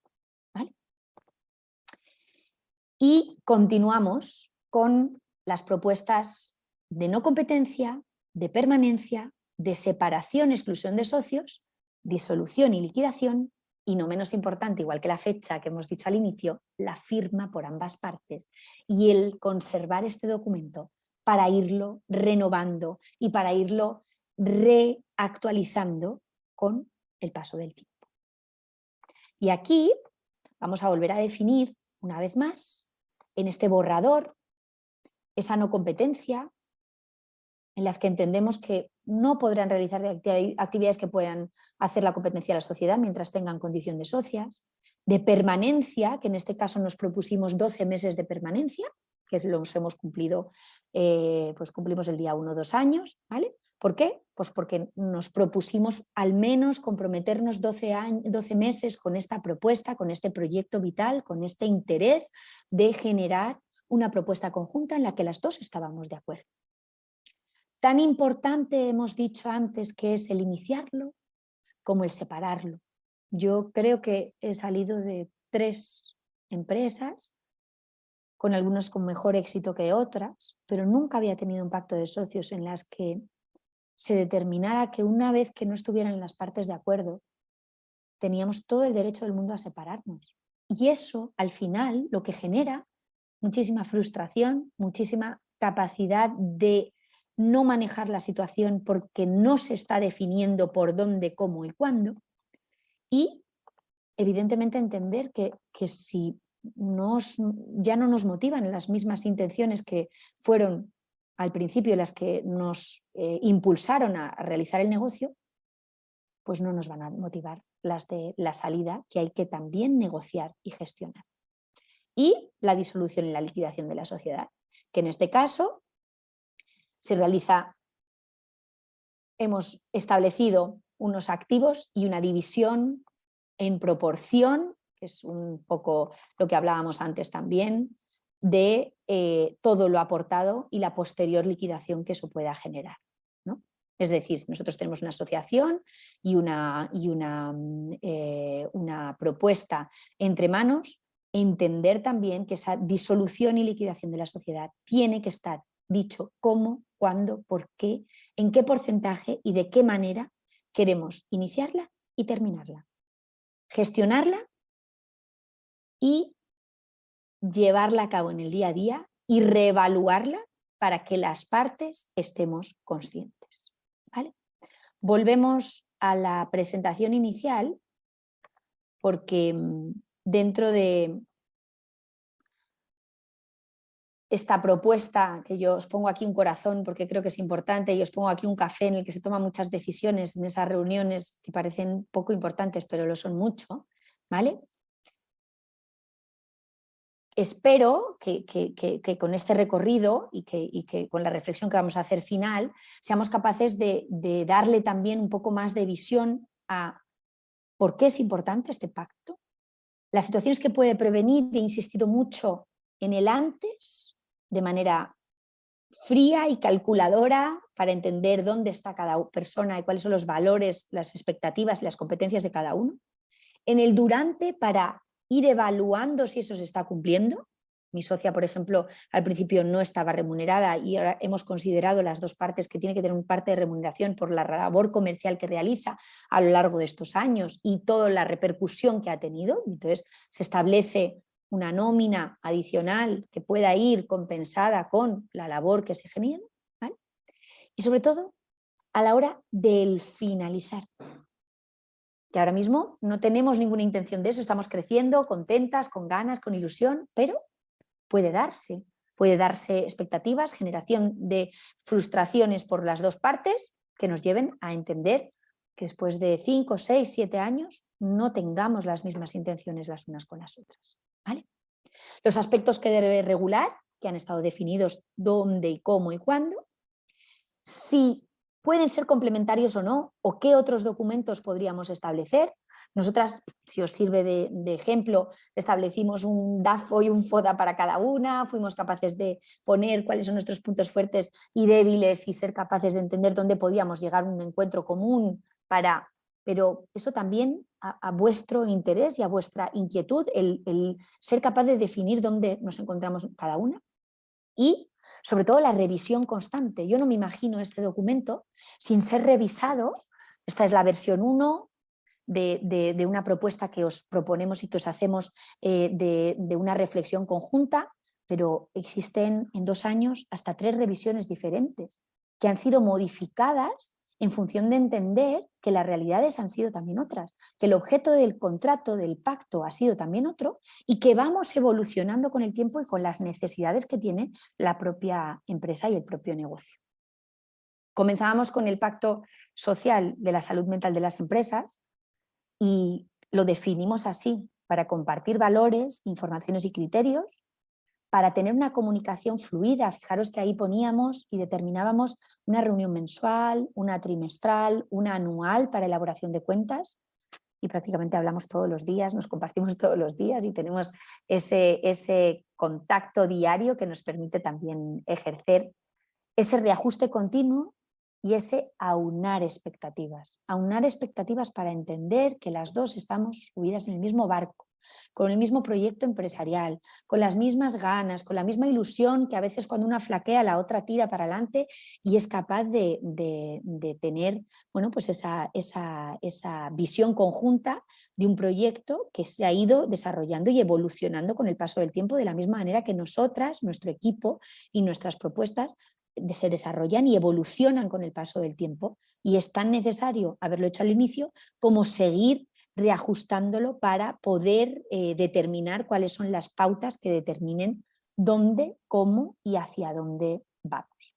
Speaker 2: Y continuamos con las propuestas de no competencia, de permanencia, de separación, exclusión de socios, disolución y liquidación y no menos importante, igual que la fecha que hemos dicho al inicio, la firma por ambas partes y el conservar este documento para irlo renovando y para irlo reactualizando con el paso del tiempo. Y aquí vamos a volver a definir una vez más en este borrador esa no competencia en las que entendemos que no podrán realizar actividades que puedan hacer la competencia a la sociedad mientras tengan condición de socias, de permanencia, que en este caso nos propusimos 12 meses de permanencia, que los hemos cumplido, eh, pues cumplimos el día 1 o 2 años, ¿vale? ¿Por qué? Pues porque nos propusimos al menos comprometernos 12, años, 12 meses con esta propuesta, con este proyecto vital, con este interés de generar una propuesta conjunta en la que las dos estábamos de acuerdo. Tan importante hemos dicho antes que es el iniciarlo como el separarlo. Yo creo que he salido de tres empresas con algunos con mejor éxito que otras, pero nunca había tenido un pacto de socios en las que se determinara que una vez que no estuvieran las partes de acuerdo, teníamos todo el derecho del mundo a separarnos. Y eso, al final, lo que genera muchísima frustración, muchísima capacidad de no manejar la situación porque no se está definiendo por dónde, cómo y cuándo. Y evidentemente entender que, que si nos, ya no nos motivan las mismas intenciones que fueron al principio las que nos eh, impulsaron a, realizar el negocio, pues no nos van a motivar las de la salida que hay que también negociar y gestionar. Y la disolución y la liquidación de la sociedad, que en este caso se realiza, hemos establecido unos activos y una división en proporción, que es un poco lo que hablábamos antes también, de eh, todo lo aportado y la posterior liquidación que eso pueda generar. ¿no? Es decir, nosotros tenemos una asociación y, una, y una, mm, eh, una propuesta entre manos, entender también que esa disolución y liquidación de la sociedad tiene que estar dicho cómo, cuándo, por qué, en qué porcentaje y de qué manera queremos iniciarla y terminarla. Gestionarla y llevarla a cabo en el día a día y reevaluarla para que las partes estemos conscientes. ¿vale? Volvemos a la presentación inicial porque mm, dentro de esta propuesta, que yo os pongo aquí un corazón porque creo que es importante y os pongo aquí un café en el que se toman muchas decisiones en esas reuniones que parecen poco importantes pero lo son mucho, ¿vale? espero que, con este recorrido y que, con la reflexión que vamos a hacer final, seamos capaces de, darle también un poco más de visión a por qué es importante este pacto, las situaciones que puede prevenir, he insistido mucho en el antes, de manera fría y calculadora para entender dónde está cada persona y cuáles son los valores, las expectativas y las competencias de cada uno. En el durante para ir evaluando si eso se está cumpliendo. Mi socia, por ejemplo, al principio no estaba remunerada y ahora hemos considerado las dos partes que tiene que tener un parte de remuneración por la labor comercial que realiza a lo largo de estos años y toda la repercusión que ha tenido. Entonces se establece una nómina adicional que pueda ir compensada con la labor que se genera. Y sobre todo a la hora del finalizar que ahora mismo no tenemos ninguna intención de eso, estamos creciendo, contentas, con ganas, con ilusión, pero puede darse, puede darse expectativas, generación de frustraciones por las dos partes que nos lleven a entender que después de 5, 6, 7 años no tengamos las mismas intenciones las unas con las otras. Los aspectos que debe regular, que han estado definidos dónde y cómo y cuándo, si pueden ser complementarios o no, o qué otros documentos podríamos establecer. Nosotras, si os sirve de, ejemplo, establecimos un DAFO y un FODA para cada una, fuimos capaces de poner cuáles son nuestros puntos fuertes y débiles y ser capaces de entender dónde podíamos llegar a un encuentro común para... Pero eso también a, vuestro interés y a vuestra inquietud, el, el ser capaz de definir dónde nos encontramos cada una y sobre todo la revisión constante. Yo no me imagino este documento sin ser revisado. Esta es la versión 1 de, una propuesta que os proponemos y que os hacemos eh, de, de una reflexión conjunta, pero existen en dos años hasta tres revisiones diferentes que han sido modificadas en función de entender que las realidades han sido también otras, que el objeto del contrato, del pacto ha sido también otro y que vamos evolucionando con el tiempo y con las necesidades que tiene la propia empresa y el propio negocio. Comenzábamos con el pacto social de la salud mental de las empresas y lo definimos así, para compartir valores, informaciones y criterios para tener una comunicación fluida. Fijaros que ahí poníamos y determinábamos una reunión mensual, una trimestral, una anual para elaboración de cuentas y prácticamente hablamos todos los días, nos compartimos [laughs] todos los días y tenemos ese, ese contacto diario que nos permite también ejercer ese reajuste continuo y ese aunar expectativas. Aunar expectativas para entender que las dos estamos subidas en el mismo barco, con el mismo proyecto empresarial, con las mismas ganas, con la misma ilusión que a veces cuando una flaquea la otra tira para adelante y es capaz de, tener bueno, pues esa, esa, esa visión conjunta de un proyecto que se ha ido desarrollando y evolucionando con el paso del tiempo de la misma manera que nosotras, nuestro equipo y nuestras propuestas se desarrollan y evolucionan con el paso del tiempo. Y es tan necesario haberlo hecho al inicio como seguir reajustándolo para poder eh, determinar cuáles son las pautas que determinen dónde, cómo y hacia dónde vamos.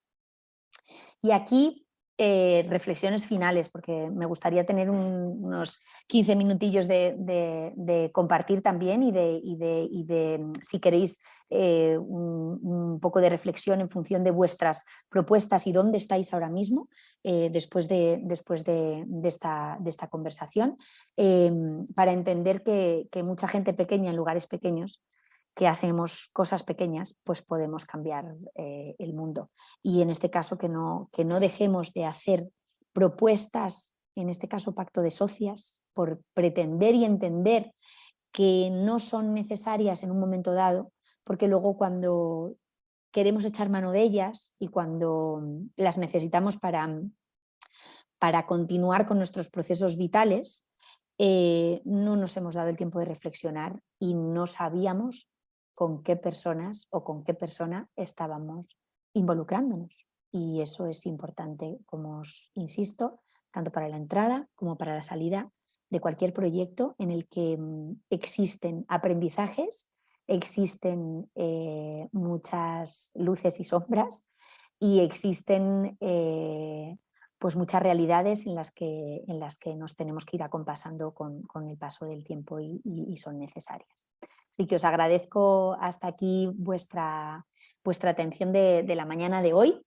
Speaker 2: Y aquí eh, reflexiones finales, porque me gustaría tener unos 15 minutillos de, compartir también y de, mm, si queréis, eh, un, poco de reflexión en función de vuestras propuestas y dónde estáis ahora mismo eh, después, de, después de, esta, conversación, para entender que mucha gente pequeña en lugares pequeños que hacemos cosas pequeñas, pues podemos cambiar eh, el mundo. Y en este caso que no, que no dejemos de hacer propuestas, en este caso pacto de socias, por pretender y entender que no son necesarias en un momento dado, porque luego cuando queremos echar mano de ellas y cuando las necesitamos para, para continuar con nuestros procesos vitales, eh, no nos hemos dado el tiempo de reflexionar y no sabíamos con qué personas o con qué persona estábamos involucrándonos. Y eso es importante, como os insisto, tanto para la entrada como para la salida de cualquier proyecto en el que mm, existen aprendizajes, existen eh, muchas luces y sombras y existen eh, pues muchas realidades en las, que, en las que nos tenemos que ir acompasando con, con el paso del tiempo y son necesarias. Así que os agradezco hasta aquí vuestra, vuestra atención de, la mañana de hoy.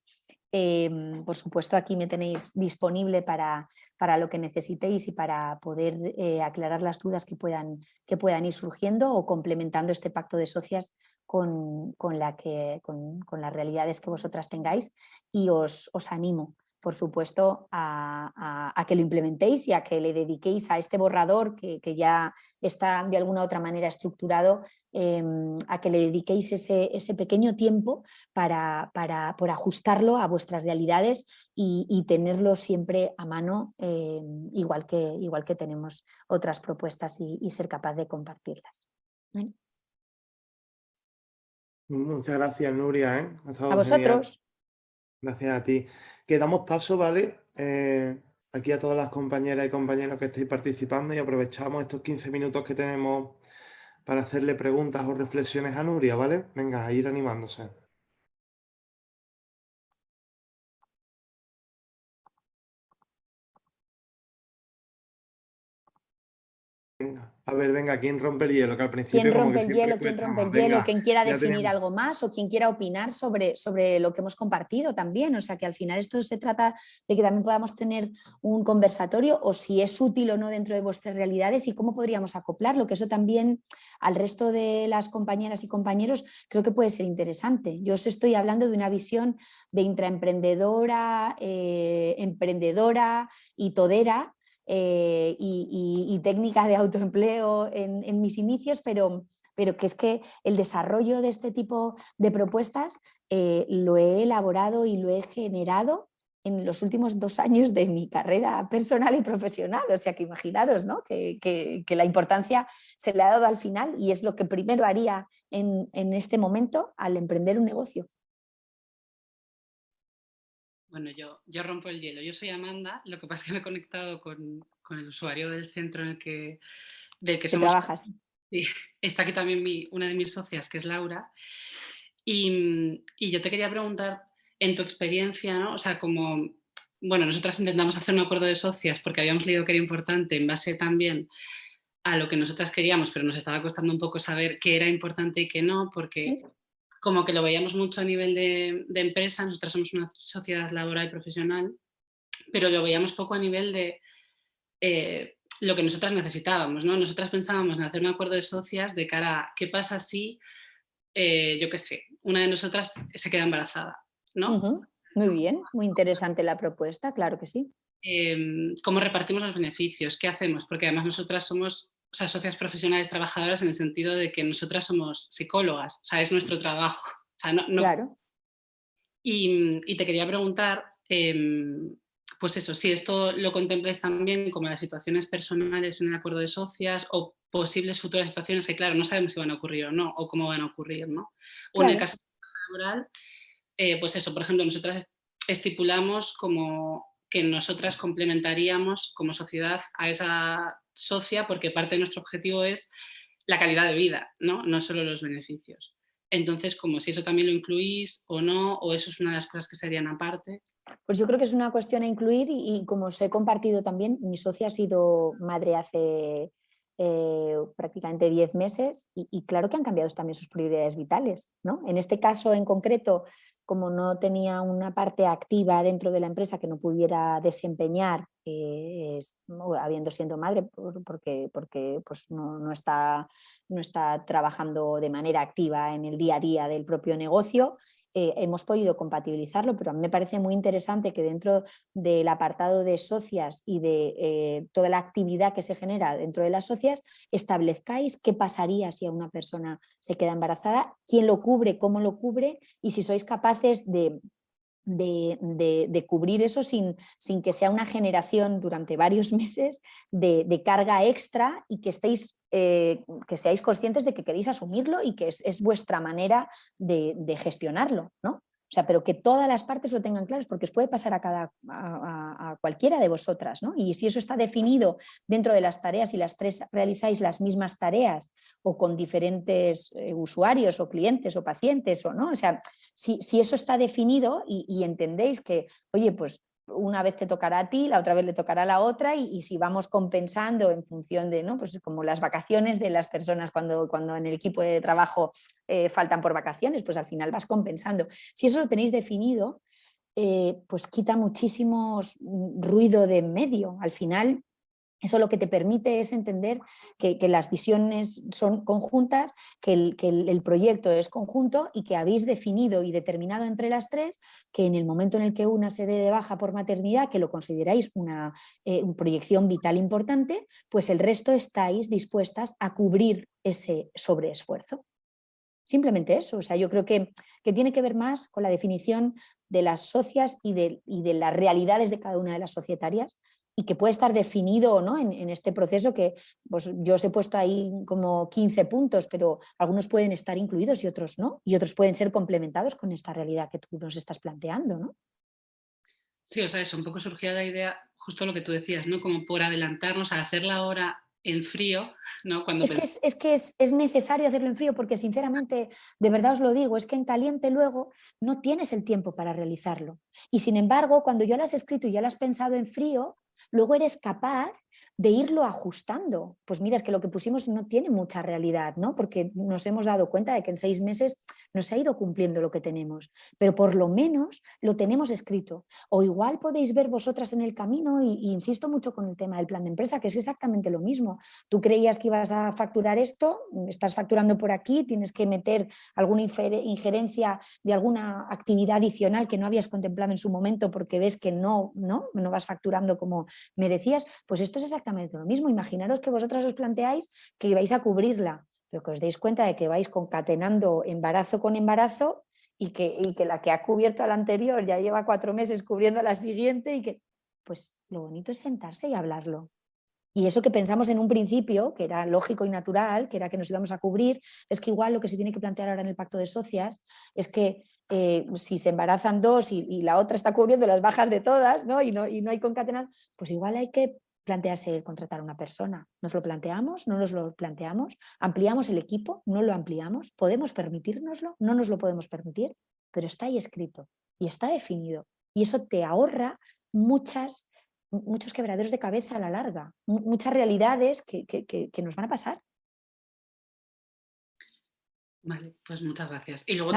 Speaker 2: Em, por supuesto aquí me tenéis disponible para, para lo que necesitéis y para poder eh, aclarar las dudas que puedan, que puedan ir surgiendo o complementando este pacto de socias con, la que, con, con las realidades que vosotras tengáis y os, os animo por supuesto, a, que lo implementéis y a que le dediquéis a este borrador que, ya está de alguna u otra manera estructurado, em, a que le dediquéis ese, pequeño tiempo para, por ajustarlo a vuestras realidades y, tenerlo siempre a mano, em, igual, que, igual que tenemos otras propuestas y, ser capaz de compartirlas.
Speaker 1: Muchas gracias, Nuria. ¿eh?
Speaker 2: A vosotros.
Speaker 1: Gracias a ti. Que damos paso, ¿vale? Eh, aquí a todas las compañeras y compañeros que estéis participando y aprovechamos estos 15 minutos que tenemos para hacerle preguntas o reflexiones a Nuria, ¿vale? Venga, a ir animándose. A ver, venga, ¿quién rompe el hielo? Que al principio
Speaker 2: ¿Quién rompe el hielo? ¿Quién rompe el hielo? ¿Quién quiera definir algo más o quien quiera opinar sobre, sobre lo que hemos compartido también? O sea, que al final esto se trata de que también podamos tener un conversatorio o si es útil o no dentro de vuestras realidades y cómo podríamos acoplarlo, que eso también al resto de las compañeras y compañeros creo que puede ser interesante. Yo os estoy hablando de una visión de intraemprendedora, eh, emprendedora y todera eh, y, técnicas de autoempleo en, mis inicios, pero, pero que es que el desarrollo de este tipo de propuestas eh, lo he elaborado y lo he generado en los últimos dos años de mi carrera personal y profesional, o sea que imaginaros ¿no? que, la importancia se le ha dado al final y es lo que primero haría en, en este momento al emprender un negocio.
Speaker 4: Bueno, yo, yo rompo el hielo. Yo soy Amanda, lo que pasa es que me he conectado con, el usuario del centro en el que, del que somos...
Speaker 2: trabajas.
Speaker 4: Sí, [laughs] está aquí también mi, una de mis socias, que es Laura. Y, yo te quería preguntar, en tu experiencia, ¿no? o sea, como, bueno, nosotras intentamos hacer un acuerdo de socias porque habíamos leído que era importante en base también a lo que nosotras queríamos, pero nos estaba costando un poco saber qué era importante y qué no, porque como que lo veíamos mucho a nivel de, empresa, nosotros somos una sociedad laboral y profesional, pero lo veíamos poco a nivel de eh, lo que nosotras necesitábamos. ¿no? Nosotras pensábamos en hacer un acuerdo de socias de cara a qué pasa si, eh, yo qué sé, una de nosotras se queda embarazada. ¿no?
Speaker 2: Muy bien, muy interesante la propuesta, claro que sí.
Speaker 4: Em, ¿Cómo repartimos los beneficios? ¿Qué hacemos? Porque además nosotras somos o sea, socias profesionales trabajadoras en el sentido de que nosotras somos psicólogas, o sea, es nuestro trabajo.
Speaker 2: claro.
Speaker 4: Y, te quería preguntar, em, pues eso, si esto lo contemples también como las situaciones personales en el acuerdo de socias o posibles futuras situaciones que, claro, no sabemos si van a ocurrir o no, o cómo van a ocurrir, ¿no? O en el caso laboral, eh, pues eso, por ejemplo, nosotras estipulamos como que nosotras complementaríamos como sociedad a esa socia porque parte de nuestro objetivo es la calidad de vida, no, no solo los beneficios. Entonces, como si eso también lo incluís o no, o eso es una de las cosas que serían aparte.
Speaker 2: Pues yo creo que es una cuestión a incluir y, y como os he compartido también, mi socia ha sido madre hace eh, prácticamente 10 meses y, claro que han cambiado también sus prioridades vitales. ¿no? En este caso en concreto, como no tenía una parte activa dentro de la empresa que no pudiera desempeñar, eh, habiendo siendo madre, porque, porque pues no, no, está, no está trabajando de manera activa en el día a día del propio negocio, eh, hemos podido compatibilizarlo, pero me parece muy interesante que dentro del apartado de socias y de eh, toda la actividad que se genera dentro de las socias, establezcáis qué pasaría si a una persona se queda embarazada, quién lo cubre, cómo lo cubre y si sois capaces de de, cubrir eso sin, sin, que sea una generación durante varios [laughs] meses de, carga extra y que estéis eh, que seáis conscientes de que queréis asumirlo y que es, vuestra manera de, de gestionarlo, ¿no? O sea, pero que todas las partes lo tengan claras porque os puede pasar a, cada, a, cualquiera de vosotras. ¿no? Y si eso está definido dentro de las tareas y las tres realizáis las mismas tareas o con diferentes eh, usuarios o clientes o pacientes, o, ¿no? o sea, si, si eso está definido y, y entendéis que, oye, pues una vez te tocará a ti, la otra vez le tocará a la otra y, si vamos compensando en función de, ¿no? pues como las vacaciones de las personas cuando, cuando en el equipo de trabajo eh, faltan por vacaciones, pues al final vas compensando. Si eso lo tenéis definido, eh, pues quita muchísimo ruido de medio. Al final eso lo que te permite es entender que, las visiones son conjuntas, que, el, proyecto es conjunto y que habéis definido y determinado entre las tres que en el momento en el que una se dé de baja por maternidad, que lo consideráis una, eh, proyección vital importante, pues el resto estáis dispuestas a cubrir ese sobreesfuerzo. Simplemente eso, o sea, yo creo que, que, tiene que ver más con la definición de las socias y de, y de las realidades de cada una de las societarias y que puede estar definido ¿no? en, este proceso que pues, yo os he puesto ahí como 15 puntos, pero algunos pueden estar incluidos y otros no, y otros pueden ser complementados con esta realidad que tú nos estás planteando. ¿no?
Speaker 4: Sí, o sea, eso, un poco surgía la idea, justo lo que tú decías, ¿no? como por adelantarnos a hacerla ahora en frío, ¿no? Cuando
Speaker 2: es, que es, que es, es, necesario hacerlo en frío porque sinceramente, de verdad os lo digo, es que en caliente luego no tienes el tiempo para realizarlo. Y sin embargo, cuando yo lo has escrito y ya lo has pensado en frío, luego eres capaz de irlo ajustando. Pues mira, es que lo que pusimos no tiene mucha realidad, ¿no? porque nos hemos dado cuenta de que en seis meses no se ha ido cumpliendo lo que tenemos, pero por lo menos lo tenemos escrito. O igual podéis ver vosotras en el camino, y, insisto mucho con el tema del plan de empresa, que es exactamente lo mismo. Tú creías que ibas a facturar esto, estás facturando por aquí, tienes que meter alguna injerencia de alguna actividad adicional que no habías contemplado en su momento porque ves que no, no, no vas facturando como merecías, pues esto es exactamente lo mismo. Imaginaros que vosotras os planteáis que vais a cubrirla, pero que os deis cuenta de que vais concatenando embarazo con embarazo y que, que la que ha cubierto a la anterior ya lleva cuatro meses cubriendo a la siguiente y que, pues lo bonito es sentarse y hablarlo. Y eso que pensamos en un principio, que era lógico y natural, que era que nos íbamos a cubrir, es que igual lo que se tiene que plantear ahora en el pacto de socias es que eh, si se embarazan dos y, la otra está cubriendo las bajas de todas ¿no? Y, no, y no hay concatenado, pues igual hay que plantearse el contratar a una persona. ¿Nos lo planteamos? ¿No nos lo planteamos? ¿Ampliamos el equipo? ¿No lo ampliamos? ¿Podemos permitírnoslo? ¿No nos lo podemos permitir? Pero está ahí escrito y está definido. Y eso te ahorra muchas, muchos quebraderos de cabeza a la larga, muchas realidades que, que, nos van a pasar.
Speaker 4: Vale, pues muchas gracias. Y luego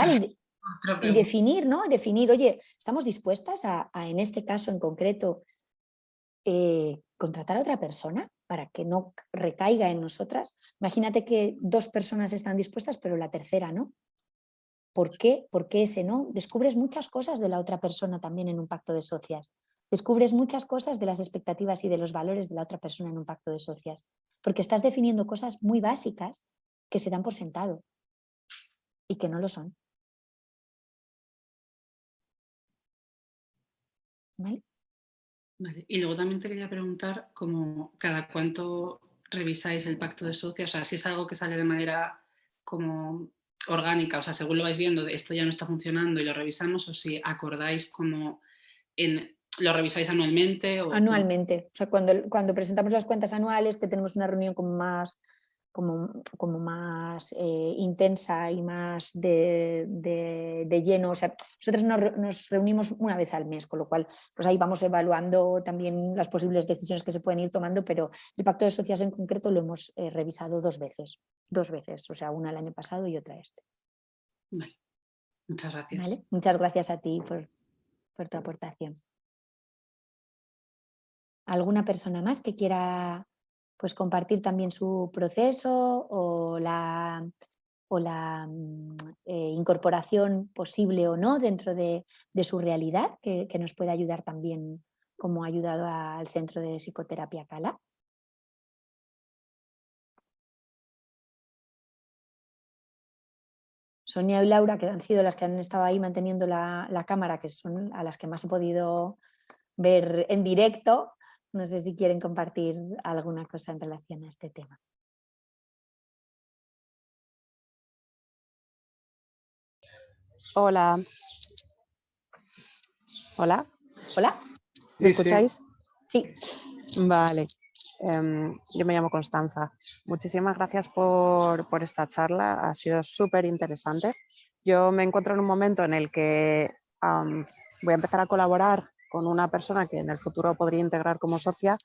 Speaker 2: y definir, ¿no? Definir, oye, ¿estamos dispuestas a, en este caso en concreto, eh, contratar a otra persona para que no recaiga en nosotras? Imagínate que dos personas están dispuestas, pero la tercera no. ¿Por qué? ¿Por qué ese no? Descubres muchas cosas de la otra persona también en un pacto de socias. descubres muchas cosas de las expectativas y de los valores de la otra persona en un pacto de socias, porque estás definiendo cosas muy básicas que se dan por sentado y que no lo son. ¿Vale?
Speaker 4: Y luego también te quería preguntar como cada cuánto revisáis el pacto de socios, o sea, si es algo que sale de manera como orgánica, o sea, según lo vais viendo, esto ya no está funcionando y lo revisamos, o si acordáis como en, lo revisáis anualmente. O
Speaker 2: anualmente, o sea, cuando, cuando presentamos las cuentas anuales, que tenemos una reunión como más como, como más eh, intensa y más de, de, lleno. O sea, nosotros nos, reunimos una vez al mes, con lo cual pues ahí vamos evaluando también las posibles decisiones que se pueden ir tomando, pero el pacto de sociedades en concreto lo hemos eh, revisado dos veces, dos veces, o sea, una el año pasado y otra este.
Speaker 4: Vale. Muchas gracias.
Speaker 2: Muchas gracias a ti por, por tu aportación. ¿Alguna persona más que quiera pues compartir también su proceso o la, o la mm, eh, incorporación posible o no dentro de, su realidad, que, nos puede ayudar también como ha ayudado al Centro de Psicoterapia Cala. Sonia y Laura, que han sido las que han estado ahí manteniendo la, la cámara, que son a las que más he podido ver en directo, no sé si quieren compartir alguna cosa en relación a este tema.
Speaker 5: Hola. Hola.
Speaker 2: Hola.
Speaker 5: ¿Me escucháis?
Speaker 2: Sí.
Speaker 5: Vale. Em, yo me llamo Constanza. Muchísimas gracias por, esta charla. Ha sido súper interesante. Yo me encuentro en un momento en el que voy a empezar a colaborar con una persona que en el futuro podría integrar como socia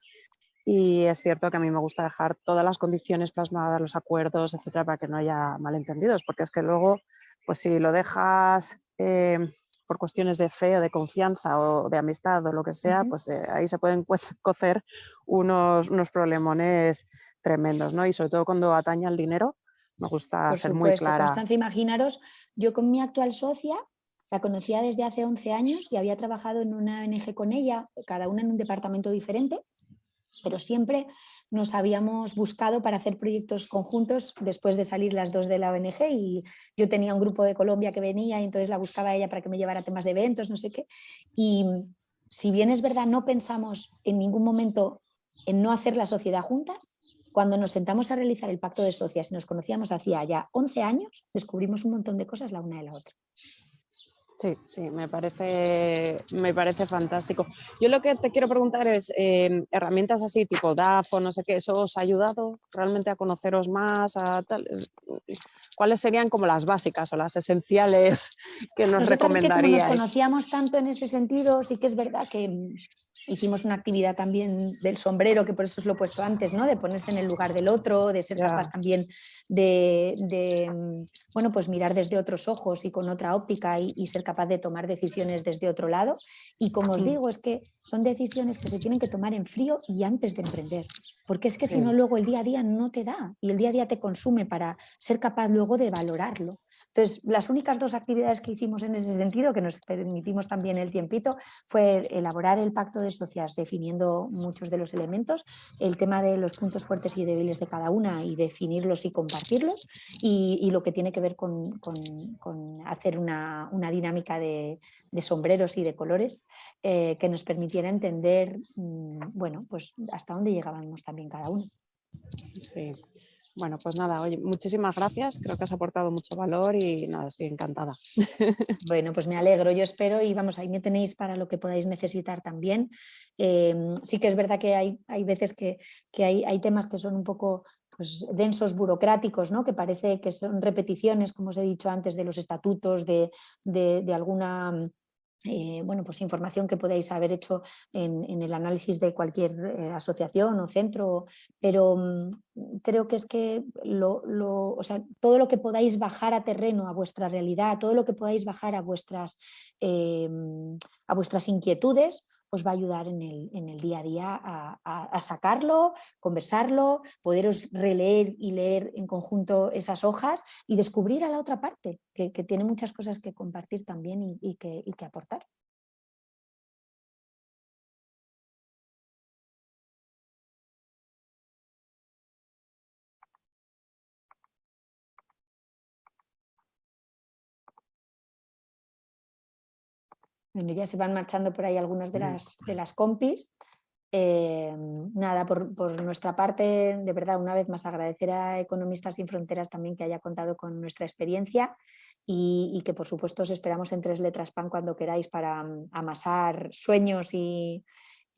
Speaker 5: y es cierto que a mí me gusta dejar todas las condiciones plasmadas, los acuerdos, etcétera, para que no haya malentendidos, porque es que luego, pues si lo dejas eh, por cuestiones de fe o de confianza o de amistad o lo que sea, pues eh, ahí se pueden cocer unos, unos problemones tremendos, ¿no? Y sobre todo cuando atañe al dinero, me gusta ser muy clara.
Speaker 2: Constancia, imaginaros, yo con mi actual socia la conocía desde hace 11 años y había trabajado en una ONG con ella, cada una en un departamento diferente, pero siempre nos habíamos buscado para hacer proyectos conjuntos después de salir las dos de la ONG y yo tenía un grupo de Colombia que venía y entonces la buscaba ella para que me llevara temas de eventos, no sé qué. Y si bien es verdad, no pensamos en ningún momento en no hacer la sociedad juntas, cuando nos sentamos a realizar el pacto de socias y nos conocíamos hacía ya 11 años, descubrimos un montón de cosas la una de la otra.
Speaker 5: Sí, sí, me parece, me parece fantástico. Yo lo que te quiero preguntar es, em, herramientas así tipo DAF o no sé qué, ¿eso os ha ayudado realmente a conoceros más? A tal? ¿Cuáles serían como las básicas o las esenciales que nos recomendaríais?
Speaker 2: nos conocíamos tanto en ese sentido, sí que es verdad que hicimos una actividad también del sombrero, que por eso os lo he puesto antes, ¿no? de ponerse en el lugar del otro, de ser capaz también de, mm, bueno, pues mirar desde otros ojos y con otra óptica y, ser capaz de tomar decisiones desde otro lado. Y como os digo, es que son decisiones que se tienen que tomar en frío y antes de emprender, porque es que si no luego el día a día no te da y el día a día te consume para ser capaz luego de valorarlo. Entonces, las únicas dos actividades que hicimos en ese sentido, que nos permitimos también el tiempito, fue elaborar el pacto de socias definiendo muchos de los elementos, el tema de los puntos fuertes y débiles de cada una y definirlos y compartirlos, y, lo que tiene que ver con, hacer una, dinámica de, sombreros y de colores eh, que nos permitiera entender, mm, bueno, pues hasta dónde llegábamos también cada uno.
Speaker 5: Sí. Bueno, pues nada, oye, muchísimas gracias, creo que has aportado mucho valor y nada, estoy encantada. [laughs]
Speaker 2: Bueno, pues me alegro, yo espero y vamos, ahí me tenéis para lo que podáis necesitar también. Em, sí que es verdad que hay, hay veces que, hay, hay, temas que son un poco pues, densos, burocráticos, ¿no? que parece que son repeticiones, como os he dicho antes, de los estatutos, de, de alguna eh, bueno, pues información que podéis haber hecho en, el análisis de cualquier eh, asociación o centro, pero mm, creo que es que lo, todo lo que podáis bajar a terreno, a vuestra realidad, todo lo que podáis bajar a vuestras, eh, a vuestras inquietudes, os va a ayudar en el, día a día a, sacarlo, conversarlo, poderos releer y leer en conjunto esas hojas y descubrir a la otra parte, que, tiene muchas cosas que compartir también y, que, y que aportar. Bueno, ya se van marchando por ahí algunas de las, de las compis. Eh, nada, por, por nuestra parte, de verdad, una vez más agradecer a Economistas Sin Fronteras también que haya contado con nuestra experiencia y, y que por supuesto os esperamos en Tres Letras Pan cuando queráis para mm, amasar sueños y,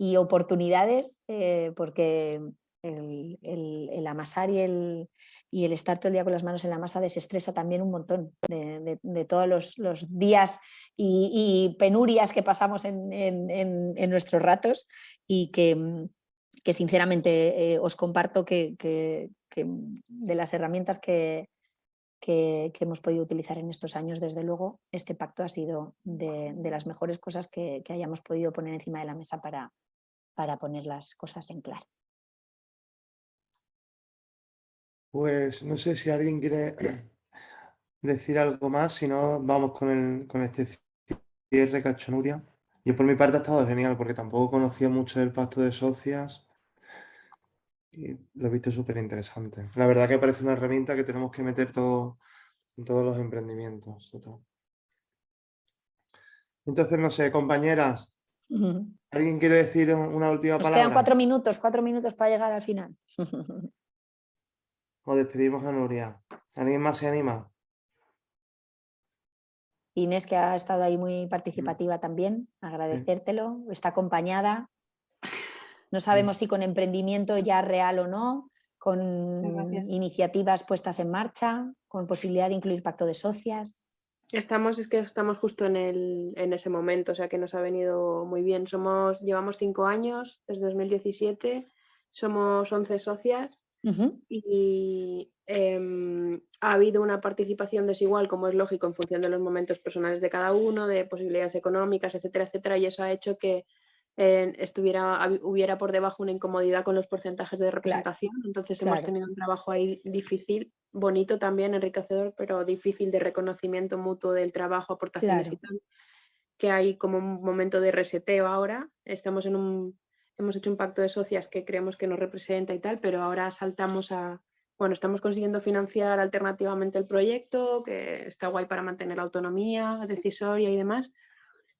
Speaker 2: y oportunidades, eh, porque el, amasar y el, y el estar todo el día con las manos en la masa desestresa también un montón de, todos los, días y, penurias que pasamos en, nuestros ratos y que, mm, sinceramente eh, os comparto que, que de las herramientas que, que- hemos podido utilizar en estos años, desde luego, este pacto ha sido de, de las mejores cosas que, que hayamos podido poner encima de la mesa para, para poner las cosas en claro.
Speaker 1: Pues no sé si alguien quiere [clears throat] decir algo más, si no vamos con, el, con este cierre cachonuria. Yo por mi parte ha estado genial porque tampoco conocía mucho del pacto de socias y lo he visto súper interesante. La verdad que parece una herramienta que tenemos que meter todo, en todos los emprendimientos. Entonces, no sé, compañeras. ¿alguien quiere decir una última
Speaker 2: Nos
Speaker 1: palabra?
Speaker 2: quedan cuatro minutos, cuatro minutos para llegar al final. [laughs]
Speaker 1: O despedimos a Nuria. ¿Alguien más se anima?
Speaker 2: Inés, que ha estado ahí muy participativa también, agradecértelo, está acompañada. No sabemos si con emprendimiento ya real o no, con
Speaker 3: Gracias.
Speaker 2: iniciativas puestas en marcha, con posibilidad de incluir pacto de socias.
Speaker 3: Estamos, es que estamos justo en, el, en ese momento, o sea que nos ha venido muy bien. Somos, llevamos cinco años, desde 2017, somos 11 socias Y em, ha habido una participación desigual, como es lógico, en función de los momentos personales de cada uno, de posibilidades económicas, etcétera, etcétera, y eso ha hecho que eh, estuviera, hubiera por debajo una incomodidad con los porcentajes de representación. Entonces hemos tenido un trabajo ahí difícil, bonito también, enriquecedor, pero difícil de reconocimiento mutuo del trabajo, aportaciones y tal. Que hay como un momento de reseteo ahora. Estamos en un, hemos hecho un pacto de socias que creemos que nos representa y tal, pero ahora saltamos a, bueno, estamos consiguiendo financiar alternativamente el proyecto, que está guay para mantener la autonomía decisoria y demás,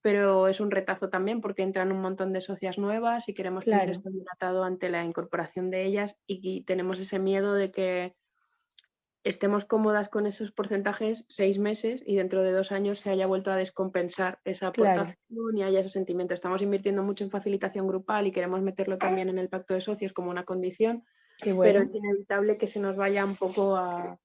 Speaker 3: pero es un retazo también porque entran un montón de socias nuevas y queremos tener
Speaker 2: Claro.
Speaker 3: esto bien atado ante la incorporación de ellas y, y tenemos ese miedo de que estemos cómodas con esos porcentajes seis meses y dentro de dos años se haya vuelto a descompensar esa
Speaker 2: Claro.
Speaker 3: aportación y haya ese sentimiento. Estamos invirtiendo mucho en facilitación grupal y queremos meterlo también en el pacto de socios como una condición,
Speaker 2: bueno.
Speaker 3: pero es inevitable que se nos vaya un poco a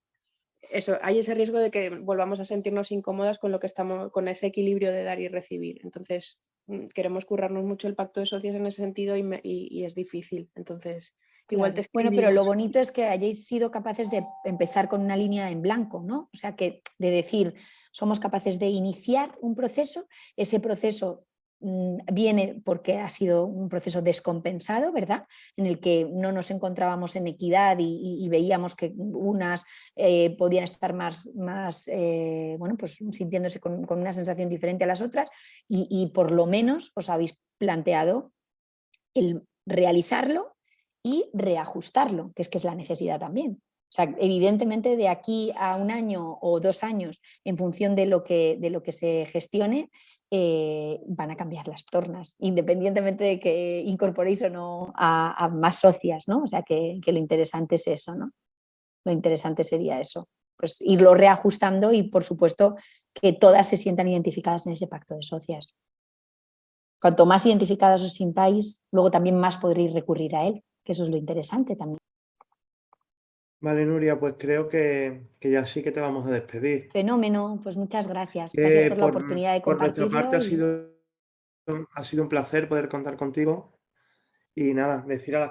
Speaker 3: eso, hay ese riesgo de que volvamos a sentirnos incómodas con lo que estamos, con ese equilibrio de dar y recibir. Entonces, mm, queremos currarnos mucho el pacto de socios en ese sentido y, me- y- y es difícil. Entonces, igual te
Speaker 2: Claro. Bueno, pero lo bonito es que hayáis sido capaces de empezar con una línea en blanco, ¿no? O sea, que de decir, somos capaces de iniciar un proceso, ese proceso mm, viene porque ha sido un proceso descompensado, ¿verdad? En el que no nos encontrábamos en equidad y, y- y veíamos que unas eh, podían estar más, más eh, bueno, pues sintiéndose con, con una sensación diferente a las otras y, y por lo menos os habéis planteado el realizarlo y reajustarlo, que es que es la necesidad también. O sea, evidentemente de aquí a un año o dos años, en función de lo que, de lo que se gestione, eh, van a cambiar las tornas, independientemente de que incorporéis o no a, a más socias, ¿no? O sea, que, que lo interesante es eso, ¿no? Lo interesante sería eso, pues irlo reajustando y por supuesto que todas se sientan identificadas en ese pacto de socias. Cuanto más identificadas os sintáis, luego también más podréis recurrir a él, que eso es lo interesante también.
Speaker 1: Vale, Nuria, pues creo que, que ya sí que te vamos a despedir.
Speaker 2: Fenómeno, pues muchas gracias. Gracias
Speaker 1: Eh,
Speaker 2: por la oportunidad de
Speaker 1: por nuestra
Speaker 2: compartirlo.
Speaker 1: parte ha sido, ha sido un placer poder contar contigo. Y nada, decir a las